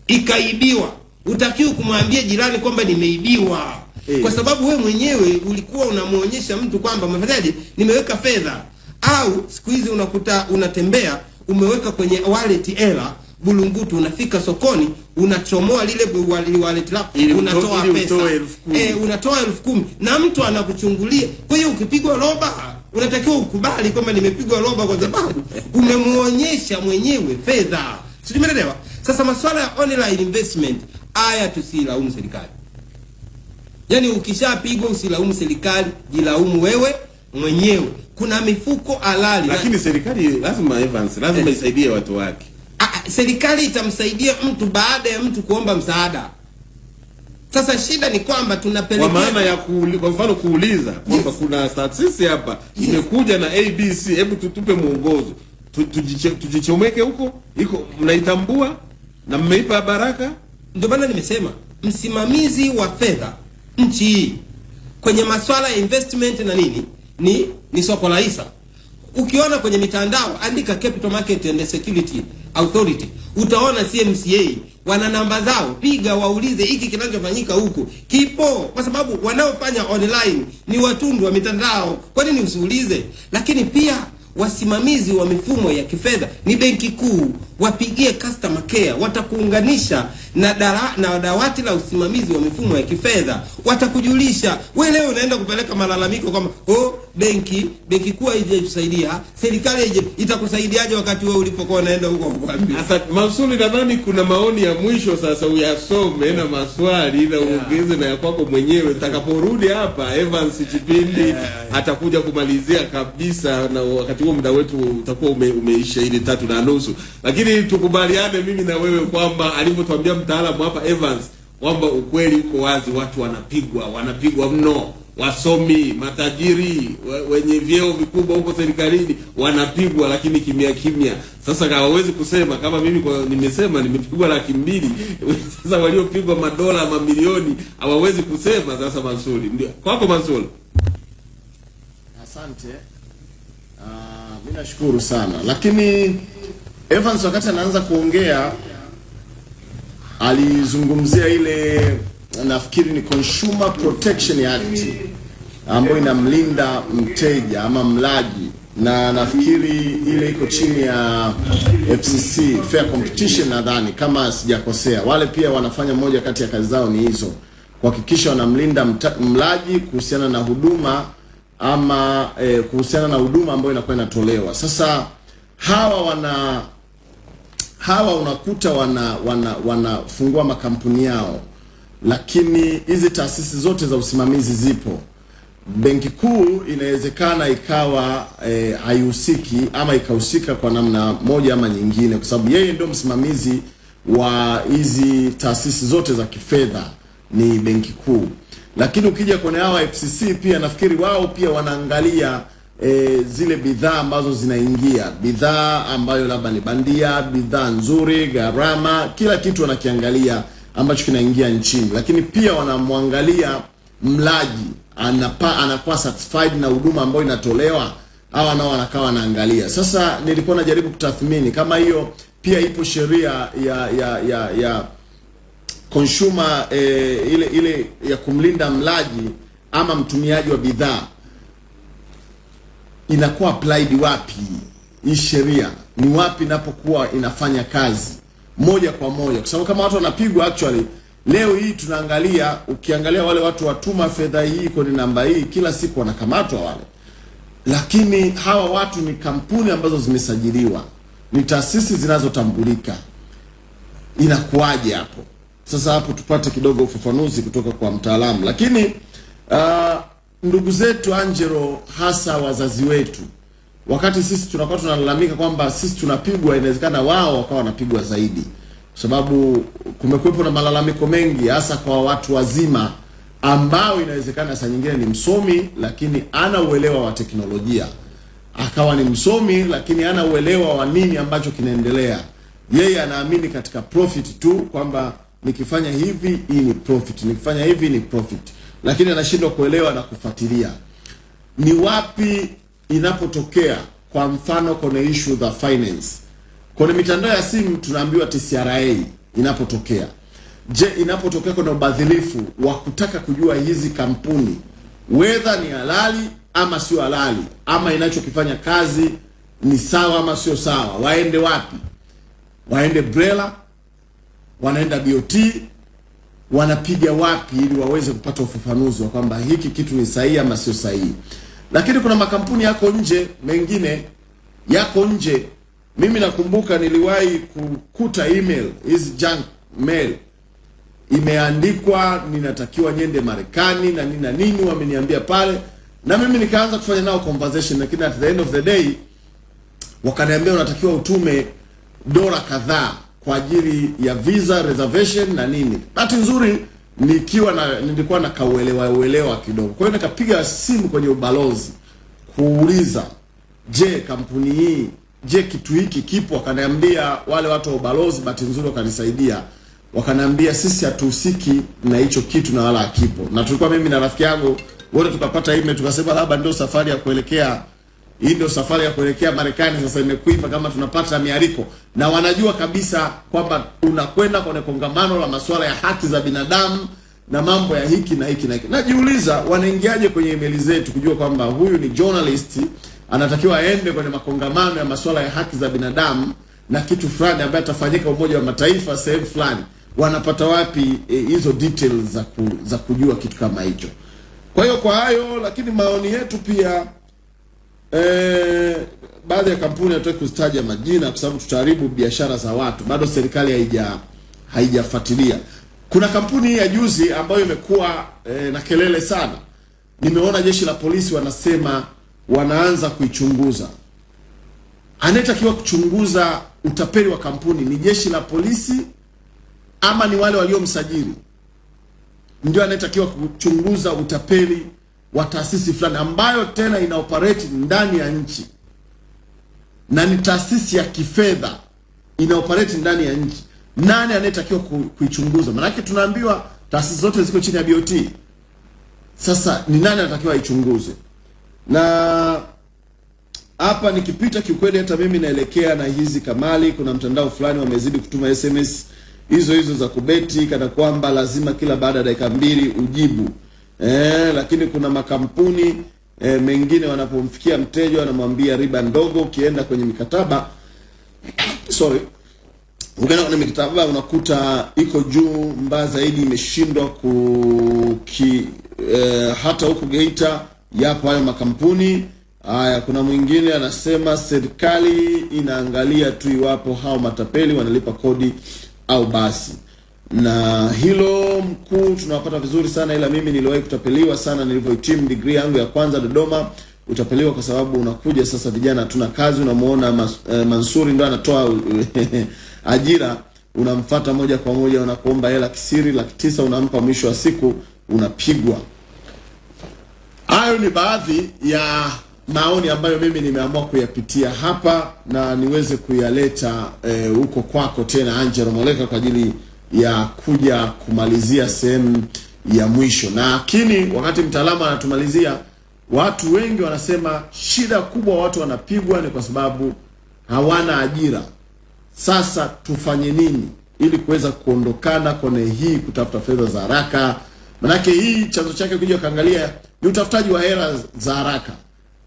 Ikaibiwa. Utakiwa kumwambia jirani kwamba nimeibiwa. Hey. kwa sababu we mwenyewe ulikuwa unamwonyesha mtu kwamba umefanyaje? Nimeweka fedha. Au siku hizi unakuta unatembea umeweka kwenye wallet hela bulungutu unafika sokoni unachomoa lile wallet lako unatoa pesa. eh, unatoa elfu kumi na mtu anakuchungulia. Kwa hiyo ukipigwa roba unatakiwa ukubali kwamba nimepigwa roba kwa sababu umemuonyesha mwenyewe fedha. Sijumelelewa. sasa masuala ya online investment haya tusilaumu serikali. Yaani ukishapigwa usilaumu serikali jilaumu wewe mwenyewe. Kuna mifuko halali. Lakini serikali lazima Evans lazima isaidie watu wake. Serikali itamsaidia mtu baada ya mtu kuomba msaada. Sasa shida ni kwamba tunapelekea kwa maana ya kuuli, kwa mfano kuuliza kwamba yes. kuna taasisi hapa imekuja na ABC, hebu tutupe mwongozo. Tu- tujichomeke huko, iko mnaitambua na mmeipa baraka. Ndio maana nimesema msimamizi wa fedha nchi hii kwenye masuala ya investment na nini ni ni soko la hisa. Ukiona kwenye mitandao andika Capital Market and Security Authority, utaona CMCA wana namba zao, piga waulize hiki kinachofanyika huku kipo, kwa sababu wanaofanya online ni watundu wa mitandao. Kwa nini usiulize? Lakini pia wasimamizi wa mifumo ya kifedha ni benki kuu, wapigie customer care, watakuunganisha na dara, na dawati la usimamizi wa mifumo ya kifedha, watakujulisha. Wewe leo unaenda kupeleka malalamiko kwamba oh, benki benki kuu haijatusaidia, serikali haija itakusaidiaje wakati wewe ulipokuwa unaenda huko kwa Sasa Mansuri, nadhani kuna maoni ya mwisho sasa uyasome na maswali na uongeze na ya kwako mwenyewe. Utakaporudi hapa, Evans Chipindi yeah, atakuja kumalizia kabisa, na wakati huo muda wetu utakuwa ume, umeisha ile tatu na nusu, lakini tukubaliane mimi na wewe kwamba alivyotuambia mtaalamu hapa Evans kwamba ukweli uko wazi, watu wanapigwa, wanapigwa mno wasomi matajiri wenye vyeo vikubwa huko serikalini wanapigwa, lakini kimya kimya. Sasa hawawezi kusema kama mimi kwa, nimesema nimepigwa laki mbili. Sasa waliopigwa madola mamilioni hawawezi kusema. Sasa Mansuri, ndio kwako Mansuri. Asante. Uh, mimi nashukuru sana, lakini Evans wakati anaanza kuongea alizungumzia ile nafikiri ni Consumer Protection Act ambayo inamlinda mteja ama mlaji, na nafikiri ile iko chini ya FCC Fair Competition, nadhani kama sijakosea. Wale pia wanafanya moja kati ya kazi zao ni hizo, kuhakikisha wanamlinda mlaji kuhusiana na huduma ama eh, kuhusiana na huduma ambayo inakuwa inatolewa. Sasa hawa wana hawa unakuta wana wana wanafungua makampuni yao, lakini hizi taasisi zote za usimamizi zipo. Benki Kuu inawezekana ikawa haihusiki haihusiki ama ikahusika kwa namna moja ama nyingine, kwa sababu yeye ndio msimamizi wa hizi taasisi zote za kifedha ni Benki Kuu. Lakini ukija kwenye hawa FCC pia nafikiri wao pia wanaangalia e, zile bidhaa ambazo zinaingia, bidhaa ambayo labda ni bandia, bidhaa nzuri, gharama, kila kitu wanakiangalia ambacho kinaingia nchini, lakini pia wanamwangalia mlaji anapa, anakuwa satisfied na huduma ambayo inatolewa hawa nao wanakaa wanaangalia. Sasa nilikuwa najaribu kutathmini kama hiyo pia ipo sheria ya ya ya, ya consumer eh, ile ile ya kumlinda mlaji ama mtumiaji wa bidhaa inakuwa applied wapi? Hii sheria ni wapi inapokuwa inafanya kazi? Moja kwa moja. Kwa sababu kama watu wanapigwa actually leo hii tunaangalia ukiangalia wale watu watuma fedha hii kwenye namba hii kila siku wanakamatwa wale. Lakini hawa watu ni kampuni ambazo zimesajiliwa. Ni taasisi zinazotambulika. Inakuwaje hapo? Sasa hapo tupate kidogo ufafanuzi kutoka kwa mtaalamu. Lakini uh, ndugu zetu Angelo hasa wazazi wetu wakati sisi tunakuwa tunalalamika kwamba sisi tunapigwa inawezekana wao wakawa wanapigwa zaidi. Kwa sababu kumekuwepo na malalamiko mengi hasa kwa watu wazima ambao inawezekana saa nyingine ni msomi lakini ana uelewa wa teknolojia. Akawa ni msomi lakini ana uelewa wa nini ambacho kinaendelea. Yeye anaamini katika profit tu kwamba nikifanya hivi hii ni profit nikifanya hivi ni profit lakini anashindwa kuelewa na kufuatilia. Ni wapi inapotokea kwa mfano kwenye issue za finance? Kwenye mitandao ya simu tunaambiwa TCRA inapotokea. Je inapotokea kwenye ubadhilifu wa kutaka kujua hizi kampuni wedha ni halali ama sio halali ama inachokifanya kazi ni sawa ama sio sawa waende wapi? Waende BRELA, wanaenda BOT, wanapiga wapi ili waweze kupata ufafanuzi wa kwamba hiki kitu ni sahihi ama sio sahihi. Lakini kuna makampuni yako nje mengine yako nje. Mimi nakumbuka niliwahi kukuta email hizi junk mail imeandikwa ninatakiwa nyende Marekani na nini na nini, wameniambia pale, na mimi nikaanza kufanya nao conversation, lakini at the end of the day wakaniambia unatakiwa utume dola kadhaa kwa ajili ya visa reservation na nini. Bahati nzuri nikiwa na nilikuwa na kauelewa uelewa kidogo, kwa hiyo nikapiga simu kwenye ubalozi kuuliza, je, kampuni hii, je, kitu hiki kipo? Wakaniambia wale watu wa ubalozi, bahati nzuri wakanisaidia, wakaniambia sisi hatuhusiki na hicho kitu na wala hakipo. Na tulikuwa mimi na rafiki yangu wote tukapata email tukasema, labda ndio safari ya kuelekea hii ndio safari ya kuelekea Marekani sasa imekuiva kama tunapata miariko, na wanajua kabisa kwamba unakwenda kwenye kongamano la masuala ya haki za binadamu na mambo ya hiki na hiki na hiki. Najiuliza wanaingiaje kwenye email zetu kujua kwamba huyu ni journalist anatakiwa aende kwenye makongamano ya masuala ya haki za binadamu na kitu fulani ambaye atafanyika Umoja wa Mataifa sehemu fulani. Wanapata wapi hizo e, details za, ku, za kujua kitu kama hicho? Kwa hiyo kwa hayo, lakini maoni yetu pia Eh, baadhi ya kampuni hatutaki kuzitaja majina kwa sababu tutaharibu biashara za watu. Bado serikali haija haijafuatilia. Kuna kampuni ya juzi ambayo imekuwa eh, na kelele sana. Nimeona jeshi la polisi wanasema wanaanza kuichunguza. Anayetakiwa kuchunguza utapeli wa kampuni ni jeshi la polisi ama ni wale waliomsajili? Ndio anayetakiwa kuchunguza utapeli wa taasisi fulani ambayo tena ina operate ndani ya nchi na ni taasisi ya kifedha ina operate ndani ya nchi. Nani anayetakiwa ku, kuichunguza? Maanake tunaambiwa taasisi zote ziko chini ya BOT. Sasa ni nani anatakiwa aichunguze? Na hapa nikipita, kiukweli hata mimi naelekea na hizi kamali. Kuna mtandao fulani wamezidi kutuma SMS hizo hizo za kubeti, kana kwamba lazima kila baada ya dakika mbili ujibu Eh, lakini kuna makampuni eh, mengine wanapomfikia mteja wanamwambia riba ndogo. Ukienda kwenye mikataba sorry, ukienda kwenye mikataba unakuta iko juu, mbaya zaidi imeshindwa kuki eh, hata huku Geita yapo hayo makampuni haya. Kuna mwingine anasema serikali inaangalia tu iwapo hao matapeli wanalipa kodi au basi na hilo mkuu tunawapata vizuri sana, ila mimi niliwahi kutapeliwa sana nilivyohitimu degree yangu ya kwanza Dodoma. Utapeliwa kwa sababu unakuja sasa, vijana hatuna kazi, unamuona mas, eh, Mansuri ndo anatoa ajira, unamfata moja kwa moja, unakuomba hela kisiri laki tisa, unampa, mwisho wa siku unapigwa. Hayo ni baadhi ya maoni ambayo mimi nimeamua kuyapitia hapa na niweze kuyaleta huko eh, kwako tena Angelo Moleka kwa ajili ya kuja kumalizia sehemu ya mwisho. Lakini wakati mtaalamu anatumalizia, watu wengi wanasema shida kubwa watu wanapigwa ni kwa sababu hawana ajira. Sasa tufanye nini ili kuweza kuondokana kwenye hii kutafuta fedha za haraka? Manake hii chanzo chake kuja kaangalia ni utafutaji wa hela za haraka.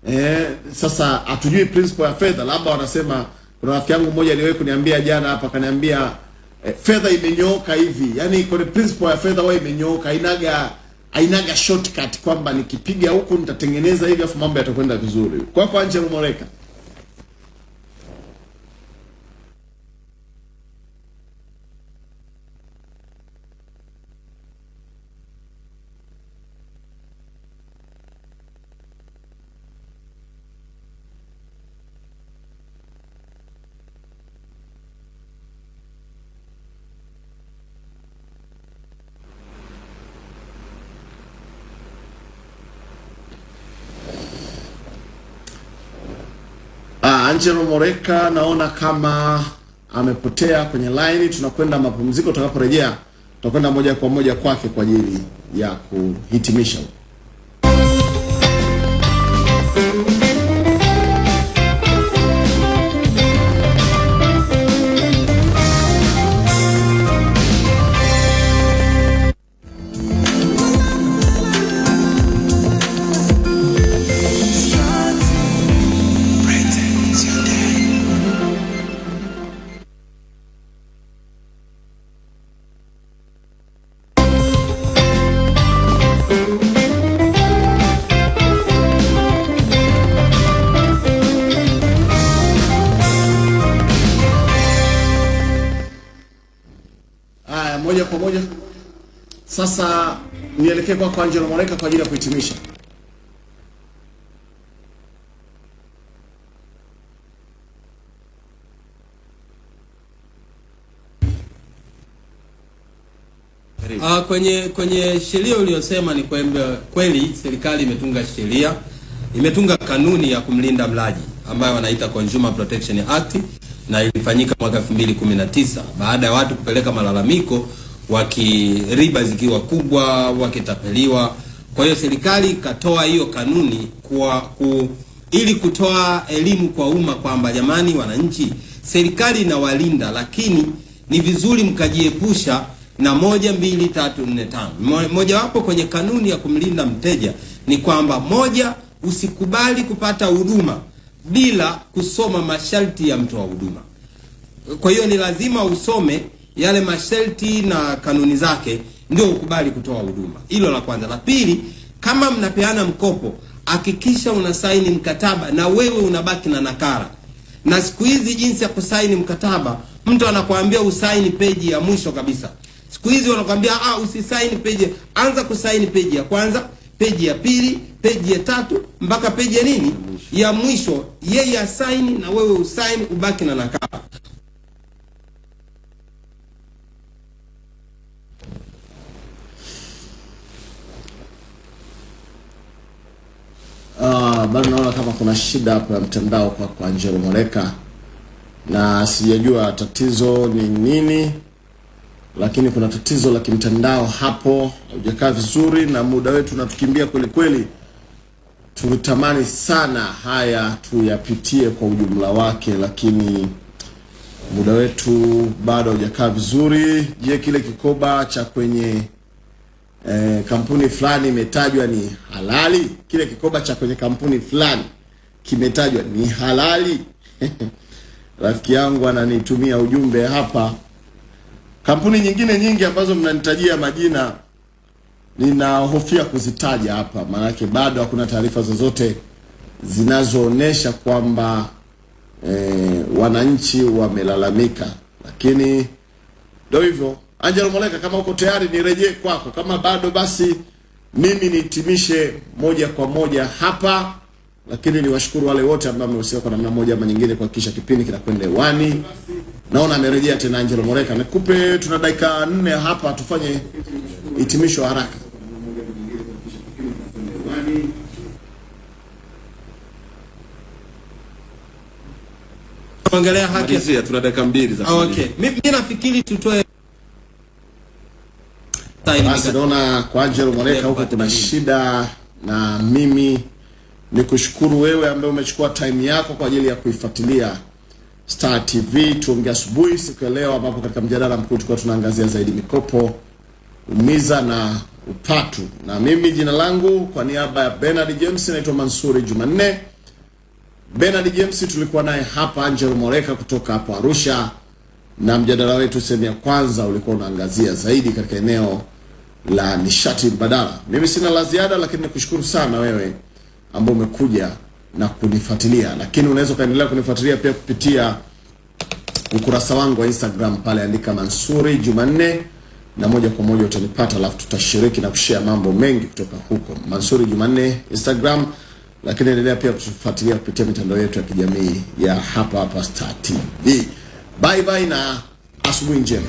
Eh, sasa hatujui principle ya fedha, labda wanasema. Kuna rafiki yangu mmoja aliwahi kuniambia jana hapa, akaniambia eh, fedha imenyooka hivi, yani kwenye principle ya fedha wao imenyooka, hainaga ainaga shortcut kwamba nikipiga huku nitatengeneza hivi afu mambo yatakwenda vizuri. Kwa anje Angelo Angelo Moreka naona kama amepotea kwenye line. Tunakwenda mapumziko, tutakaporejea tutakwenda moja kwa moja kwake kwa ajili ya kuhitimisha. Nielekee kwako Angelo Moreka kwa ajili ya kuhitimisha. Uh, kwenye kwenye sheria uliyosema ni kwamba kweli serikali imetunga sheria, imetunga kanuni ya kumlinda mlaji ambayo wanaita Consumer Protection Act na ilifanyika mwaka 2019 baada ya watu kupeleka malalamiko wakiriba zikiwa kubwa, wakitapeliwa. Kwa hiyo serikali ikatoa hiyo kanuni kwa ku, ili kutoa elimu kwa umma kwamba jamani, wananchi, serikali inawalinda, lakini ni vizuri mkajiepusha na moja mbili tatu nne tano. Mo- Mojawapo kwenye kanuni ya kumlinda mteja ni kwamba moja, usikubali kupata huduma bila kusoma masharti ya mtoa huduma. Kwa hiyo ni lazima usome yale masharti na kanuni zake ndio ukubali kutoa huduma. Hilo la kwanza. La pili, kama mnapeana mkopo, hakikisha unasaini mkataba na wewe unabaki na nakala. Na siku hizi jinsi ya kusaini mkataba, mtu anakuambia usaini peji ya mwisho kabisa. Siku hizi wanakuambia ah, usisaini peji, anza kusaini peji ya kwanza, peji ya pili, peji ya tatu mpaka peji ya nini ya mwisho. Yeye asaini na wewe usaini, ubaki na nakala. Uh, bado naona kama kuna shida hapo ya mtandao kwa kwa Angelo Moreka na sijajua tatizo ni nini, lakini kuna tatizo la kimtandao hapo, hujakaa vizuri na muda wetu unatukimbia kweli kweli. Tulitamani sana haya tuyapitie kwa ujumla wake, lakini muda wetu bado haujakaa vizuri. Je, kile kikoba cha kwenye eh, kampuni fulani imetajwa ni halali? Kile kikoba cha kwenye kampuni fulani kimetajwa ni halali? Rafiki yangu ananitumia ujumbe hapa. Kampuni nyingine nyingi ambazo mnanitajia majina ninahofia kuzitaja hapa, maanake bado hakuna taarifa zozote zinazoonyesha kwamba eh, wananchi wamelalamika, lakini ndio hivyo. Angelo Moleka, kama uko tayari nirejee kwako, kama bado basi mimi nihitimishe moja kwa moja hapa, lakini niwashukuru wale wote ambao wamehusika kwa namna moja ama nyingine kuhakikisha kipindi kinakwenda hewani. Naona amerejea tena Angelo Moleka. Nikupe, tuna dakika nne hapa, tufanye hitimisho haraka. Ongelea haki tuna dakika mbili za Ah, okay. Mimi nafikiri tutoe Basi naona kwa Angelo Moleka huko kuna shida, na mimi ni kushukuru wewe ambaye umechukua time yako kwa ajili ya kuifuatilia Star TV tuongea asubuhi siku ya leo, ambapo katika mjadala mkuu tulikuwa tunaangazia zaidi mikopo, umiza na upatu, na mimi jina langu kwa niaba ya Bernard James naitwa Mansuri Jumanne. Bernard James tulikuwa naye hapa, Angelo Moleka kutoka hapo Arusha, na mjadala wetu sehemu ya kwanza ulikuwa unaangazia zaidi katika eneo la nishati mbadala. Mimi sina la ziada, lakini nikushukuru sana wewe ambao umekuja na kunifuatilia, lakini unaweza ukaendelea kunifuatilia pia kupitia ukurasa wangu wa Instagram pale, andika Mansuri Jumanne na moja kwa moja utanipata, alafu tutashiriki na kushare mambo mengi kutoka huko. Mansuri Jumanne Instagram, lakini endelea pia kutufuatilia kupitia mitandao yetu ya kijamii ya hapa hapa Star TV. Bye bye na asubuhi njema.